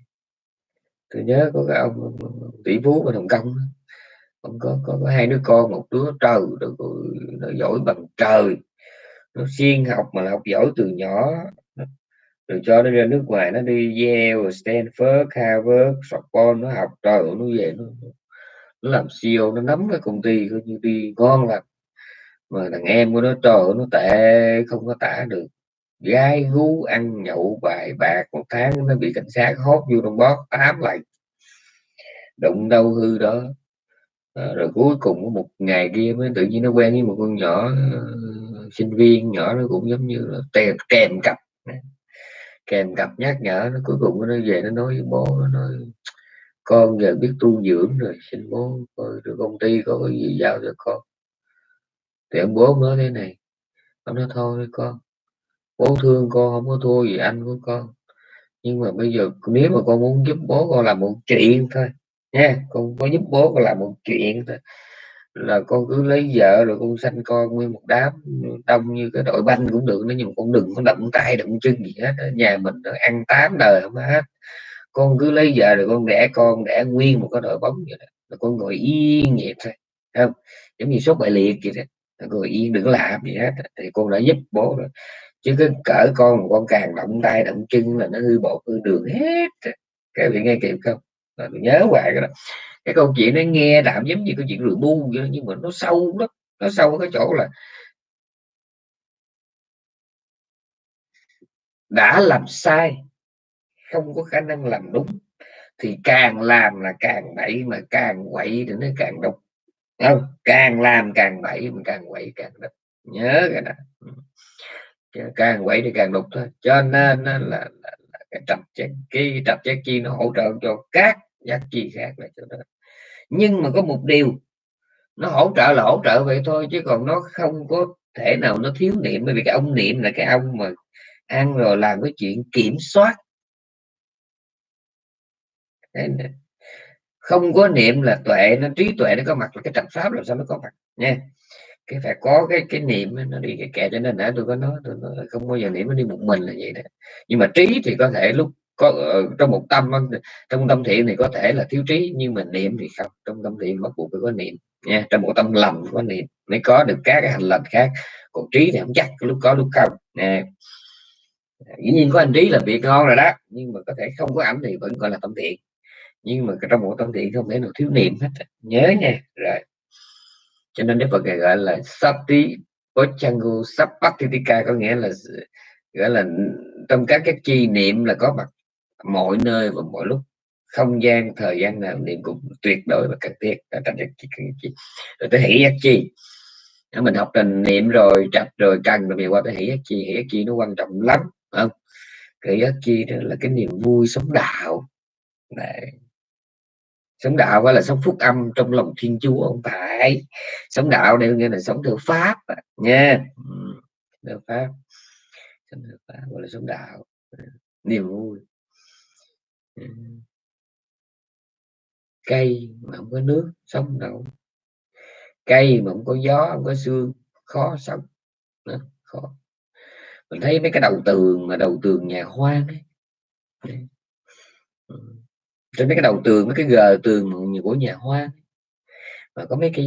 [SPEAKER 1] Tôi nhớ có cái ông tỷ phú ở hồng kông ông có, có có hai đứa con một đứa trời nó giỏi bằng trời. Nó siêng học mà học giỏi từ nhỏ. Rồi cho nó ra nước ngoài nó đi Yale Stanford Harvard Sorbonne nó học trời nó về nó, nó làm CEO nó nắm cái công ty coi như đi ngon lắm mà thằng em của nó trời nó tệ không có tả được. Gái gú ăn nhậu bài bạc một tháng nó bị cảnh sát hốt vô trong bót tám lại. Đụng đâu hư đó rồi cuối cùng một ngày kia mới tự nhiên nó quen với một con nhỏ uh, sinh viên nhỏ nó cũng giống như là kèm kèm cặp. Kèm cặp nhắc nhở nó cuối cùng nó về nó nói với bố nó nói con giờ biết tu dưỡng rồi xin bố coi rồi công ty có cái gì giao cho con. Thì ông bố nói thế này ông nói thôi con bố thương con không có thua gì anh của con. Nhưng mà bây giờ nếu mà con muốn giúp bố con làm một chuyện thôi nha con có giúp bố con làm một chuyện thôi. Là con cứ lấy vợ rồi con sanh con nguyên một đám, đông như cái đội banh cũng được nếu nhưng mà con đừng có động tay động chân gì hết. Nhà mình nó ăn tám đời không hết. Con cứ lấy vợ rồi con đẻ con, đẻ nguyên một cái đội bóng vậy đó. Là con ngồi yên vậy thôi không? Giống như sốt bại liệt vậy đó. Ngồi yên, đừng làm gì hết. Thì con đã giúp bố rồi. Chứ cái cỡ con mà con càng động tay động chân là nó hư bộ hư đường hết. Các vị nghe kịp không? Là nhớ hoài cái đó. Cái câu chuyện nó nghe đạm giống như câu chuyện rượu bu vậy nhưng mà nó sâu lắm nó sâu cái chỗ là đã làm sai không có khả năng làm đúng thì càng làm là càng bậy mà càng quậy thì nó càng độc không? Càng làm càng bậy mà càng quậy càng độc nhớ cái đó. Càng quậy thì càng đục thôi. Cho nên là, là, là cái tập giác cái tập giác chi nó hỗ trợ cho các giác chi khác là cho đó. Nhưng mà có một điều, nó hỗ trợ là hỗ trợ vậy thôi, chứ còn nó không có thể nào nó thiếu niệm. Bởi vì cái ông niệm là cái ông mà ăn rồi làm cái chuyện kiểm soát. Không có niệm là tuệ, nó trí tuệ nó có mặt là cái trạch pháp làm sao nó có mặt, nha cái phải có cái cái niệm nó đi cái kệ cho nên đã tôi có nói, tôi nói không bao giờ niệm nó đi một mình là vậy đó. Nhưng mà trí thì có thể lúc có ờ, trong một tâm trong tâm thiện thì có thể là thiếu trí, nhưng mà niệm thì không. Trong tâm thiện bắt buộc phải có niệm, nha. Trong một tâm lầm có niệm, mới có được các cái hành lành khác. Còn trí thì không chắc lúc có, lúc không nè dĩ nhiên có anh trí là việc ngon rồi đó, nhưng mà có thể không có ảnh thì vẫn gọi là tâm thiện. Nhưng mà trong một tâm thiện không thể nào thiếu niệm hết nhớ nha. Rồi cho nên Đức Phật gọi là Sati Pochangu Sapatitika có nghĩa là gọi là trong các cái chi niệm là có mặt mọi nơi và mọi lúc, không gian, thời gian nào niệm cũng tuyệt đối và cần thiết. Rồi tới hỷ giác chi. Mình học trình niệm rồi chặt rồi, cần rồi qua tới hỷ giác chi. Hỷ giác chi nó quan trọng lắm không? Hỷ giác chi đó là cái niềm vui sống đạo. Đấy sống đạo phải là sống phúc âm trong lòng thiên chúa không phải. Sống đạo đều nghĩa là sống theo pháp nha. Ừ, theo pháp. Sống theo pháp gọi là sống đạo. Ừ, niềm vui. Ừ. Cây mà không có nước sống đâu. Cây mà không có gió không có xương khó sống. Đó, khó. Mình thấy mấy cái đầu tường mà đầu tường nhà hoang ấy trên mấy cái đầu tường, mấy cái gờ tường của nhà hoa mà có mấy cái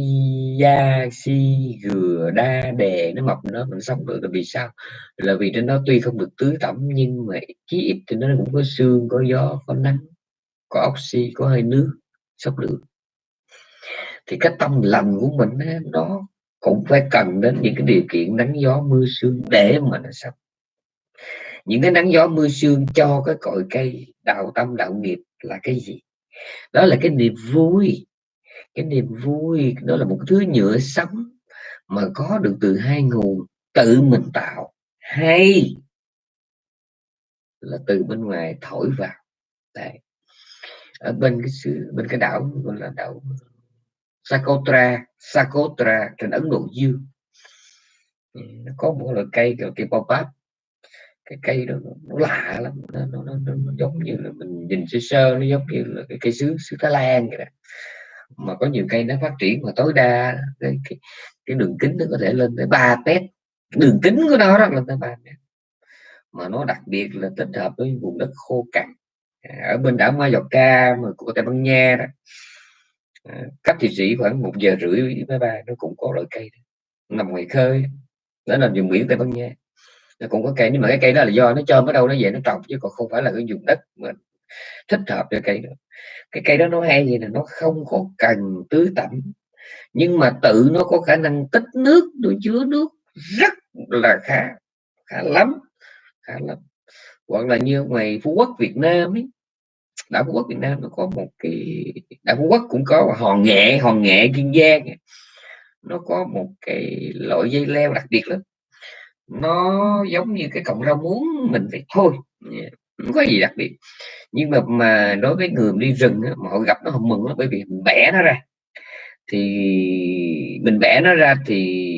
[SPEAKER 1] da si, gừa, đa, đè, nó mọc nó mình sống được là vì sao? Là vì trên đó tuy không được tưới tẩm, nhưng mà chí ít thì nó cũng có xương có gió, có nắng, có oxy, có hơi nước sống được thì cái tâm lành của mình nó cũng phải cần đến những cái điều kiện nắng gió, mưa sương để mà nó sống những cái nắng gió mưa sương cho cái cội cây đạo tâm đạo nghiệp là cái gì? Đó là cái niềm vui. Cái niềm vui, đó là một thứ nhựa sống mà có được từ hai nguồn, tự mình tạo. Hay là từ bên ngoài thổi vào. Đấy. ở bên cái sự, bên cái đảo gọi là đảo Sakotra Sakotra trên Ấn Độ Dương. Ừ, nó có một loại cây gọi cây pop cái cây đó nó lạ lắm nó, nó, nó, nó, nó giống như là mình nhìn sơ sơ nó giống như là cái cây sứ sứ Thái Lan vậy đó. Mà có nhiều cây nó phát triển mà tối đa cái, cái, cái đường kính nó có thể lên tới 3 mét. Đường kính của nó đó lên tới 3 mét. Mà nó đặc biệt là tích hợp với vùng đất khô cằn. Ở bên đảo Mallorca mà của Tây Ban Nha đó à, cách thị sĩ khoảng một giờ rưỡi máy bay nó cũng có loại cây đó. nằm ngoài khơi đó là vùng biển Tây Ban Nha nó cũng có cây nhưng mà cái cây đó là do nó cho ở đâu nó về nó trồng, chứ còn không phải là cái vùng đất mà thích hợp cho cây đó. Cái cây đó nó hay gì là nó không có cần tưới tẩm, nhưng mà tự nó có khả năng tích nước, nó chứa nước rất là khá khá lắm khá lắm. Hoặc là như ngoài phú quốc, việt nam ấy, đảo phú quốc, việt nam nó có một cái, đảo phú quốc cũng có hòn nghệ hòn nghệ kiên giang nó có một cái loại dây leo đặc biệt lắm nó giống như cái cọng rau muống, mình phải thôi. Không có gì đặc biệt. Nhưng mà mà đối với người đi rừng mà họ gặp nó không mừng lắm bởi vì mình bẻ nó ra. Thì mình bẻ nó ra thì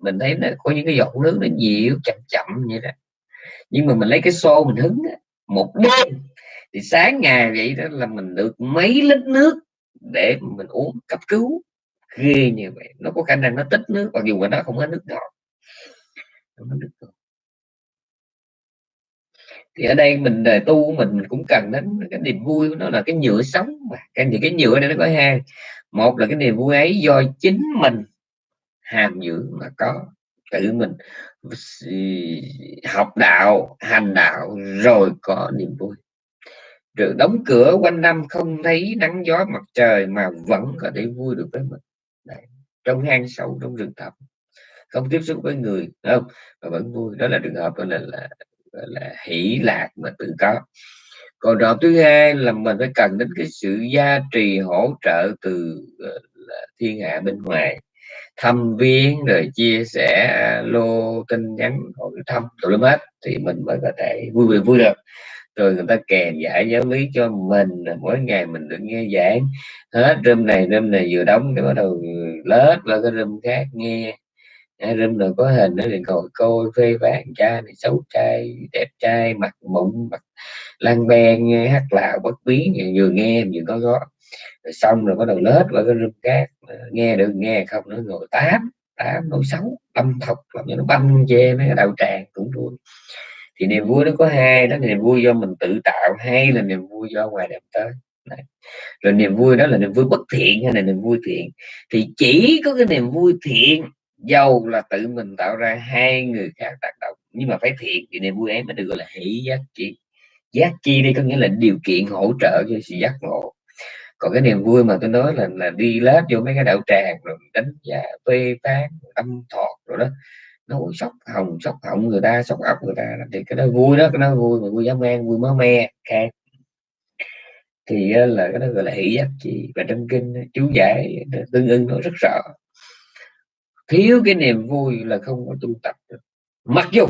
[SPEAKER 1] mình thấy nó có những cái giọt nước nó nhiều chậm chậm như đó. Nhưng mà mình lấy cái xô mình hứng một đêm, thì sáng ngày vậy đó là mình được mấy lít nước để mình uống, cấp cứu. Ghê như vậy. Nó có khả năng nó tích nước, mặc dù mà nó không có nước ngọt thì ở đây mình, đời tu mình cũng cần đến cái niềm vui nó là cái nhựa sống mà. Cái những cái nhựa này nó có hai. Một là cái niềm vui ấy do chính mình hàm dưỡng mà có tự mình học đạo, hành đạo rồi có niềm vui. Rồi đóng cửa quanh năm không thấy nắng gió mặt trời mà vẫn có thể vui được với mình. Đấy. trong hang sâu, trong rừng thẳm không tiếp xúc với người không? Mà vẫn vui đó là trường hợp đó là, là gọi là hỷ lạc mà tự có. Còn trường thứ hai là mình phải cần đến cái sự gia trì hỗ trợ từ là thiên hạ bên ngoài. Thăm viếng rồi chia sẻ lô tin nhắn hỏi thăm tụi lắm hết thì mình mới có thể vui vui vui được. Rồi người ta kèm giải giáo lý cho mình mỗi ngày mình được nghe giảng. Hết rơm này rơm này vừa đóng cái bắt đầu ừ, lết qua cái rơm khác nghe room rồi có hình nó thì ngồi coi phê phán cha này, xấu trai, đẹp trai, mặt mụn, mặt lan ben hát lạo, bất biến vừa nghe vừa có gót. Rồi xong rồi bắt đầu lết qua cái rung cát nghe được, nghe không nó ngồi tám tám nỗi xấu âm thọc, làm cho nó banh chê mấy cái đạo tràng cũng vui. Thì niềm vui nó có hai, đó niềm vui do mình tự tạo hay là niềm vui do ngoài đẹp tới. Đấy. rồi niềm vui đó là niềm vui bất thiện hay là niềm vui thiện? Thì chỉ có cái niềm vui thiện dầu là tự mình tạo ra hai người khác tác động. Nhưng mà phải thiện thì niềm vui ấy mới được gọi là hỷ giác chi. Giác chi đây có nghĩa là điều kiện hỗ trợ cho sự giác ngộ. Còn cái niềm vui mà tôi nói là là đi lết vô mấy cái đạo tràng rồi đánh giá, phê phán âm thọt rồi đó. Nó sóc hồng sóc họng người ta sóc ốc người ta. Thì cái đó vui đó, cái đó vui mà vui dám men vui máu me, khác. Thì là cái đó gọi là hỷ giác chi. Và trong kinh chú giải tương ưng, nó rất rõ thiếu cái niềm vui là không có tu tập được. Mặc dù,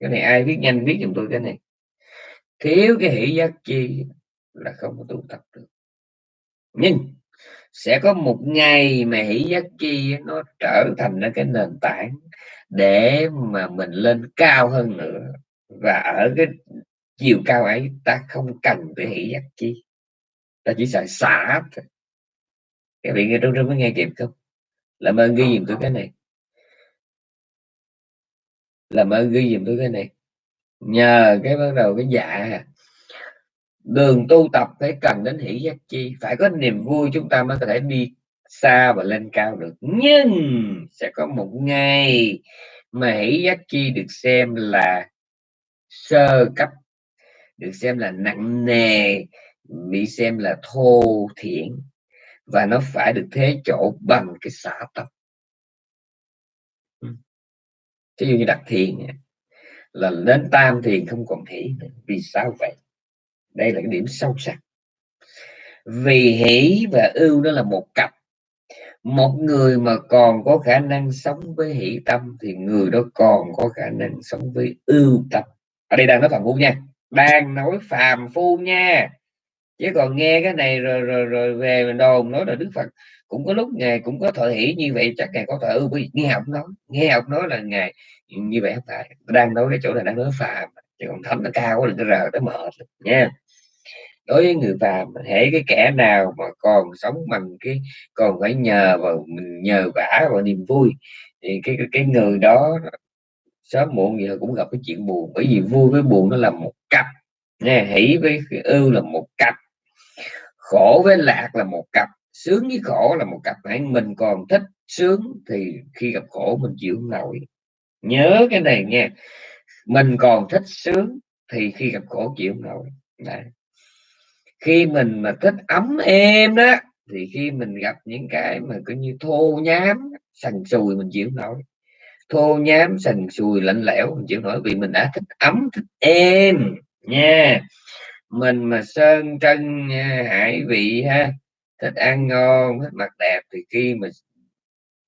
[SPEAKER 1] cái này ai biết, nhanh biết giùm tôi cái này. Thiếu cái hỷ giác chi là không có tu tập được. Nhưng, sẽ có một ngày mà hỷ giác chi nó trở thành cái nền tảng để mà mình lên cao hơn nữa. Và ở cái chiều cao ấy, ta không cần phải hỷ giác chi. Ta chỉ sợ xả thôi. Các vị nghe trong trong mới nghe kịp không? Làm ơn ghi dùm tôi cái này. Làm ơn ghi dùm tôi cái này. Nhờ cái bắt đầu cái dạ đường tu tập phải cần đến hỷ giác chi. Phải có niềm vui chúng ta mới có thể đi xa và lên cao được. Nhưng sẽ có một ngày mà hỷ giác chi được xem là sơ cấp được xem là nặng nề bị xem là thô thiện và nó phải được thế chỗ bằng cái xả tập ví dụ như đặt thiền là đến tam thiền không còn hỷ vì sao vậy? Đây là cái điểm sâu sắc. Vì hỷ và ưu đó là một cặp. Một người mà còn có khả năng sống với hỷ tâm thì người đó còn có khả năng sống với ưu tâm. Ở đây đang nói phàm phu nha. Đang nói phàm phu nha chứ còn nghe cái này rồi rồi rồi về mình đồn nói là đức phật cũng có lúc ngài cũng có thọ hỷ như vậy chắc ngài có thọ ưu nghe học nói nghe học nói là ngài như vậy không phải. Đang nói cái chỗ này đang nói phàm chứ còn thấm nó cao quá đừng có rờ nó mệt nha. Đối với người phàm hễ cái kẻ nào mà còn sống bằng cái còn phải nhờ vào mình nhờ vả vào niềm vui thì cái cái, cái người đó sớm muộn gì cũng gặp cái chuyện buồn bởi vì vui với buồn nó là một cặp nha hỷ với ưu là một cặp khổ với lạc là một cặp, sướng với khổ là một cặp. Hãy, mình còn thích sướng thì khi gặp khổ mình chịu không nổi. Nhớ cái này nha. Mình còn thích sướng thì khi gặp khổ chịu không nổi. Đấy. khi mình mà thích ấm êm đó, thì khi mình gặp những cái mà coi như thô nhám, sần sùi mình chịu không nổi. Thô nhám, sần sùi, lạnh lẽo mình chịu nổi vì mình đã thích ấm, thích êm nha mình mà sơn trân hải vị ha. Thích ăn ngon thích mặt đẹp thì khi mà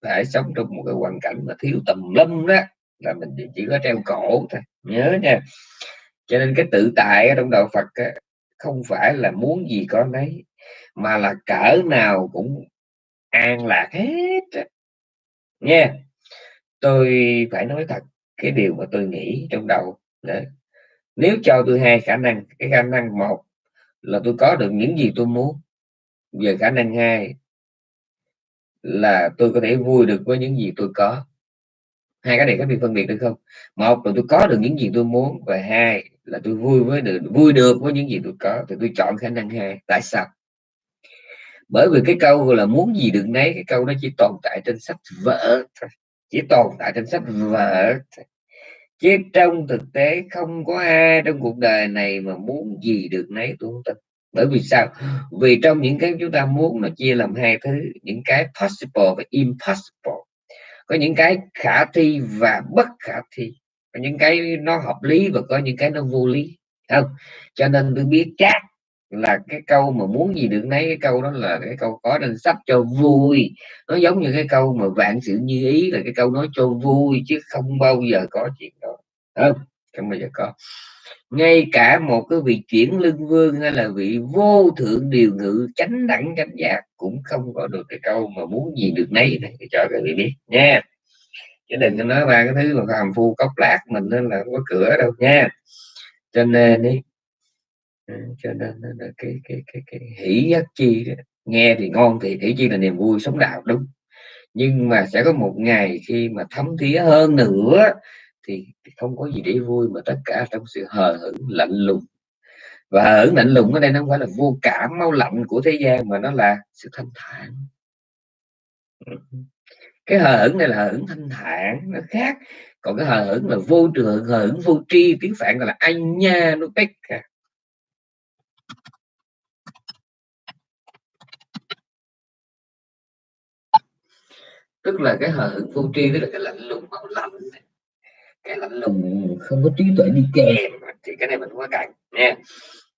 [SPEAKER 1] phải sống trong một cái hoàn cảnh mà thiếu tầm lâm đó là mình chỉ có treo cổ thôi. Nhớ nha. Cho nên cái tự tại ở trong đạo Phật á, không phải là muốn gì có nấy mà là cỡ nào cũng an lạc hết nha. Tôi phải nói thật cái điều mà tôi nghĩ trong đầu đó nếu cho tôi hai khả năng, cái khả năng một là tôi có được những gì tôi muốn về khả năng hai là tôi có thể vui được với những gì tôi có. Hai cái này có bị phân biệt được không? Một là tôi có được những gì tôi muốn, và hai là tôi vui với được, vui được với những gì tôi có, thì tôi chọn khả năng hai. Tại sao? Bởi vì cái câu là muốn gì được nấy, cái câu nó chỉ tồn tại trên sách vở chỉ tồn tại trên sách vở chứ trong thực tế không có ai trong cuộc đời này mà muốn gì được nấy tôi không tin bởi vì sao? Vì trong những cái chúng ta muốn nó chia làm hai thứ, những cái possible và impossible. Có những cái khả thi và bất khả thi. Có những cái nó hợp lý và có những cái nó vô lý. Không? Cho nên tôi biết chắc là cái câu mà muốn gì được nấy, cái câu đó là cái câu có nên sắp cho vui. Nó giống như cái câu mà vạn sự như ý là cái câu nói cho vui, chứ không bao giờ có chuyện đó. Không? Không bao giờ có. Ngay cả một cái vị chuyển lưng vương hay là vị vô thượng điều ngự chánh đẳng chánh giác cũng không có được cái câu mà muốn gì được nấy này. Cho các vị biết nha. Chứ đừng có nói ba cái thứ mà hàm phu cốc lát mình nên là không có cửa đâu nha. Cho nên đi cho nên là cái cái cái cái hỷ giác chi đó. nghe thì ngon thì hỷ chi là niềm vui sống đạo, đúng. Nhưng mà sẽ có một ngày khi mà thấm thía hơn nữa thì không có gì để vui mà tất cả trong sự hờ hững, lạnh lùng. Và hờ hững, lạnh lùng ở đây nó không phải là vô cảm mau lạnh của thế gian mà nó là sự thanh thản. Cái hờ hững này là hờ hững thanh thản, nó khác. Còn cái hờ hững là vô trường hờ hững vô tri, tiếng phạn gọi là anh nha nó bách tức là cái hờ hững vô tri tức là cái lạnh lùng máu lạnh cái lạnh lùng không có trí tuệ đi kèm thì cái này mình không có cần nha.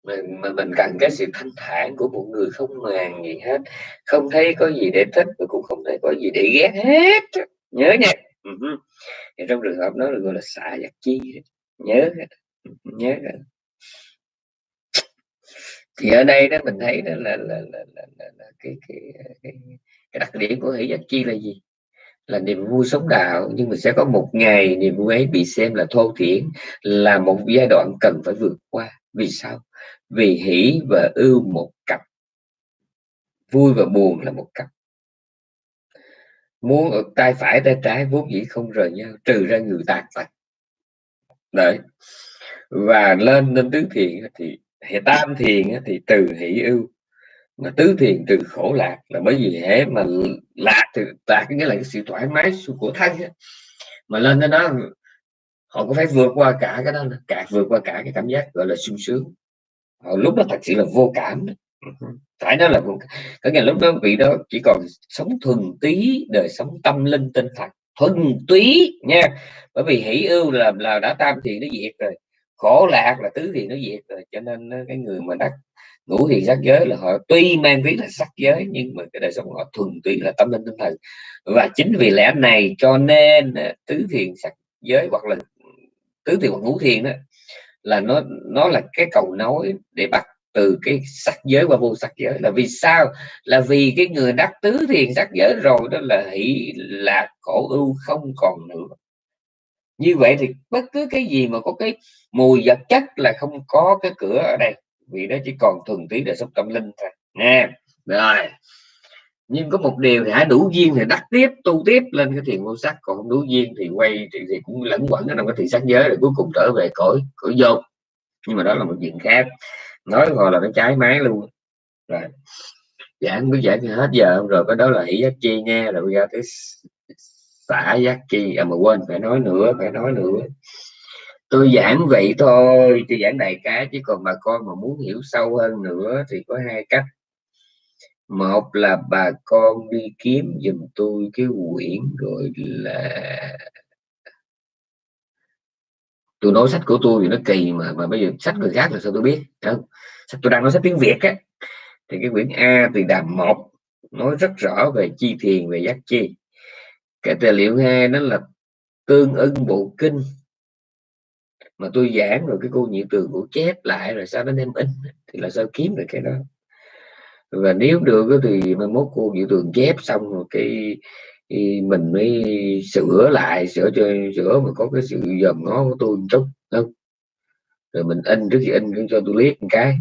[SPEAKER 1] Mình mình, mình cần cái sự thanh thản của một người không màng gì hết. Không thấy có gì để thích và cũng không thấy có gì để ghét hết. Nhớ nha. Uh-huh. thì trong trường hợp đó là gọi là xả giặc chi nhớ nhớ thì ở đây đó mình thấy đó là, là, là, là, là, là cái, cái, cái, cái đặc điểm của hỷ giác chi là gì? Là niềm vui sống đạo, nhưng mà sẽ có một ngày niềm vui ấy bị xem là thô thiển, là một giai đoạn cần phải vượt qua. Vì sao? Vì hỷ và ưu một cặp. Vui và buồn là một cặp. Muốn ở tay phải tay trái vốn dĩ không rời nhau, trừ ra người tàn tật đấy. Và lên lên tứ thiện thì hệ tam thiền thì từ hỷ ưu mà tứ thiền từ khổ lạc là bởi vì hễ mà lạc thì lạc nghĩa là cái sự thoải mái của thân mà lên đến đó họ có phải vượt qua cả cái đó cả vượt qua cả cái cảm giác gọi là sung sướng. Họ lúc đó thật sự là vô cảm. Phải nói là vô có nghĩa lúc đó vị đó chỉ còn sống thuần túy, đời sống tâm linh tinh thần. Thuần túy nha. Bởi vì hỷ ưu là là đã tam thiền nó diệt rồi khổ lạc là tứ thiền nó diệt rồi, cho nên cái người mà đắc ngũ thiền sắc giới là họ tuy mang tiếng là sắc giới, nhưng mà cái đời sống họ thuần túy là tâm linh tinh thần. Và chính vì lẽ này cho nên à, tứ thiền sắc giới hoặc là tứ thiền hoặc ngũ thiền đó, là nó nó là cái cầu nối để bắt từ cái sắc giới qua vô sắc giới. Là vì sao? Là vì cái người đắc tứ thiền sắc giới rồi đó là hỷ, là khổ ưu không còn nữa như vậy thì bất cứ cái gì mà có cái mùi vật chất là không có cái cửa ở đây. Vì nó chỉ còn thuần túy đời sống tâm linh thôi. Nè rồi. Nhưng có một điều thì hãy đủ duyên thì đắc tiếp tu tiếp lên cái thiền vô sắc. Còn không đủ duyên thì quay thì, thì cũng lẫn quẩn ở trong cái thiền sắc giới rồi cuối cùng trở về cõi cõi vô nhưng mà đó là một chuyện khác. Nói gọi là nó trái máy luôn. Rồi. Giảng cứ giảng hết giờ rồi cái đó là hỷ giác chi nghe rồi giờ tới xả giác chi. À mà quên, phải nói nữa, phải nói nữa. Tôi giảng vậy thôi, tôi giảng đại cá chứ còn bà con mà muốn hiểu sâu hơn nữa thì có hai cách. Một là bà con đi kiếm dùm tôi cái quyển rồi là tôi nói sách của tôi thì nó kỳ mà mà bây giờ sách người khác là sao tôi biết? Đâu sách tôi đang nói sách tiếng việt á. Thì cái quyển a từ đàm một nói rất rõ về chi thiền, về giác chi cái tài liệu hai đó là tương ưng bộ kinh. Mà tôi giảng rồi cái cô nhiệm tường của chép lại rồi sao nó đem in, thì là sao kiếm được cái đó? Và nếu được thì mai mốt cô nhị tường chép xong rồi cái thì mình mới sửa lại, sửa cho, sửa mà có cái sự dòm ngó của tôi một chút, không? Rồi mình in trước khi in cũng cho tôi liếc một cái.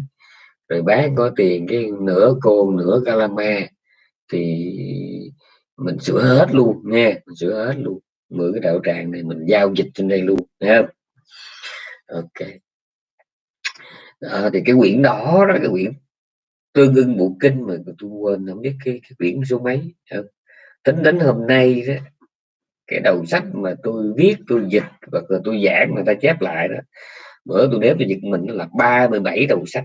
[SPEAKER 1] Rồi bán có tiền cái nửa côn nửa calama thì mình sửa hết luôn nha mình sửa hết luôn. Mượn cái đạo tràng này mình giao dịch trên đây luôn nha ok. À, thì cái quyển đó đó cái quyển tương ưng bộ kinh mà tôi quên không biết cái, cái quyển số mấy không? tính đến hôm nay đó, cái đầu sách mà tôi viết tôi dịch và tôi giảng người ta chép lại đó bữa tôi đếm cho giật mình là 37 đầu sách.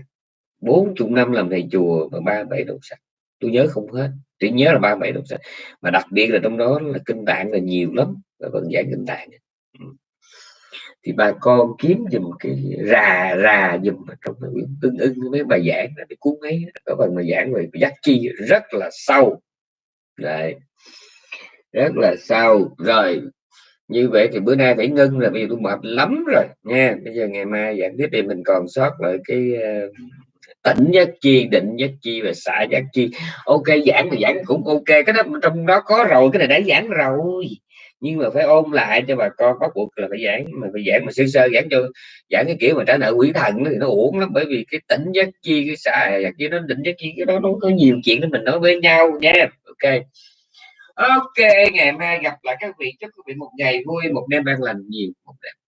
[SPEAKER 1] 40 năm làm thầy chùa và 37 đầu sách. Tôi nhớ không hết chỉ nhớ là 37 đầu sách mà đặc biệt là trong đó là kinh tạng là nhiều lắm và vẫn giảng kinh tạng ừ. thì bà con kiếm dùm cái rà rà dùm trong cái quyển tương ưng mấy bài giảng là cái cuốn ấy. Có phần mà giảng về giác chi rất là sâu. Đấy. Rất là sâu. Rồi như vậy thì bữa nay phải ngưng là bây giờ tôi mệt lắm rồi nha. Bây giờ ngày mai giảng tiếp thì mình còn sót lại cái uh, tỉnh giác chi, định giác chi và xả giác chi. Ok, giảng thì giảng cũng ok. Cái đó trong đó có rồi, cái này đã giảng rồi. Nhưng mà phải ôn lại cho bà con bắt buộc là phải giảng. Mà phải giảng mà sơ sơ giảng cho, giảng cái kiểu mà trả nợ quỷ thần thì nó uổng lắm. Bởi vì cái tỉnh giác chi, cái xả giác chi nó định giác chi, cái đó nó có nhiều chuyện để mình nói với nhau nha. Ok. Ok, ngày mai gặp lại các vị. Chúc các vị một ngày vui, một đêm an lành nhiều, một đêm.